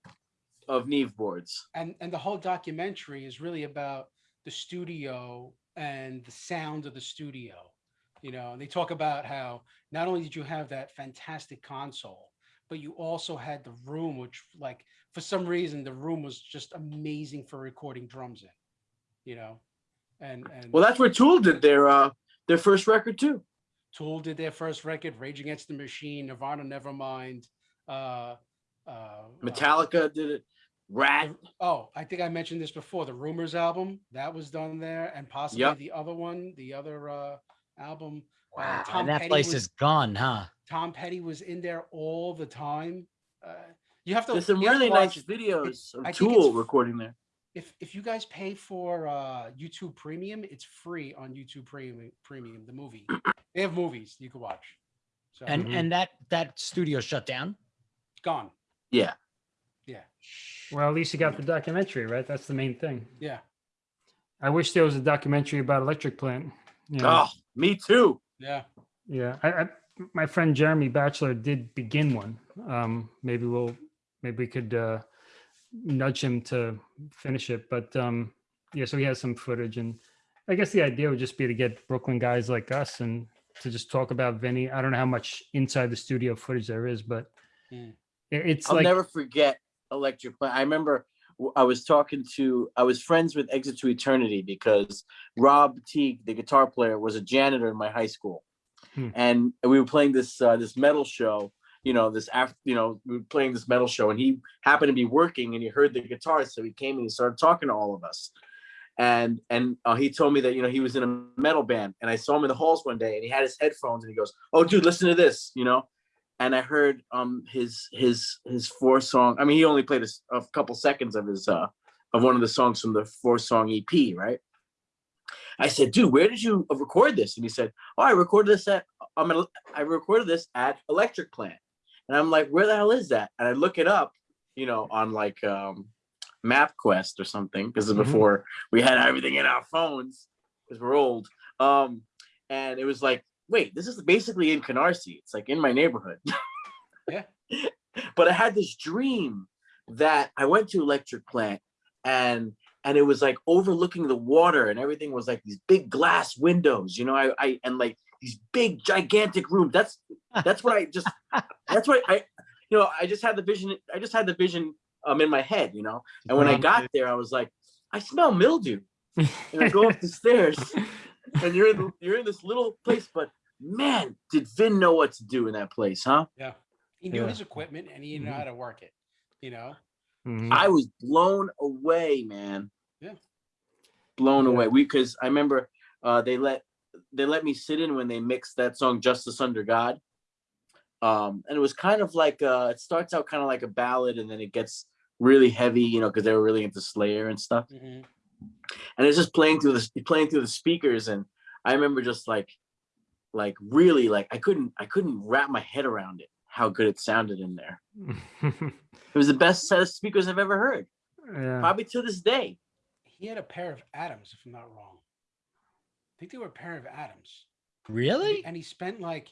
of Neve boards. And, and the whole documentary is really about the studio and the sound of the studio. You know, and they talk about how not only did you have that fantastic console, but you also had the room, which like for some reason the room was just amazing for recording drums in. You know, and and Well, that's where Tool did their uh their first record too. Tool did their first record, Rage Against the Machine, Nirvana, Nevermind. Uh, uh, Metallica did it. Rat. Oh, I think I mentioned this before. The Rumors album that was done there, and possibly Yep. the other one, the other uh, album. uh, Wow, Tom and that Petty place was- is gone, huh? Tom Petty was in there all the time. Uh, you have to. There's some you have really nice watch- videos I of think Tool it's- recording there. If if you guys pay for uh, YouTube Premium, it's free on YouTube Premium. Premium, the movie. They have movies you can watch. So And Mhm. and that that studio shut down. gone. Yeah. Yeah, Well, at least you got the documentary, right? That's the main thing. yeah. I wish there was a documentary about Electric Plant. You know? Oh, me too. Yeah. Yeah, I, I, my friend Jeremy Batchelor did begin one. Um, maybe we'll, maybe we could uh, nudge him to finish it. But um, yeah, so he has some footage, and I guess the idea would just be to get Brooklyn guys like us and to just talk about Vinny. I don't know how much inside the studio footage there is, but Hmm. It- it's I'll like never forget Electric Plant. I remember I was talking to, I was friends with Exit to Eternity because Rob Teague, the guitar player, was a janitor in my high school, Hmm. and we were playing this uh, this metal show. You know, this after you know we were playing this metal show, and he happened to be working, and he heard the guitar, so he came and he started talking to all of us. And and uh, he told me that you know he was in a metal band, and I saw him in the halls one day, and he had his headphones, and he goes, "Oh, dude, listen to this," you know and I heard um his his his four song. I mean, he only played a couple seconds of his uh of one of the songs from the four song EP, right? I said, dude, where did you record this? And he said, oh, I recorded this at I'm I recorded this at Electric Plant. And I'm like, where the hell is that? And I look it up, you know, on like um MapQuest or something because Mhm. before we had everything in our phones because we're old. Um, and it was like wait, this is basically in Canarsie. It's like in my neighborhood. Yeah. but I had this dream that I went to Electric Plant and and it was like overlooking the water and everything was like these big glass windows, you know, I, I and like these big gigantic rooms. That's that's what I just that's what I you know, I just had the vision, I just had the vision um in my head, you know. And when I got there, I was like, I smell mildew. And I go up the stairs and you're in the, you're in this little place, but man, did Vin know what to do in that place, huh? Yeah. He knew Yeah. his equipment and he knew Mhm. how to work it. You know. Mhm. I was blown away, man. Yeah. Blown Yeah. away. We because I remember uh they let they let me sit in when they mixed that song Justice Under God. Um, and it was kind of like uh it starts out kind of like a ballad and then it gets really heavy, you know, because they were really into Slayer and stuff. Mhm. and it's just playing through the playing through the speakers and i remember just like like really like i couldn't i couldn't wrap my head around it how good it sounded in there it was the best set of speakers i've ever heard yeah. probably to this day He had a pair of Adams, if I'm not wrong. I think they were a pair of Adams. And he- Really? And he spent like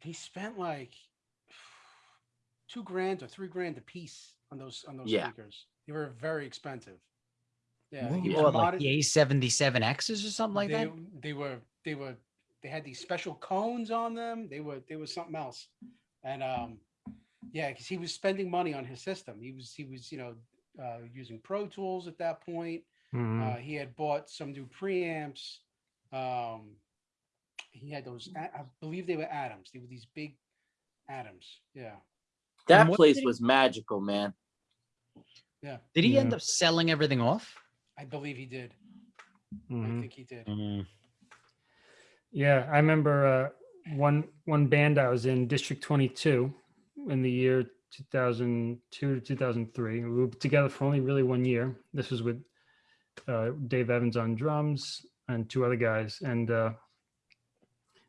he spent like two grand or three grand a piece on those on those Yeah. speakers. They were very expensive. Yeah, What, he was like the A77Xs or something like they, that? They were they were they had these special cones on them. They were they were something else. And um yeah, because he was spending money on his system. He was he was, you know, uh using Pro Tools at that point. Mhm. Uh he had bought some new preamps. Um he had those I believe they were Adams. They were these big Adams. Yeah. that place was magical man Yeah. Did he end up selling everything off? I believe he did. Mhm. I think he did. Yeah, I remember uh, one one band I was in, District 22, in the year 2002 to 2003. We were together for only really one year. This was with uh, Dave Evans on drums and two other guys, and uh,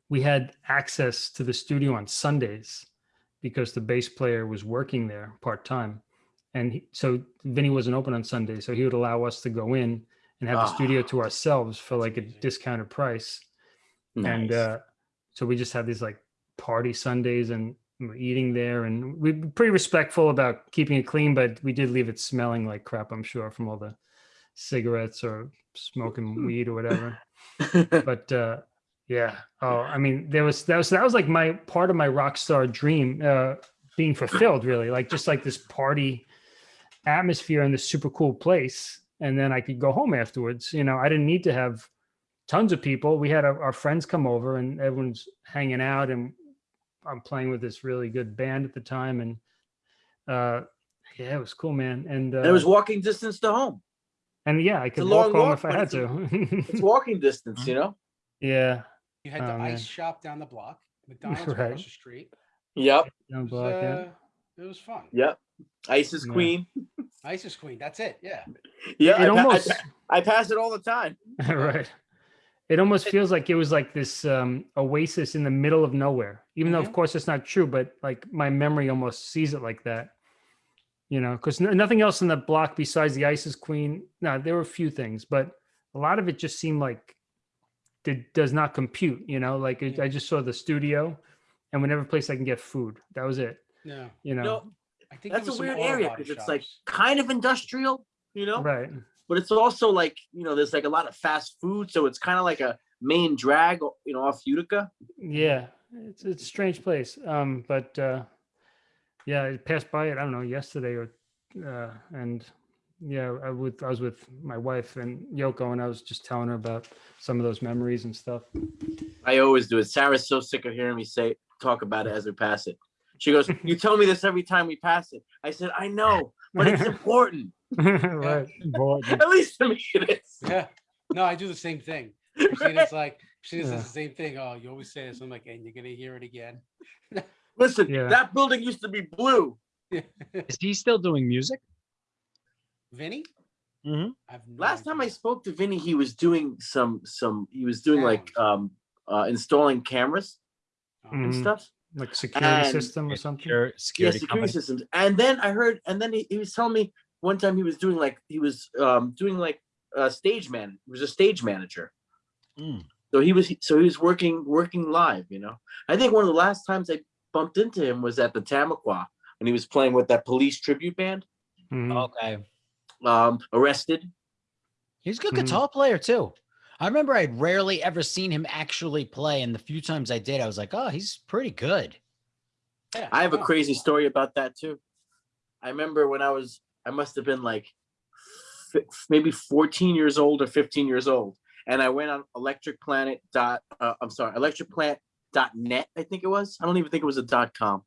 we had access to the studio on Sundays because the bass player was working there part time, and he, so Vinny wasn't open on Sunday, so he would allow us to go in and have the studio Ah. to ourselves for like a discounted price. And uh, so we just had these like party Sundays and we we're eating there and we are pretty respectful about keeping it clean, but we did leave it smelling like crap, I'm sure, from all the cigarettes or smoking weed or whatever. But uh, yeah, oh, I mean, there was that was that was like my part of my rock star dream uh, being fulfilled, really, like just like this party atmosphere in this super cool place, and then I could go home afterwards. You know, I didn't need to have tons of people. We had our, our friends come over, and everyone's hanging out, and I'm playing with this really good band at the time, and uh, yeah, it was cool, man. And uh, And it was walking distance to home. and yeah, I could walk long home walk, if I had to. It's walking distance, you know? yeah, You had the Oh, man. ice shop down the block, McDonald's Right. across the street. Yep. down It was, block, yeah. uh, it was fun. Yep. Isis Yeah. Queen. Isis Queen. That's it. Yeah. Yeah. it I, pa- I almost pa- I pass it all the time. right. It almost feels like it was like this um, oasis in the middle of nowhere. Even though, of Mhm. course, it's not true, but like my memory almost sees it like that. You know, because nothing else in the block besides the ISIS Queen. No, there were a few things, but a lot of it just seemed like it does not compute. You know, like it, Yeah. I just saw the studio, and whatever place I can get food. That was it. Yeah. You know, No, I think that's a weird area because it's like kind of industrial, you know? right? But it's also like, you know, there's like a lot of fast food. So it's kind of like a main drag, you know, off Utica. Yeah, it's it's a strange place. Um, but uh, yeah, I passed by it. I don't know yesterday or uh, and yeah, I with I was with my wife and Yoko, and I was just telling her about some of those memories and stuff. I always do it. Sarah's so sick of hearing me say talk about it as we pass it. She goes, "You tell me this every time we pass it." I said, "I know, but it's important. right. Important. At least to me, it is." Yeah. No, I do the same thing. Christina's like, she Yeah. says the same thing. Oh, you always say this. I'm like, and you're gonna hear it again. Listen, Yeah. that building used to be blue. Is he still doing music? Vinny? Mhm. I've no Last time I spoke to Vinny, he was doing some some. He was doing like um uh installing cameras Oh, and Mhm. stuff. Like security And- system or something. Secure- Yeah, Security security company. systems. And then I heard, and then he, he was telling me one time he was doing like he was um doing like a stage man. He was a stage manager. Mm. So he was so he was working working live, you know. I think one of the last times I bumped into him was at the Tamaqua when he was playing with that police tribute band. Mhm. Okay. Um, arrested. He's a good Mhm. guitar player too. I remember I'd rarely ever seen him actually play, and the few times I did, I was like, "Oh, he's pretty good." yeah, I have a crazy story about that too. I remember when I was, I must have been like maybe 14 years old or 15 years old. And I went on electric planet dot, uh, I'm sorry, electric plant dot net, I think it was. I don't even think it was a dot com.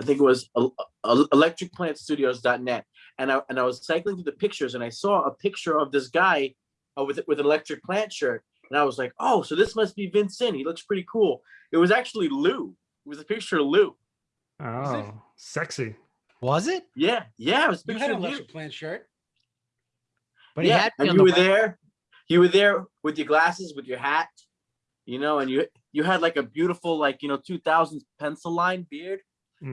I think it was el- el- electricplantstudios.net. And I, and I was cycling through the pictures and I saw a picture of this guy uh, with, with an electric plant shirt. And I was like, oh, so this must be Vincent. He looks pretty cool. It was actually Lou. It was a picture of Lou. Oh, sexy. Was it? Yeah, yeah, it was a You had an of you. electric plant shirt. But he yeah, had and you the were web- there. You were there with your glasses, with your hat, you know, and you you had like a beautiful, like you know, two thousands pencil line beard.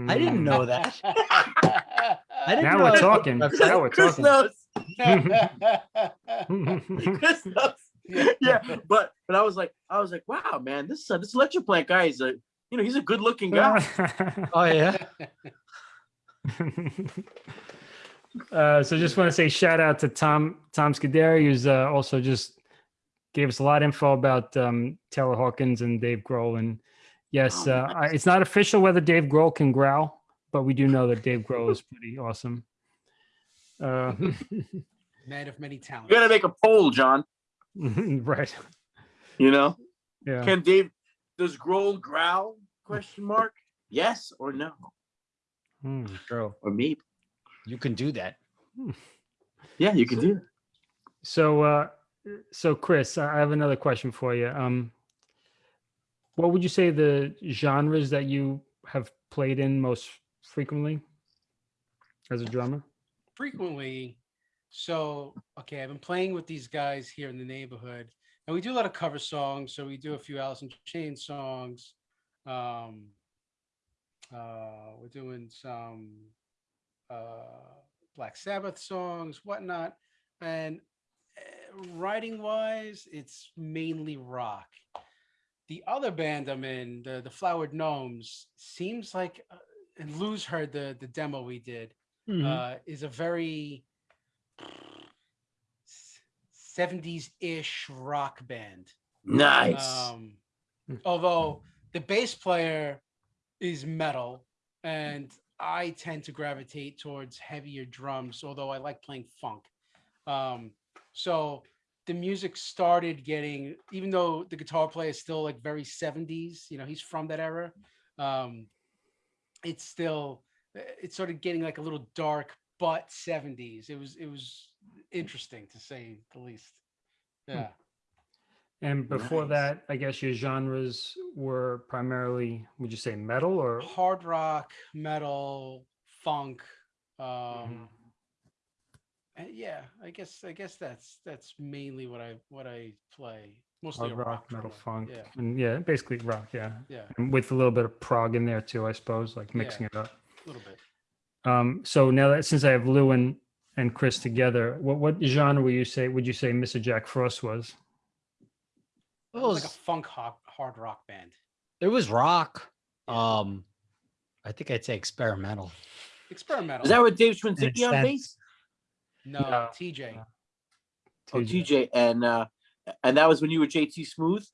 I didn't Mm. know that. I didn't Now know we're that. talking. That's- Now we're Chris talking. knows. Chris knows. Yeah, but but I was like, I was like, wow, man, this uh, this electric plant guy is a, you know, he's a good looking guy. Oh yeah. Uh, so just want to say shout out to Tom Tom Scuderi, who's uh, also just gave us a lot of info about um, Taylor Hawkins and Dave Grohl. And yes, Oh, uh, I, it's not official whether Dave Grohl can growl, but we do know that Dave Grohl is pretty awesome. Uh, Man of many talents. You gotta make a poll, John. right. You know, Yeah. can Dave does Grohl growl? Question mark. Yes or no Hmm. True. or maybe. You can do that. Yeah, you can do that. So, uh, so Chris, I have another question for you. Um, what would you say the genres that you have played in most frequently as a drummer? frequently. So, okay, I've been playing with these guys here in the neighborhood, and we do a lot of cover songs. So we do a few Alice in Chains songs. Um, uh, we're doing some uh, Black Sabbath songs, whatnot. And uh, writing wise, it's mainly rock. The other band I'm in, the the Flowered Gnomes, seems like, uh, and Lou's heard the the demo we did, Mhm. uh, is a very 70s ish rock band. Nice. Um, Hmm. although the bass player is metal, and I tend to gravitate towards heavier drums, although I like playing funk. Um, so the music started getting, even though the guitar player is still like very 70s, you know, he's from that era. Um, it's still, it started getting like a little dark, but 70s. It was, it was interesting to say the least. Yeah. And before Nice. that, I guess your genres were primarily, would you say metal or? hard rock, metal, funk. Um, Mm-hmm. yeah, I guess I guess that's that's mainly what I what I play. Mostly Hard a rock, metal, funk, Yeah, and yeah, basically rock, yeah, yeah, and with a little bit of prog in there too, I suppose, like Yeah. mixing it up. a little bit. Um, so now that since I have Lou and, and Chris together, what what genre would you say would you say Mr. Jack Frost was? It It was like a funk hard, hard rock band. it was rock. Yeah. Um, I think I'd say experimental. Experimental. Is that what Dave in a Schwinzicki on sense. bass? no, No. TJ. No. Oh, TJ. TJ, and uh, and that was when you were JT Smooth.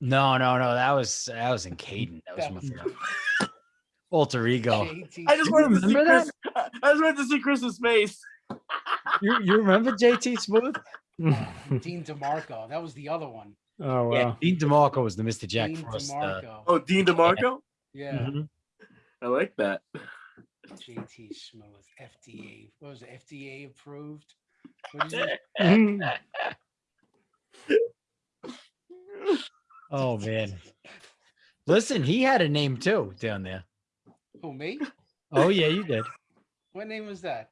No, no, no. That was that was in Caden. That was my was- first alter ego. I just wanted to see remember Chris. I just wanted to see Chris's face. You you remember JT Smooth? Dean DeMarco. That was the other one. Oh wow. Yeah, Dean DeMarco was the Mr. Jack Dean Frost. uh, Oh, Dean DeMarco. yeah. mhm. I like that. JT Smooth. FDA. What was it? FDA approved. What is it? Oh man. Listen, he had a name too down there. Who me? Oh yeah, you did. What name was that?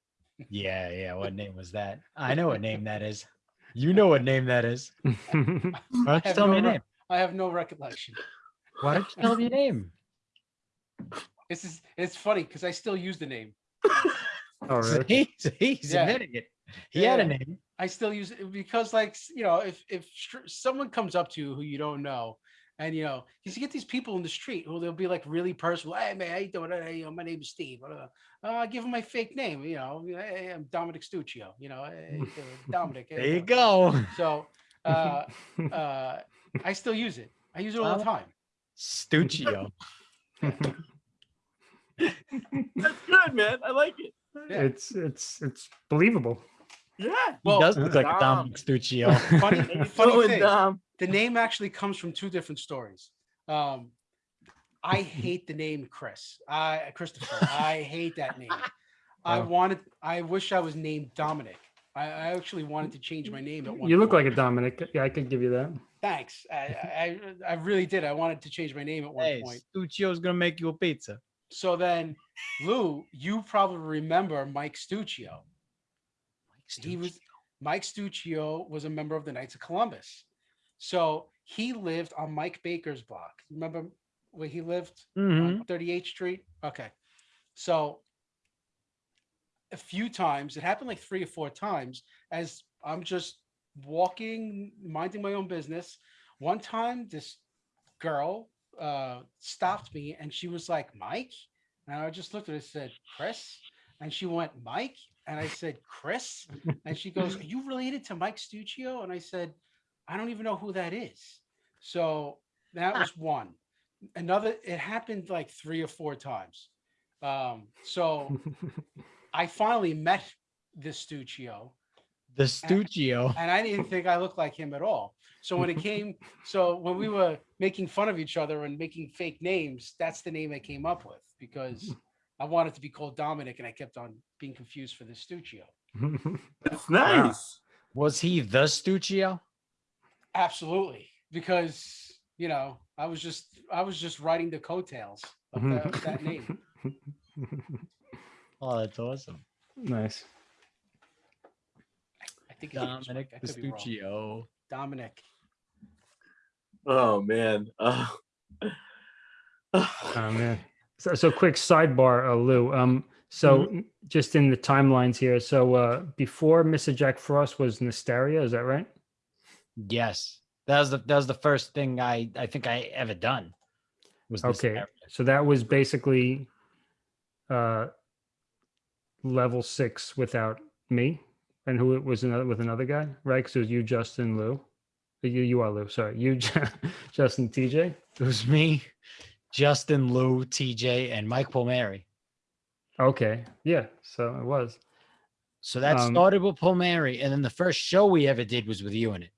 Yeah, yeah. What name was that? I know what name that is. You know what name that is. Why don't you have tell me your name? I have no recollection. Why don't you tell me your name? This is it's funny because I still use the name. oh really? See, see, he's Yeah. admitting it. He had a name. I still use it because, like, you know, if if someone comes up to you who you don't know, and you know, you get these people in the street who they'll be like really personal. Hey man, how you doing? Hey, you know, my name is Steve. Uh, uh, give him my fake name. You know, hey, I'm Dominic Stuccio. You know, hey, doing? Dominic. There you go. So, uh, uh, I still use it. I use it all the time. Stuccio. That's good, man. I like it. Yeah. It's it's it's believable. Yeah. He Well, does look like a Dom. Dominic Stuccio. funny, funny thing. Dom? the name actually comes from two different stories. Um, I hate the name Chris. I Christopher. I hate that name. I wanted. I wish I was named Dominic. I, I actually wanted to change my name at one. You look like a Dominic. Yeah, I could give you that. Thanks. I, I I really did. I wanted to change my name at one hey, point. Stuccio's gonna make you a pizza. So then, Lou, you probably remember Mike Stuccio. He was Mike Stuccio was a member of the Knights of Columbus. So he lived on Mike Baker's block. Remember where he lived? Mhm. on 38th Street. Okay. So a few times, it happened like three or four times as I'm just walking, minding my own business. One time, this girl uh, stopped me and she was like, Mike. And I just looked at her and said, Chris. And she went, Mike. And I said, Chris. And she goes, Are you related to Mike Stuccio? And I said, I don't even know who that is. So that was one another it happened like three or four times um so i finally met the stuccio The Stuccio. and i didn't think i looked like him at all so when it came so when we were making fun of each other and making fake names that's the name i came up with because i wanted to be called dominic and i kept on being confused for the stuccio That's nice. Was he the Stuccio? absolutely because you know i was just i was just writing the coattails of, mm-hmm. the, of that name Oh, that's awesome. nice. i think it's Dominic I the could be wrong. Stuccio. dominic Oh man. Oh. Oh man. Oh, So, so quick sidebar, uh, Lou. Um, So n- just in the timelines here. So uh, before Mr. Jack Frost was Nystaria, is that right? Yes, that was the that was the first thing I I think I ever done. Was Okay. So that was basically uh, level six without me, and who it was another with another guy, right? Because it was you, Justin, Lou. Uh, You you are Lou. Sorry, you, Justin, TJ. It was me, Justin, Lou, TJ, and Mike Palmieri. Okay, yeah. So it was. So that Um, started with Palmieri, and then the first show we ever did was with you in it.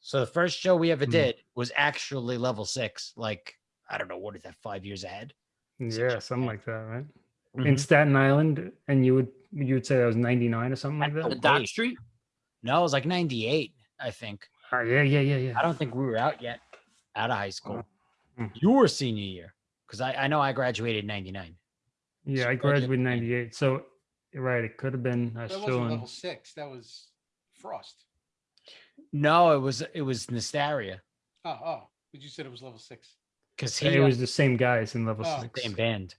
So the first show we ever Hmm. did was actually level six. Like I don't know what is that five years ahead. Six Yeah, something seven. like that, right? Mhm. In Staten Island, and you would you would say that was ninety nine or something like that. Dock. Street. No, it was like ninety eight. I think. Uh, yeah, yeah, yeah, yeah. I don't think we were out yet, out of high school. Mm. You were senior year because I, I know I graduated in '99. Yeah, So I graduated in in '98. So, you're right, it could have been. I was That still wasn't in. level six. That was Frost. No, it was it was Nystaria Oh, oh, but you said it was level six. because he it was the same guys in level Oh, six. same band.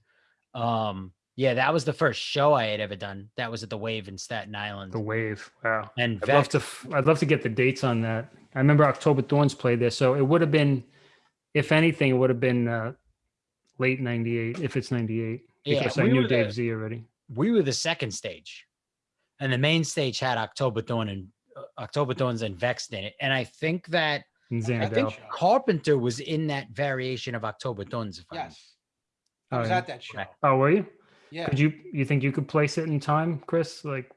Um, yeah, that was the first show I had ever done. That was at the Wave in Staten Island. The wave. Wow. and I'd love to. f- I'd love to get the dates on that. I remember October Thorns played there, so it would have been, if anything, it would have been uh, late '98 if it's '98 Yeah, because I knew were Dave the- Z already. we were the second stage, and the main stage had October Dawn and uh, October Thorns and Vexed in it. And I think that And I think Carpenter was in that variation of October Thorns. If I'm- Yes. I Oh, was yeah. at that show. Okay. Oh, were you? Yeah. Could you? You think you could place it in time, Chris? Like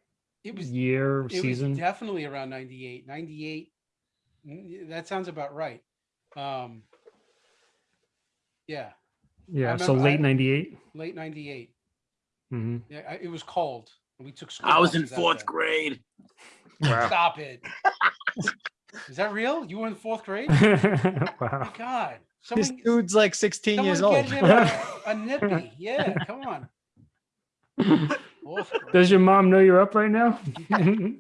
It was year, it season? was definitely around 98 98 mm, that sounds about right um yeah yeah. So remember I- late '98. late 98 hmm yeah I, it was cold and we took school I was in buses out fourth there. grade. Wow. stop it is that real you were in fourth grade oh wow. my god This someone, dude's like 16 someone years get old. him a, a nippy yeah come on Fourth grade. Does your mom know you're up right now?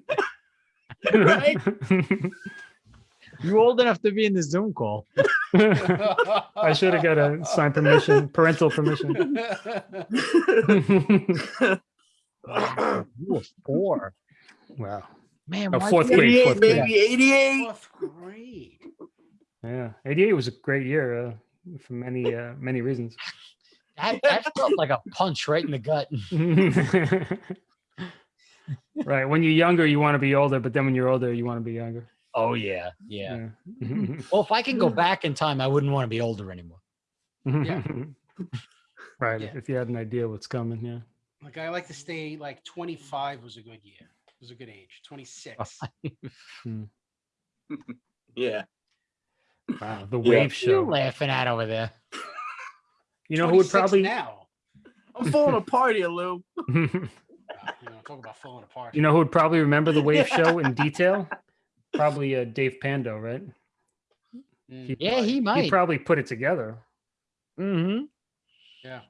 Right? You old enough to be in the Zoom call. I should have got a signed permission, parental permission. You were four. wow. Man, Oh, fourth grade, 88, fourth grade. baby, 88. fourth grade Yeah. 88 was a great year uh, for many, uh, many reasons. That, that felt like a punch right in the gut. right. When you're younger, you want to be older, but then when you're older, you want to be younger. Oh yeah, yeah. Yeah. Well, if I can go back in time, I wouldn't want to be older anymore. Yeah. right. Yeah. If you had an idea what's coming. Yeah. like i like to stay like 25 was a good year It was a good age 26 Yeah. Wow. The wave What are you show. laughing at over there? You know who would probably, now I'm falling apart here, Lou. Uh, you know, talk about falling apart. you know who would probably remember the wave show in detail? Probably uh, Dave Pando, right? Mm, Yeah, he He might. He probably put it together. mm-hmm. yeah.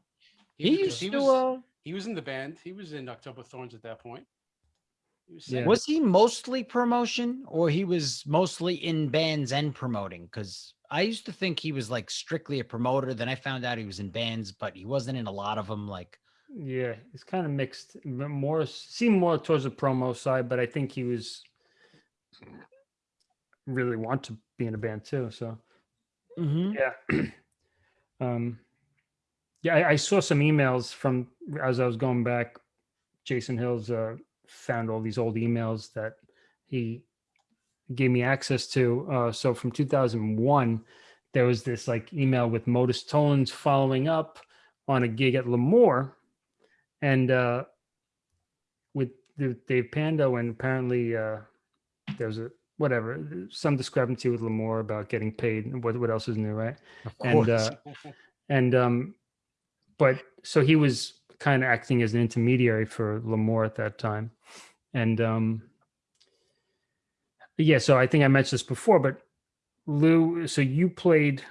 He because used he to. was, uh, he was in the band. He was in October Thorns at that point. He was Yeah. Was he mostly promotion, or he was mostly in bands and promoting? Because I used to think he was like strictly a promoter. Then I found out he was in bands, but he wasn't in a lot of them. Like, Yeah, it's kind of mixed. More seemed more towards the promo side, but I think he was really want to be in a band too. So Mhm. yeah, um, yeah, I, I saw some emails from as I was going back. Jason Hills uh, found all these old emails that he gave me access to. Uh, so from 2001, there was this like email with Modus Tones following up on a gig at L'Amour, and uh, with Dave Pando, and apparently there was a whatever some discrepancy with L'Amour about getting paid. and What what else is new, right? of And course. uh, and um, but so he was kind of acting as an intermediary for L'Amour at that time, and um, yeah. So I think I mentioned this before, but Lou, so you played,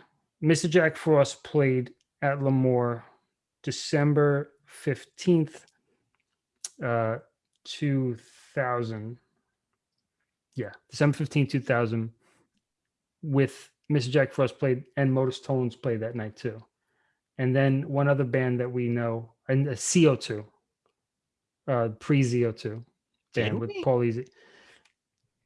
Mr. Jack Frost played at L'Amour, December fifteenth, uh, two thousand. Yeah, December fifteenth, two thousand. With Mr. Jack Frost played and Modus Tones played that night too and then one other band that we know, and uh, CO2. uh, pre CO2 band Did with we? Paul Easy.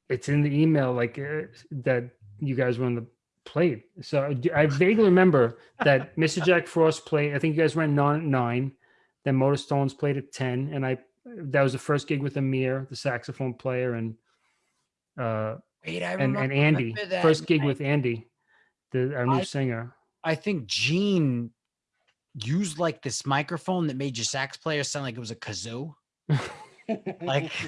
It's in the email like uh, that you guys were on the plate. So I vaguely remember that Mr. Jack Frost played. I think you guys ran nine at nine. Then Motor Stones played at ten, and I that was the first gig with Amir, the saxophone player, and uh, Wait, I and remember, and Andy. remember that First gig night. with Andy, the our new I- singer. I think Gene used like this microphone that made your sax player sound like it was a kazoo. Like,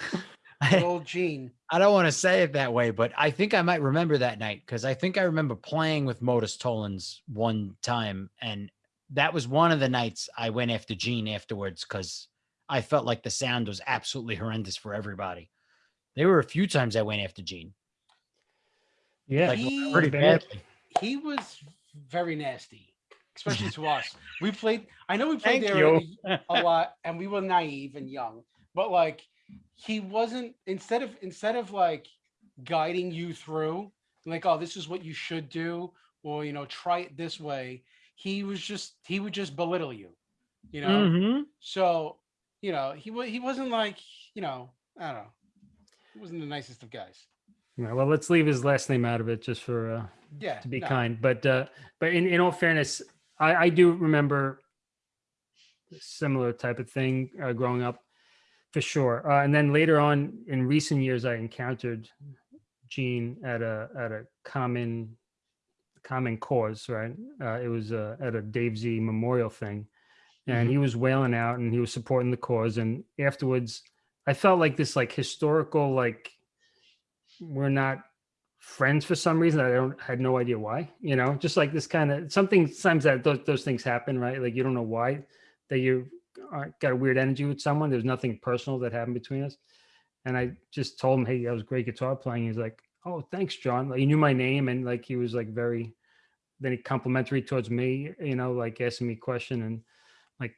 I, old Gene. I don't want to say it that way, but I think I might remember that night because I think I remember playing with Modus Tollins one time, and that was one of the nights I went after Gene afterwards because I felt like the sound was absolutely horrendous for everybody. There were a few times I went after Gene, Yeah, like He- pretty bad. badly. He was very nasty, especially to us. We played. I know we played Thank there a, a lot, and we were naive and young. But like, he wasn't. Instead of instead of like guiding you through, like, oh, this is what you should do, or you know, try it this way. He was just. He would just belittle you. You know. Mhm. So, you know, he wa- he wasn't like, you know, I don't know. Wasn't the nicest of guys. Yeah, well, let's leave his last name out of it just for uh, Yeah. to be no. kind. But uh, but in, in all fairness, I, I do remember a similar type of thing uh, growing up, for sure. Uh, and then later on in recent years, I encountered Gene at a at a common common cause. Right, uh, it was uh, at a Dave Z memorial thing, and he was wailing out and he was supporting the cause. And afterwards, I felt like this like historical like we're not friends for some reason. I don't had no idea why. You know, just like this kind of something. Sometimes that those, those things happen, right? Like you don't know why that you got a weird energy with someone. There's nothing personal that happened between us. And I just told him, "Hey, that was great guitar playing." He's like, "Oh, thanks, John." Like he knew my name and like he was like very, then he complimentary towards me. You know, like asking me a question and like,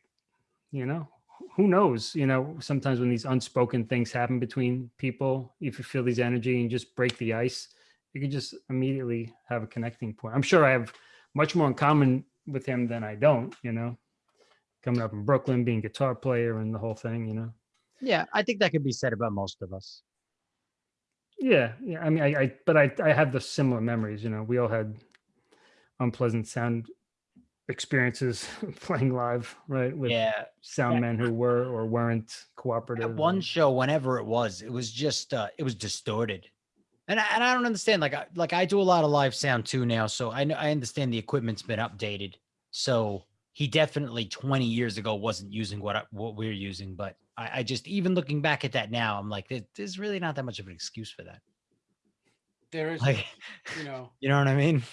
you know, who knows? You know, sometimes when these unspoken things happen between people, if you feel these energy and just break the ice, you can just immediately have a connecting point. I'm sure I have much more in common with him than I don't, you know, coming up in Brooklyn, being guitar player and the whole thing, you know. Yeah, I think that could be said about most of us. Yeah, yeah. I mean, I, I but I, I have the similar memories. You know, we all had unpleasant sound experiences playing live, right? With yeah, sound men who were or weren't cooperative. At one and- show, whenever it was, it was just uh, it was distorted, and I, and I don't understand. Like I like I do a lot of live sound too now, so I know I understand the equipment's been updated. So he definitely 20 years ago wasn't using what I, what we're using, but I, I just even looking back at that now, I'm like, there- there's really not that much of an excuse for that. There is, Like, you know, you know what I mean?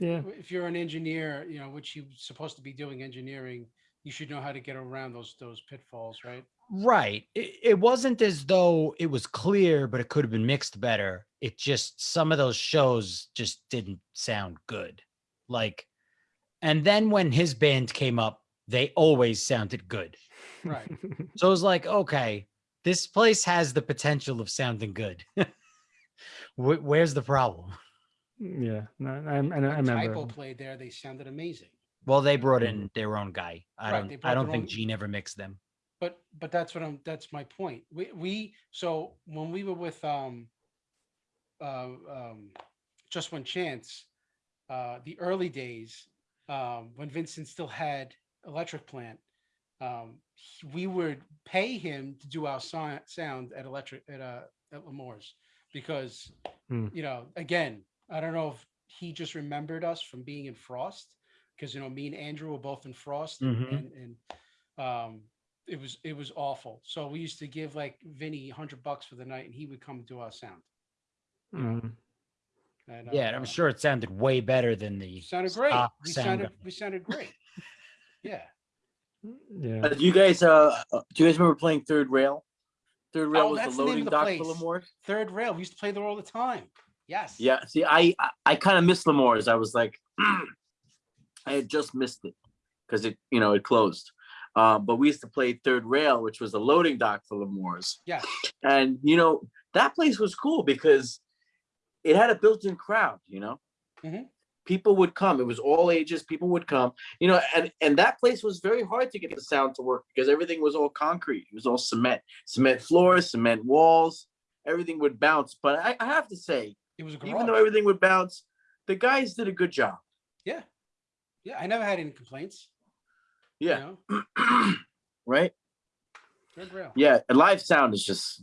Yeah. if you're an engineer, you know, which you're supposed to be doing engineering, you should know how to get around those those pitfalls, right? Right. It, it wasn't as though it was clear, but it could have been mixed better. It just some of those shows just didn't sound good. Like, and then when his band came up, they always sounded good. Right. So it was like, okay, this place has the potential of sounding good. Where's the problem? Yeah, no, I, I, I remember. Type O played there, they sounded amazing. Well, they brought in their own guy. I Right, don't. I don't think own- Gene ever mixed them. But but that's what I'm that's my point. We we so when we were with um uh um just one chance, uh the early days, um when Vincent still had electric plant, um he- we would pay him to do our si- sound at electric at uh at L'Amour's because Hmm. you know again I don't know if he just remembered us from being in Frost because you know me and Andrew were both in Frost and, Mhm. and and um it was it was awful. So we used to give like Vinny hundred bucks for the night, and he would come do our sound. Mm, And, Yeah, uh, I'm sure it sounded way better than the sounded great. stock We sound sounded guy. we sounded great. yeah, yeah. Uh, do you guys uh uh, do you guys remember playing Third Rail? Third Rail Oh, was the the name loading of the dock place. for L'Amour. third rail. We used to play there all the time. Yes. Yeah, see, I I, I kind of missed L'Amour's. I was like, I had just missed it because it you know it closed. Um, but we used to play Third Rail, which was the loading dock for L'Amour's. Yeah. And you know that place was cool because it had a built-in crowd. You know, Mhm. people would come. It was all ages. People would come, you know, and and that place was very hard to get the sound to work because everything was all concrete. It was all cement, cement floors, cement walls. Everything would bounce. But I, I have to say, It was a even though everything would bounce, the guys did a good job. Yeah. Yeah. I never had any complaints. you Yeah. know? right. Good rail. Yeah, and live sound is just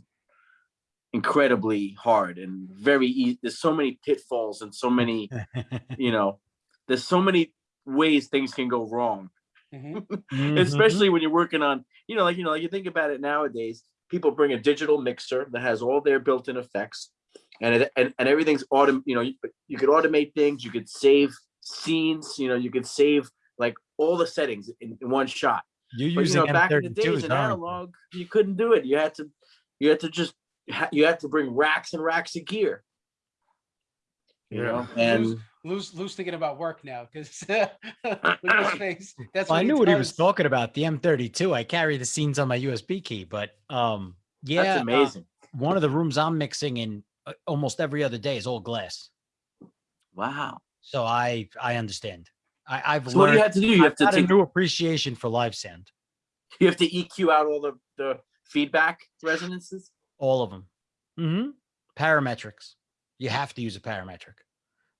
incredibly hard and very easy. There's so many pitfalls and so many, you know, there's so many ways things can go wrong, Mhm. Mhm. especially when you're working on, you know, like, you know, like you think about it nowadays, people bring a digital mixer that has all their built-in effects and it, and, and everything's autom, you know, you, you could automate things, you could save scenes, you know, you could save like all the settings in, in one shot. You're But you know, back in the days M32s, in analog, you couldn't do it. You had to, you had to just, you had to bring racks and racks of gear. You Yeah. know, and Lou's, Lou's thinking about work now because look at his face. That's Well, I knew what he was talking about. The M32. I carry the scenes on my USB key, but um, yeah, that's uh, amazing. one of the rooms I'm mixing in uh, almost every other day is all glass. wow. So I I understand. I, I've So what do you have to do? You have I've to got a take, new appreciation for live sound. you have to EQ out all the, the feedback resonances. All of them. Mm -hmm. Parametrics. You have to use a parametric.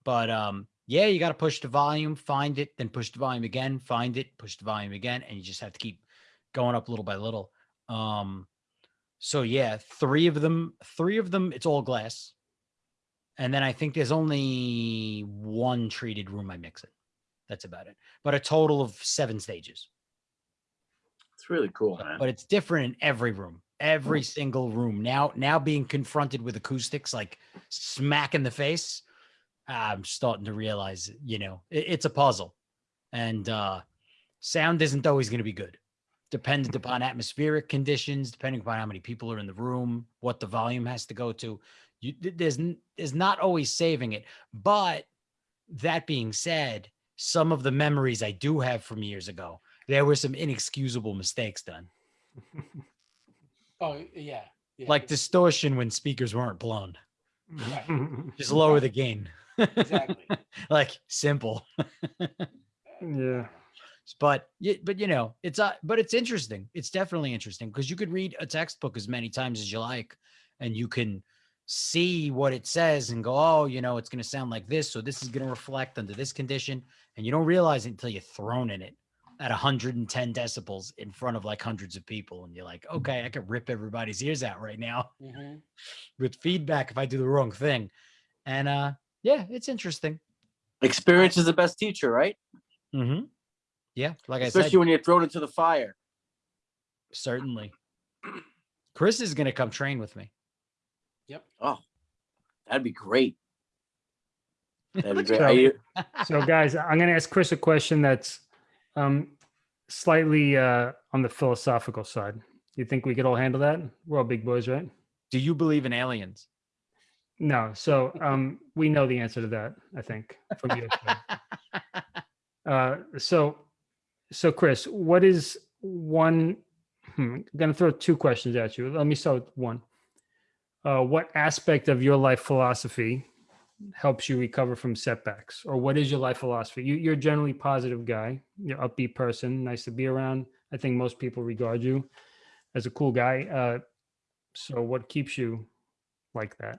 But um, yeah, you got to push the volume, find it, then push the volume again, find it, push the volume again, and you just have to keep going up little by little. Um, so yeah, three of them, three of them, it's all glass. And then I think there's only one treated room I mix in. That's about it. But a total of seven stages. It's really cool, But- man. but it's different in every room every single room now now being confronted with acoustics like smack in the face i'm starting to realize you know it- it's a puzzle and uh sound isn't always going to be good dependent upon atmospheric conditions depending upon how many people are in the room what the volume has to go to you there's there's not always saving it but that being said some of the memories i do have from years ago there were some inexcusable mistakes done Oh, yeah. yeah, like distortion when speakers weren't blown. Just lower the gain. Exactly. like simple. Uh, yeah. But y- but you know, it's uh, but it's interesting. It's definitely interesting because you could read a textbook as many times as you like, and you can see what it says and go, oh, you know, it's going to sound like this, so this is going to reflect under this condition, and you don't realize it until you're thrown in it at 110 decibels in front of like hundreds of people, and you're like, okay, I could rip everybody's ears out right now. Mhm. with feedback if I do the wrong thing. And uh yeah, it's interesting. Experience is the best teacher, right? Mm-hmm. Yeah, like I said. Especially when you're thrown into the fire. certainly. Chris is gonna come train with me. Yep. Oh, that'd be great. That'd be great. go. Are you- So, guys, I'm going to ask Chris a question that's um, slightly uh, on the philosophical side. You think we could all handle that? We're all big boys, right? Do you believe in aliens? No. So, um, we know the answer to that. I think from you. Uh, so, so Chris, what is one? Hmm, I'm going to throw two questions at you. Let me start with one. Uh, what aspect of your life philosophy helps you recover from setbacks, or what is your life philosophy? You, you're a generally positive guy. You're an upbeat person, nice to be around. I think most people regard you as a cool guy. Uh, so, what keeps you like that?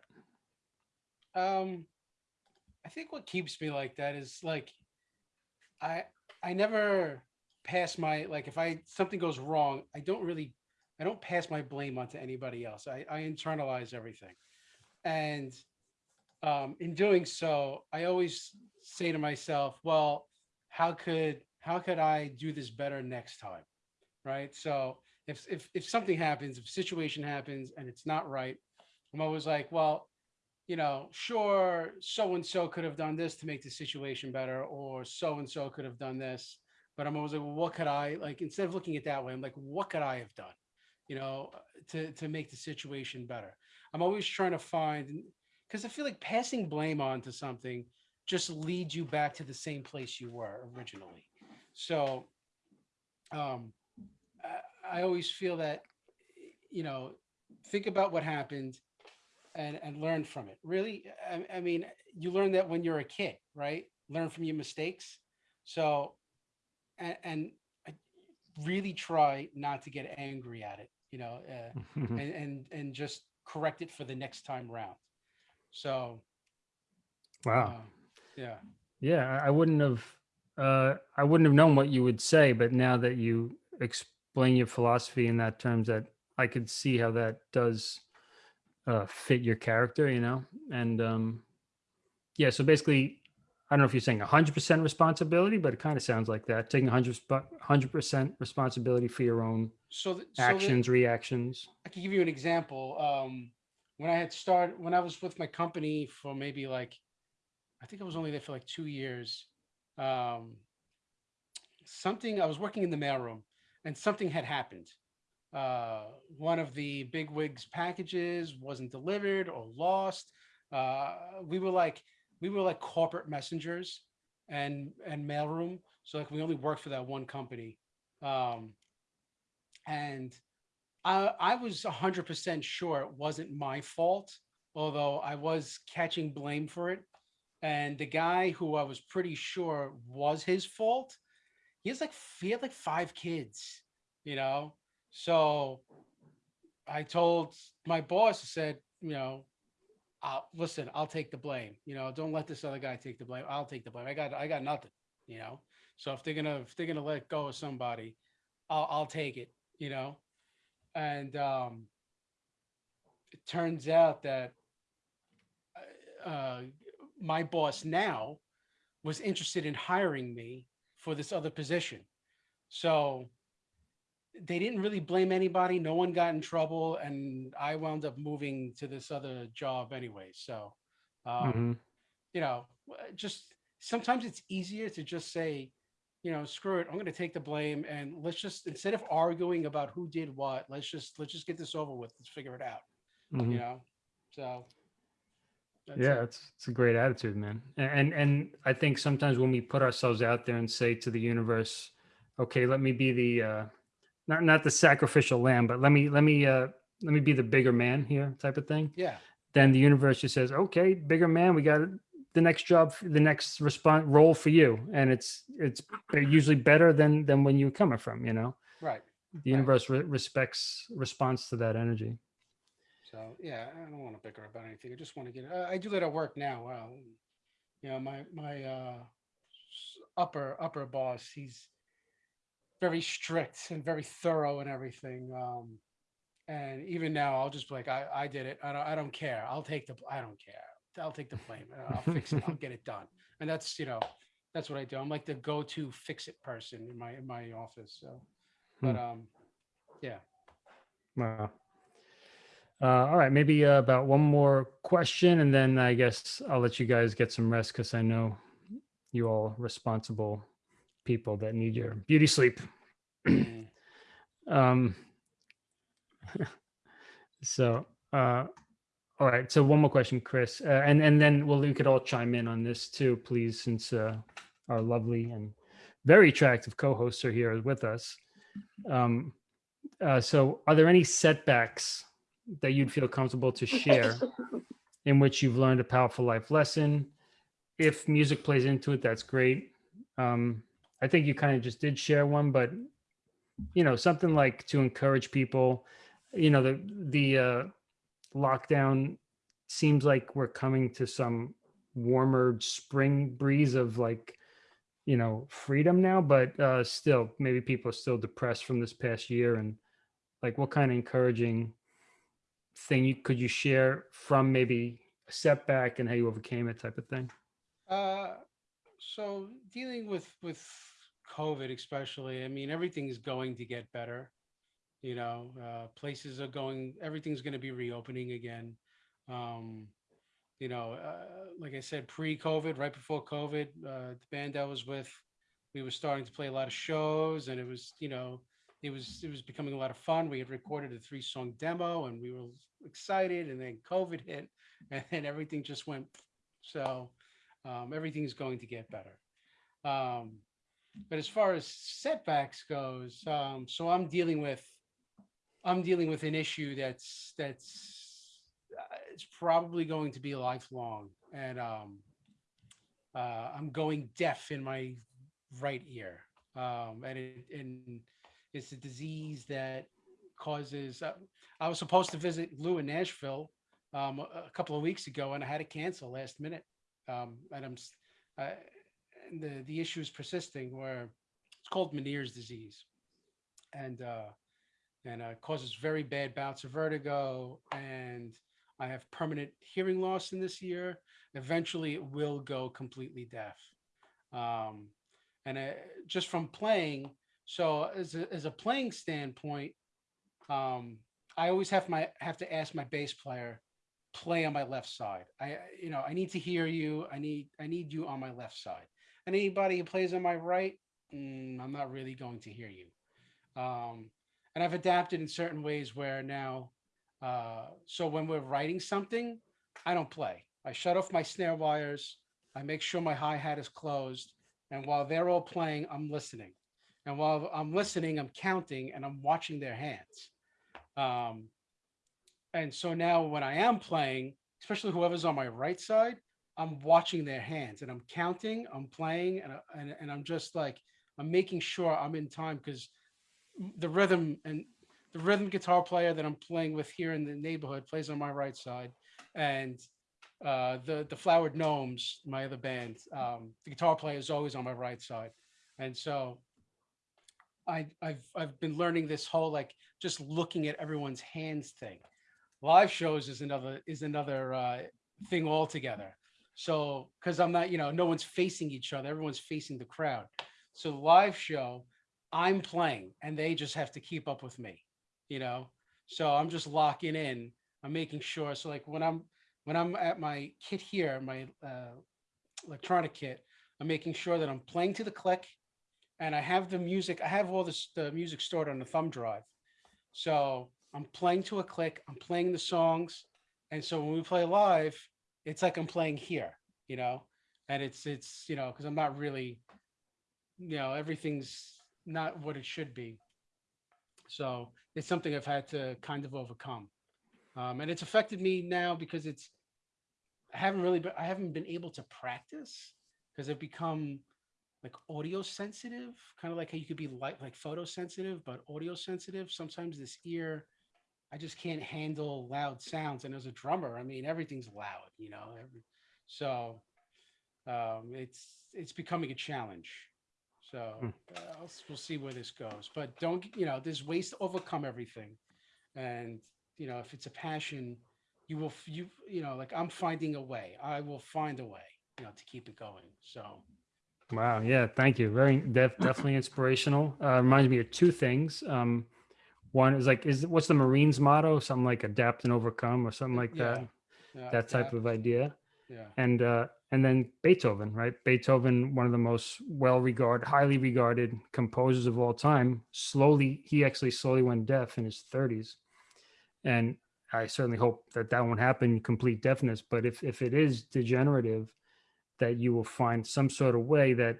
Um, I think what keeps me like that is like, I I never pass my like if I something goes wrong, I don't really I don't pass my blame onto anybody else. I I internalize everything, and um, in doing so, I always say to myself, well, how could how could I do this better next time, right? So if if if something happens, if a situation happens and it's not right, I'm always like, well, you know, sure, so and so could have done this to make the situation better, or so and so could have done this. But I'm always like, well, what could I like? Instead of looking at that way, I'm like, what could I have done, you know, to to make the situation better? I'm always trying to find because I feel like passing blame on to something just leads you back to the same place you were originally. So, um, I, I always feel that, you know, think about what happened and and learn from it. Really, I, I mean, you learn that when you're a kid, right? learn from your mistakes. So, and, and I really try not to get angry at it, you know, uh, and, and, and just correct it for the next time round. So, wow. uh, yeah. Yeah, I I wouldn't have, uh, I wouldn't have known what you would say, but now that you explain your philosophy in that terms, that I could see how that does uh, fit your character, you know, and um, yeah. So basically, I don't know if you're saying 100% responsibility, but it kind of sounds like that, taking 100 100% responsibility for your own So, th- so the- actions, reactions. I can give you an example. Um, when I had started, when I was with my company for maybe like, I think I was only there for like two years. Um, something I was working in the mailroom, and something had happened. Uh, one of the big wigs packages wasn't delivered or lost. Uh, we were like, we were like corporate messengers and and mailroom. So like we only worked for that one company. Um, and I, I was 100% sure it wasn't my fault, although I was catching blame for it. And the guy who I was pretty sure was his fault, he has like he had like five kids, you know. So I told my boss, I said, you know, I'll listen, I'll take the blame. You know, don't let this other guy take the blame. I'll take the blame. I got I got nothing, you know. So if they're gonna if they're gonna let go of somebody, I'll I'll take it, you know and um, it turns out that uh, uh, my boss now was interested in hiring me for this other position. So they didn't really blame anybody. No one got in trouble, and I wound up moving to this other job anyway. So, um, Mhm. you know, just sometimes it's easier to just say, you know, screw it. I'm going to take the blame, and let's just instead of arguing about who did what, let's just let's just get this over with. Let's figure it out. Mhm. You know, so that's yeah, it. it's it's a great attitude, man. And and I think sometimes when we put ourselves out there and say to the universe, "Okay, let me be the uh, not not the sacrificial lamb, but let me let me uh, let me be the bigger man here," type of thing. yeah, Then the universe just says, "Okay, bigger man, we got the next job, the next response role for you," and it's it's usually better than than when you're coming from. You know, right. the universe re- respects response to that energy. So yeah, I don't want to bicker about anything. I just want to get. Uh, I do that at work now. Well, you know, my my uh, upper upper boss, he's very strict and very thorough and everything. Um, and even now, I'll just be like, I I did it. I don't I don't care. I'll take the. I don't care. I'll take the blame. uh, I'll fix it. I'll get it done. And that's you know, that's what I do. I'm like the go-to fix it person in my in my office. So, but um, yeah. Wow. Uh, all right, maybe uh, about one more question, and then I guess I'll let you guys get some rest because I know you all responsible people that need your beauty sleep. Um, so, uh, all right. So one more question, Chris, uh, and and then well, you could all chime in on this too, please, since uh, our lovely and very attractive co-hosts are here with us. Um, uh, so, are there any setbacks that you'd feel comfortable to share in which you've learned a powerful life lesson? If music plays into it, that's great. Um, I think you kind of just did share one, but you know, something like to encourage people. You know, the the uh, lockdown seems like we're coming to some warmer spring breeze of like you know freedom now but uh still maybe people are still depressed from this past year and like what kind of encouraging thing you could you share from maybe a setback and how you overcame it type of thing Uh, so dealing with with COVID, especially, I mean, everything's going to get better. You know, uh, places are going, everything's going to be reopening again. Um, you know, uh, like I said, pre-COVID, right before COVID, uh, the band I was with, we were starting to play a lot of shows, and it was, you know, it was it was becoming a lot of fun. We had recorded a three-song demo, and we were excited, and then COVID hit, and then everything just went. So um, everything's going to get better. Um, but as far as setbacks goes, um, so I'm dealing with, I'm dealing with an issue that's that's uh, it's probably going to be lifelong, and um, uh, I'm going deaf in my right ear. Um, and it, and it's a disease that causes, uh, I was supposed to visit Lou in Nashville, um, a, a couple of weeks ago and I had to cancel last minute. Um, uh, the, the issue is persisting where it's called Meniere's disease. And, uh, and uh, causes very bad bouts of vertigo and I have permanent hearing loss in this year. Eventually it will go completely deaf. Um, and uh, just from playing, so as a, as a playing standpoint, um, I always have my, have to ask my bass player, play on my left side. I, you know, I need to hear you. I need, I need you on my left side. And anybody who plays on my right, mm, I'm not really going to hear you. Um, and I've adapted in certain ways where now, uh, so when we're writing something, I don't play. I shut off my snare wires. I make sure my hi-hat is closed. And while they're all playing, I'm listening. And while I'm listening, I'm counting and I'm watching their hands. Um, and so now when I am playing, especially whoever's on my right side, I'm watching their hands and I'm counting, I'm playing, and, and, and I'm just like, I'm making sure I'm in time because the rhythm and the rhythm guitar player that I'm playing with here in the neighborhood plays on my right side. And uh, the, the Flowered Gnomes, my other band, um, the guitar player is always on my right side. And so I, I've, I've been learning this whole, like, just looking at everyone's hands thing. Live shows is another, is another uh, thing altogether. So, because I'm not, you know, no one's facing each other, everyone's facing the crowd. So live show, I'm playing and they just have to keep up with me, you know? So I'm just locking in. I'm making sure. So like when I'm, when I'm at my kit here, my uh, electronic kit, I'm making sure that I'm playing to the click and I have the music, I have all this, the music stored on the thumb drive. So I'm playing to a click, I'm playing the songs. And so when we play live, it's like I'm playing here, you know? And it's, it's, you know, cause I'm not really, you know, everything's not what it should be. So it's something I've had to kind of overcome. Um, and it's affected me now because it's, I haven't really, been, I haven't been able to practice because I've become like audio sensitive, kind of like how you could be like, like photosensitive, but audio sensitive. Sometimes this ear, I just can't handle loud sounds. And as a drummer, I mean, everything's loud, you know, every, so um, it's, it's becoming a challenge. So Hmm. uh, we'll see where this goes, but don't, you know, there's ways to overcome everything. And, you know, if it's a passion, you will, you, you know, like I'm finding a way, I will find a way, you know, to keep it going. So. Wow. Yeah. Thank you. Very def- definitely inspirational. Uh, reminds me of two things. Um, one is like, is what's the Marines motto? Something like adapt and overcome or something like Yeah, that. yeah, That type yeah, of idea. Yeah. And, uh, and then Beethoven, right? Beethoven, one of the most well-regarded, highly regarded composers of all time. Slowly, he actually slowly went deaf in his 30s, and I certainly hope that that won't happen, complete deafness. But if if it is degenerative, that you will find some sort of way that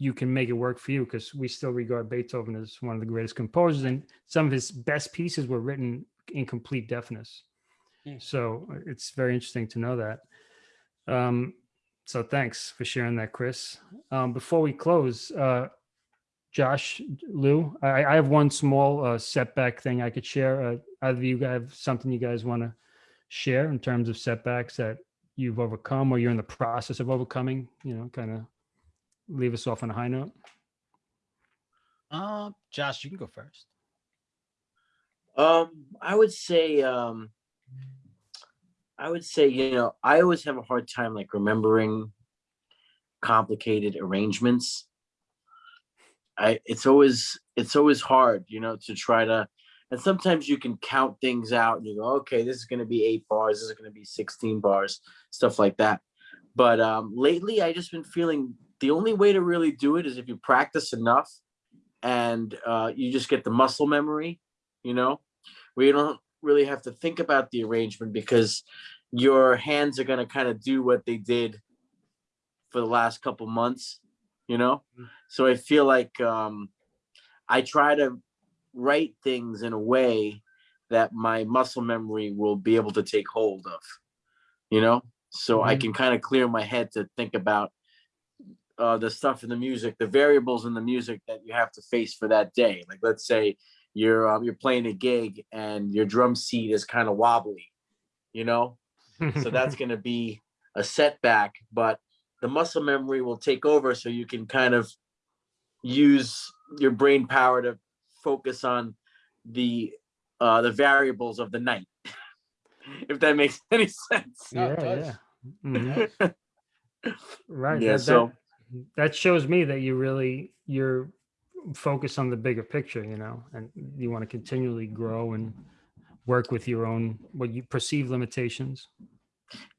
you can make it work for you, because we still regard Beethoven as one of the greatest composers, and some of his best pieces were written in complete deafness. Hmm. So uh, it's very interesting to know that. Um, so thanks for sharing that, Chris. Um, before we close, uh, Josh, Lou, I, I have one small uh, setback thing I could share. Uh, either of you guys have something you guys want to share in terms of setbacks that you've overcome or you're in the process of overcoming, you know, kind of leave us off on a high note. Uh, Josh, you can go first. Um, I would say, um, I would say, you know, I always have a hard time like remembering complicated arrangements. I, it's always, it's always hard, you know, to try to, and sometimes you can count things out and you go, okay, this is going to be eight bars, this is going to be 16 bars, stuff like that. But um, lately, I just been feeling the only way to really do it is if you practice enough and uh, you just get the muscle memory, you know, where you don't really have to think about the arrangement because your hands are going to kind of do what they did for the last couple months, you know? Mm. So I feel like um, I try to write things in a way that my muscle memory will be able to take hold of, you know? so I Mhm. can kind of clear my head to think about uh, the stuff in the music, the variables in the music that you have to face for that day. Like, let's say you're um, you're playing a gig and your drum seat is kind of wobbly, you know, so that's going to be a setback. But the muscle memory will take over, so you can kind of use your brain power to focus on the uh, the variables of the night. if that makes any sense. No, it yeah, does. yeah. Mhm. Right. Yeah, that, so- that, shows me that you really you're focused on the bigger picture, you know, and you want to continually grow and work with your own what you perceive limitations.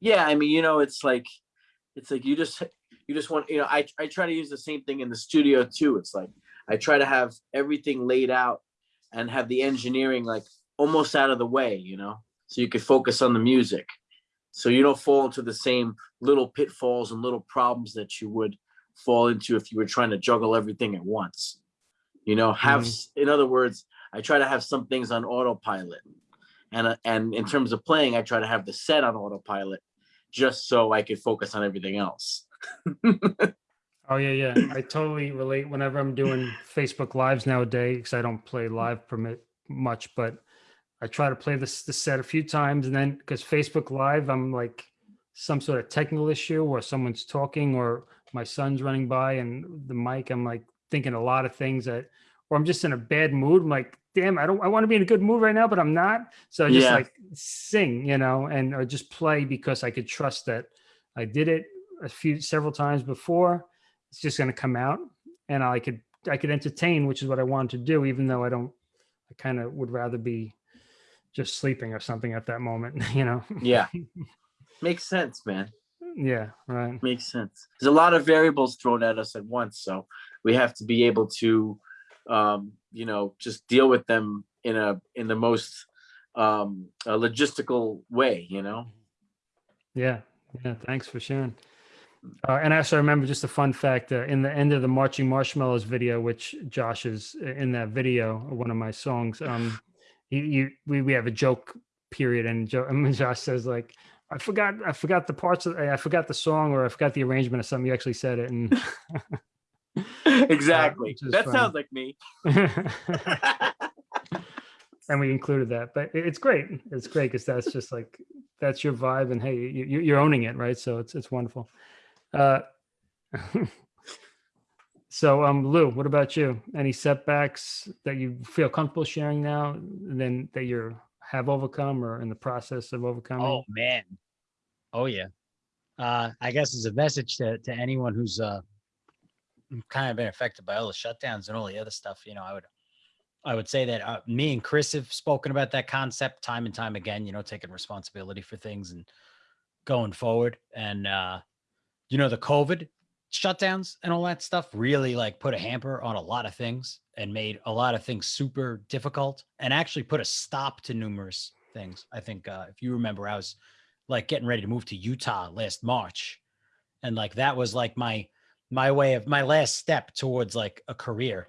yeah i mean you know it's like it's like you just you just want you know i i try to use the same thing in the studio too it's like i try to have everything laid out and have the engineering like almost out of the way you know so you could focus on the music so you don't fall into the same little pitfalls and little problems that you would fall into if you were trying to juggle everything at once you know have Mhm. in other words i try to have some things on autopilot and uh, and in terms of playing i try to have the set on autopilot just so i could focus on everything else Oh yeah, yeah. I totally relate whenever I'm doing Facebook lives nowadays because I don't play live permit much, but I try to play this the set a few times and then because Facebook Live, I'm like some sort of technical issue or someone's talking or my son's running by and the mic, I'm like thinking a lot of things that or I'm just in a bad mood. I'm like, damn, I don't I want to be in a good mood right now, but I'm not. So I just Yeah. like sing, you know, and or just play because I could trust that I did it a few several times before it's just going to come out and i could i could entertain which is what i wanted to do even though i don't i kind of would rather be just sleeping or something at that moment you know yeah makes sense man yeah right. Makes sense. There's a lot of variables thrown at us at once so we have to be able to um you know just deal with them in a in the most um logistical way you know? Yeah yeah thanks for sharing. Uh, and I also remember just a fun fact uh, in the end of the marching marshmallows video which josh is in that video one of my songs um he, you we, we have a joke period and, jo- and josh says like I forgot. I forgot the parts of. I forgot the song, or I forgot the arrangement of something. You actually said it, and exactly is that funny. sounds like me and we included that. But it's great. It's great because that's just like that's your vibe, and hey, you, you're owning it, right? So it's it's wonderful. Uh, so, um, Lou, what about you? Any setbacks that you feel comfortable sharing now, and then that you have overcome or in the process of overcoming? Oh man. Oh yeah. Uh, I guess as a message to, to anyone who's uh kind of been affected by all the shutdowns and all the other stuff, you know, I would I would say that uh, me and Chris have spoken about that concept time and time again, you know, taking responsibility for things and going forward. And uh, you know, the COVID shutdowns and all that stuff really like put a hamper on a lot of things and made a lot of things super difficult and actually put a stop to numerous things. I think uh, if you remember, I was like getting ready to move to Utah last March. And like that was like my my way of my last step towards like a career.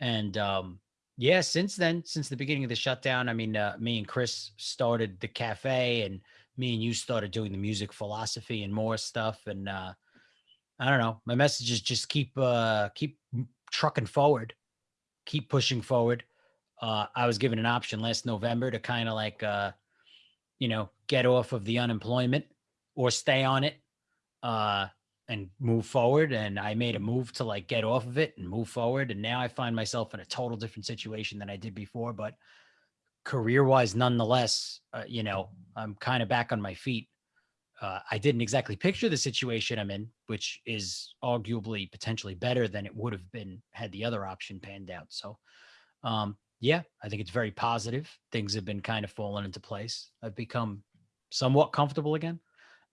And um yeah, since then, since the beginning of the shutdown, I mean, uh, me and Chris started the cafe and me and you started doing the music philosophy and more stuff. And uh I don't know. My message is just keep uh keep trucking forward, keep pushing forward. Uh I was given an option last November to kind of like uh you know, get off of the unemployment or stay on it uh and move forward and I made a move to like get off of it and move forward and now I find myself in a total different situation than I did before but career wise nonetheless uh, you know I'm kind of back on my feet uh, I didn't exactly picture the situation I'm in, which is arguably potentially better than it would have been had the other option panned out. So, um, yeah, I think it's very positive. Things have been kind of falling into place. I've become somewhat comfortable again.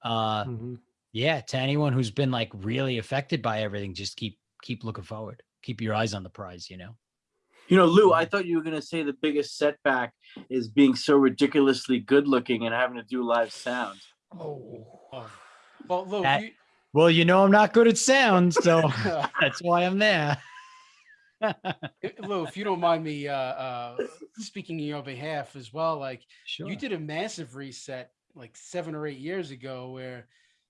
Uh, Mhm. yeah, to anyone who's been like really affected by everything, just keep keep looking forward. Keep your eyes on the prize. You know. you know lou i thought you were going to say the biggest setback is being so ridiculously good looking and having to do live sound Oh. Well, Lou, That- you, Well, you know I'm not good at sound, so that's why I'm there. Lou, if you don't mind me uh, uh, speaking in your behalf as well, like sure. you did a massive reset like seven or eight years ago where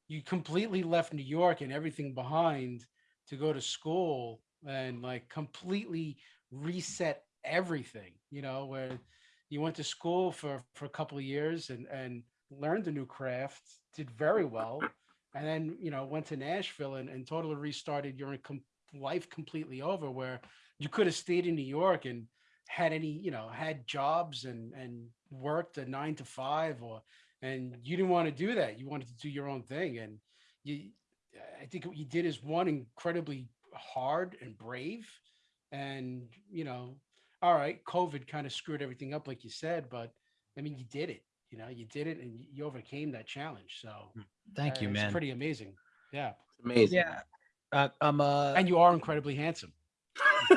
you completely left New York and everything behind to go to school and like completely reset everything, you know, where you went to school for for a couple of years and and learned a new craft, did very well, and then you know went to Nashville and, and totally restarted your com- life completely over where you could have stayed in New York and had any you know had jobs and and worked a nine to five or and you didn't want to do that. You wanted to do your own thing and you i think what you did is one incredibly hard and brave and you know all right covid kind of screwed everything up like you said but i mean you did it you know you did it and you overcame that challenge so Thank uh, you, it's man. pretty amazing yeah It's amazing. Yeah. Uh, I'm uh, and you are incredibly handsome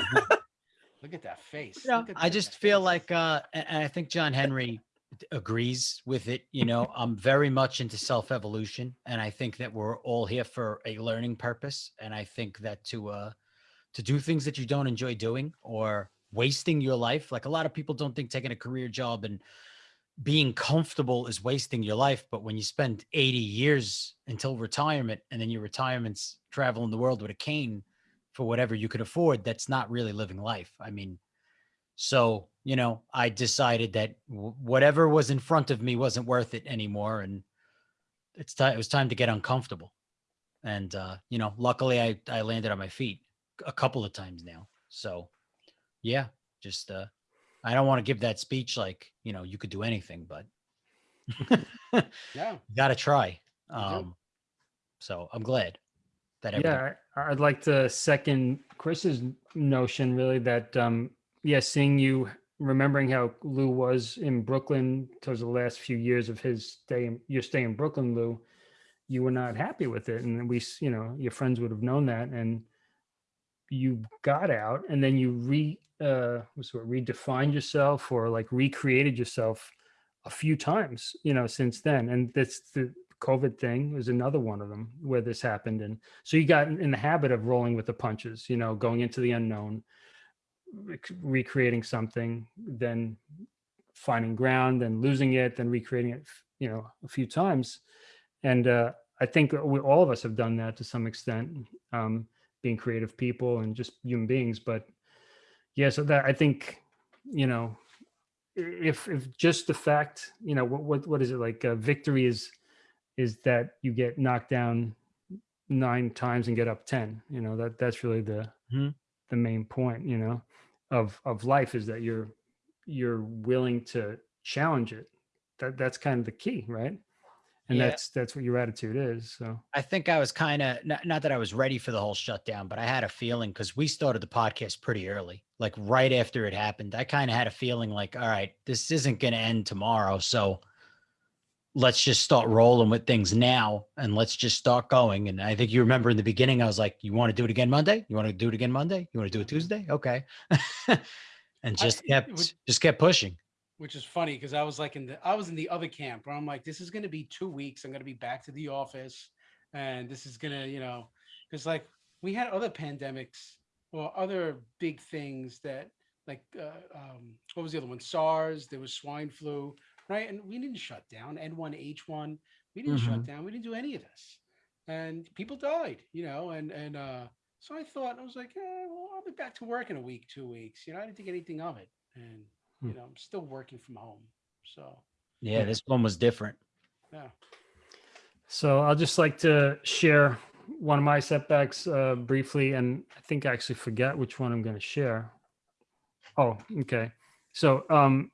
look at that face you know, Look at I just feel face. like, uh, and and I think John Henry agrees with it. You know, I'm very much into self evolution, and I think that we're all here for a learning purpose. And I think that to uh, to do things that you don't enjoy doing or wasting your life, like a lot of people don't think taking a career job and being comfortable is wasting your life. But when you spend 80 years until retirement, and then your retirement's traveling the world with a cane for whatever you could afford, that's not really living life. I mean, so, you know, I decided that whatever was in front of me wasn't worth it anymore. And it's time, it was time to get uncomfortable. And, uh, you know, luckily I, I landed on my feet a couple of times now. So yeah, just, uh, I don't want to give that speech like, you know, you could do anything, but yeah gotta try. Um, so I'm glad that everything, Yeah, I- I'd like to second Chris's notion really that, um, yeah, seeing you, remembering how Lou was in Brooklyn towards the last few years of his stay, in- your stay in Brooklyn, Lou, you were not happy with it. And we, you know, your friends would have known that and you got out and then you re, uh, what's word, redefined yourself or like recreated yourself a few times, you know, since then. And that's the COVID thing was another one of them where this happened. And so you got in in the habit of rolling with the punches, you know, going into the unknown, recreating something, then finding ground, then losing it, then recreating it, you know, a few times. And uh, I think we, all of us have done that to some extent, um, being creative people and just human beings. But yeah, so that I think, you know, if if just the fact, you know, what what what is it like? Uh, victory is is that you get knocked down nine times and get up 10 you know that that's really the Mhm. the main point you know of of life is that you're you're willing to challenge it that that's kind of the key right and Yeah. that's that's what your attitude is so I think I was kind of not, not that I was ready for the whole shutdown, but I had a feeling because we started the podcast pretty early, like right after it happened. I kind of had a feeling like, all right, this isn't going to end tomorrow. So let's just start rolling with things now and let's just start going. And I think you remember in the beginning, I was like, you want to do it again Monday? You want to do it again Monday? You want to do it Tuesday? Okay. and just it kept, would- just kept pushing. Which is funny because I was like in the I was in the other camp where I'm like, this is gonna be two weeks. I'm gonna be back to the office, and this is gonna, you know, because like we had other pandemics or other big things that like uh, um, what was the other one? SARS. There was swine flu, right? And we didn't shut down. N1H1. We didn't shut down. We didn't do any of this, and people died, you know. And and uh, so I thought I was like, eh, well, I'll be back to work in a week, two weeks. You know, I didn't think anything of it, and Hmm. You know, I'm still working from home. So Yeah, this one was different. yeah. So I'll just like to share one of my setbacks uh, briefly, and I think I actually forget which one I'm going to share. Oh, okay. So, um,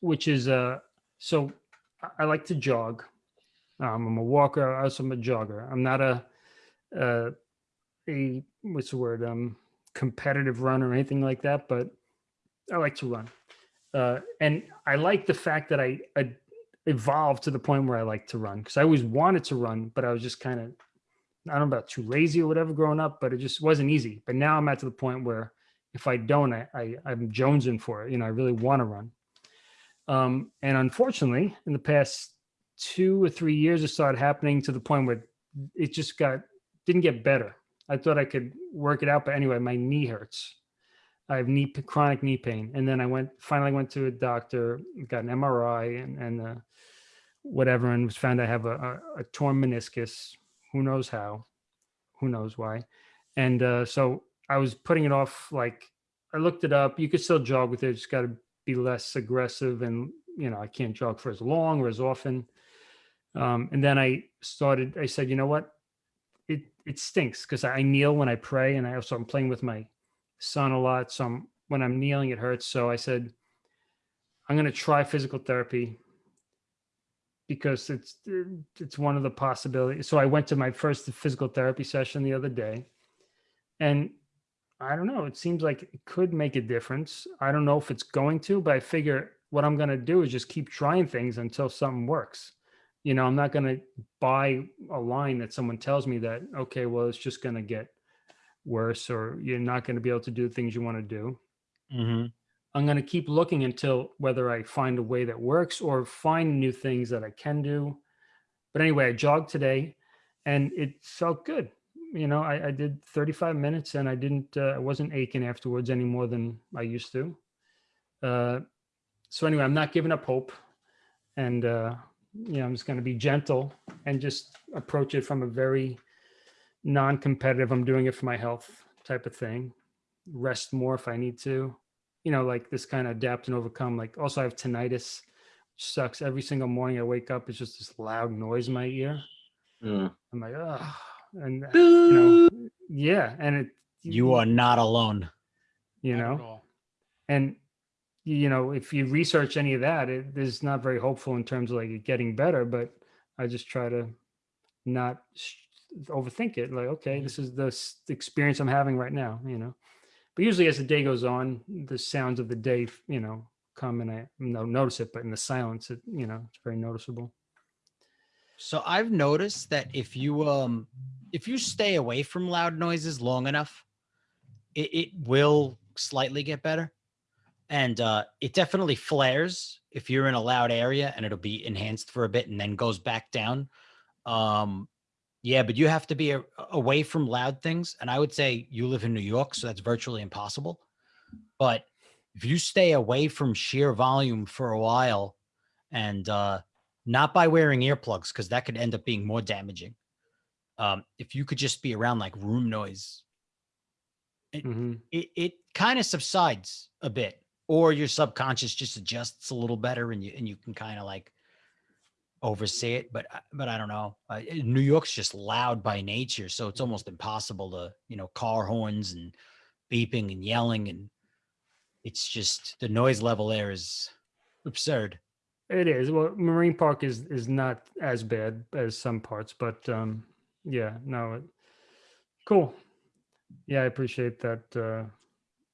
which is uh, so I- I like to jog. Um, I'm a walker. I Also, I'm a jogger. I'm not a uh, a what's the word? Um, competitive runner or anything like that, but I like to run. Uh, and I like the fact that I, I evolved to the point where I like to run because I always wanted to run, but I was just kind of, I don't know about too lazy or whatever growing up, but it just wasn't easy. But now I'm at to the point where if I don't, I, I I'm jonesing for it. You know, I really want to run. Um, and unfortunately, in the past two or three years, it started happening to the point where it just got didn't get better. I thought I could work it out, but anyway, my knee hurts. I have knee chronic knee pain, and then I went finally went to a doctor, got an MRI, and and uh, whatever, and was found I have a, a, a torn meniscus. Who knows how? Who knows why? And uh, so I was putting it off. Like I looked it up. You could still jog with it. Just got to be less aggressive, and you know I can't jog for as long or as often. Um, and then I started. I said, you know what? It it stinks because I kneel when I pray, and I also I'm playing with my son a lot. So I'm, when I'm kneeling, it hurts. So I said, I'm going to try physical therapy because it's it's one of the possibilities. So I went to my first physical therapy session the other day, and I don't know. It seems like it could make a difference. I don't know if it's going to, but I figure what I'm going to do is just keep trying things until something works. You know, I'm not going to buy a line that someone tells me that okay, well, it's just going to get worse, or you're not going to be able to do the things you want to do. Mm-hmm. I'm going to keep looking until whether I find a way that works or find new things that I can do. But anyway, I jogged today and it felt good. You know, I, I did 35 minutes and I didn't, uh, I wasn't aching afterwards any more than I used to. Uh, so anyway, I'm not giving up hope and, uh, you know, I'm just going to be gentle and just approach it from a very non-competitive, I'm doing it for my health type of thing. Rest more if I need to you know, like this kind of adapt and overcome. Like also I have tinnitus, which sucks. Every single morning I wake up, it's just this loud noise in my ear. Mm. I'm like, oh, and you know, yeah, and it. You are not alone. you Not know, and you know, if you research any of that, it is not very hopeful in terms of like getting better. But I just try to not sh- overthink it. Like, okay, this is the experience I'm having right now. You know, but usually as the day goes on, the sounds of the day, you know, come and I no notice it. But in the silence, it you know, it's very noticeable. So I've noticed that if you um if you stay away from loud noises long enough, it, it will slightly get better. And uh it definitely flares if you're in a loud area and it'll be enhanced for a bit and then goes back down. Um yeah, but you have to be a, away from loud things. And I would say you live in New York, so that's virtually impossible. But if you stay away from sheer volume for a while and uh not by wearing earplugs because that could end up being more damaging. Um, if you could just be around like room noise, Mhm. it, it kind of subsides a bit, or your subconscious just adjusts a little better, and you and you can kind of like oversee it. But I- but I don't know. Uh, eh, New York's just loud by nature, so it's almost impossible to you know car horns and beeping and yelling, and it's just the noise level there is absurd. It is. Well, Marine Park is is not as bad as some parts, but um, yeah, no, it, cool. Yeah, I appreciate that. Uh,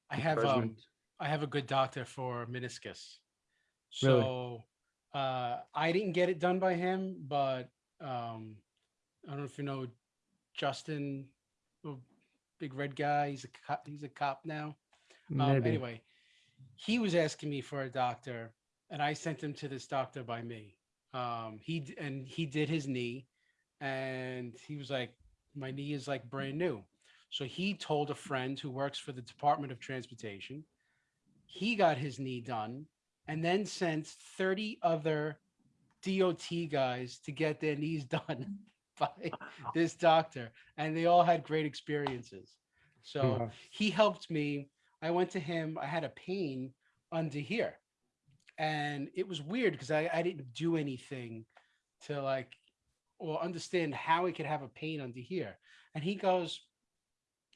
I have um. I have a good doctor for meniscus. Really? Uh, I didn't get it done by him, but um, I don't know if you know Justin, the big red guy. He's a cop, he's a cop now. Um, anyway, he was asking me for a doctor, and I sent him to this doctor by me. Um, he and he did his knee, and he was like, "My knee is like brand new." So he told a friend who works for the Department of Transportation. He got his knee done, and then sent thirty other DOT guys to get their knees done by this doctor, and they all had great experiences. So Wow. he helped me. I went to him. I had a pain under here. And it was weird because I, I didn't do anything to like or understand how he could have a pain under here. And he goes,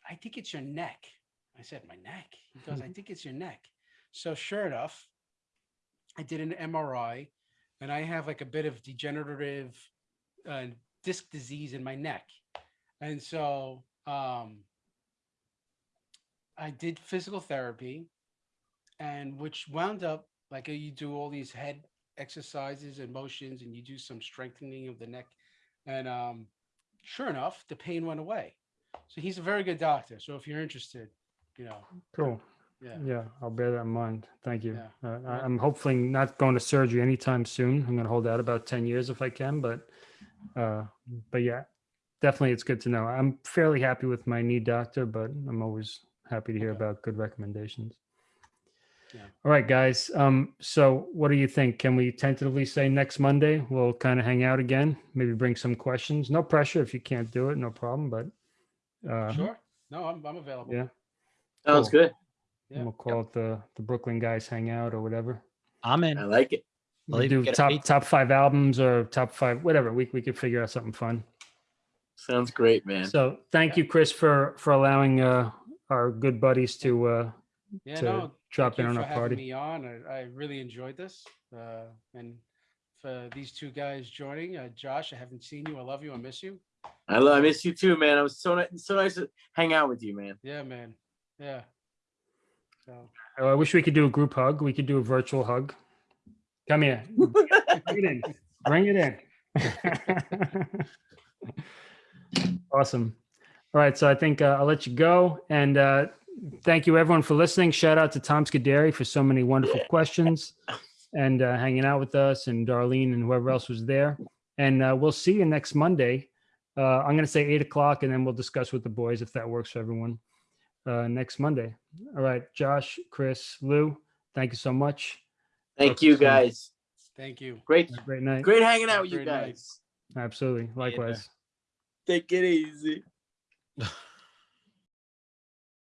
I think it's your neck. I said, My neck? He goes, I think it's your neck. So sure enough, I did an MRI and I have like a bit of degenerative uh, disc disease in my neck. And so um, I did physical therapy, and which wound up like you do all these head exercises and motions, and you do some strengthening of the neck, and um, sure enough, the pain went away. So he's a very good doctor. So if you're interested, you know, Cool. Yeah, Yeah, I'll bear that in mind. Thank you. Yeah. Uh, I, Yeah. I'm hopefully not going to surgery anytime soon. I'm going to hold out about 10 years if I can, but, uh, but yeah, definitely it's good to know. I'm fairly happy with my knee doctor, but I'm always happy to hear Okay. about good recommendations. Yeah. All right, guys. Um, so what do you think? Can we tentatively say next Monday? We'll kind of hang out again, maybe bring some questions. No pressure if you can't do it, no problem, but uh, Sure. No, I'm, I'm available. yeah, Sounds Cool. good. Yeah. we'll call it the the Brooklyn guys hang out or whatever. I'm in. I like it. We Believe do get a top pizza. top five albums or top five, whatever. We we could figure out something fun. Sounds great, man. So thank you, Chris, for for allowing uh our good buddies to uh Yeah, to no, drop thank in you on for our having party. me on. I, I really enjoyed this. Uh, and for these two guys joining, uh, Josh, I haven't seen you. I love you. I miss you. I love. I miss you too, man. I was so nice. So nice to hang out with you, man. Yeah, man. Yeah. So Oh, I wish we could do a group hug. We could do a virtual hug. Come here. Bring it in. Bring it in. awesome. All right. So I think uh, I'll let you go. And uh, thank you, everyone, for listening. Shout out to Tom Scuderi for so many wonderful questions and uh, hanging out with us, and Darlene and whoever else was there. And uh, we'll see you next Monday. Uh, I'm going to say eight o'clock, and then we'll discuss with the boys if that works for everyone uh, next Monday. All right, Josh, Chris, Lou, thank you so much. Thank Talk to you, you soon. guys. thank you. Great, Have Great night. great hanging out with you Great night. guys. Absolutely. Likewise. Take it easy.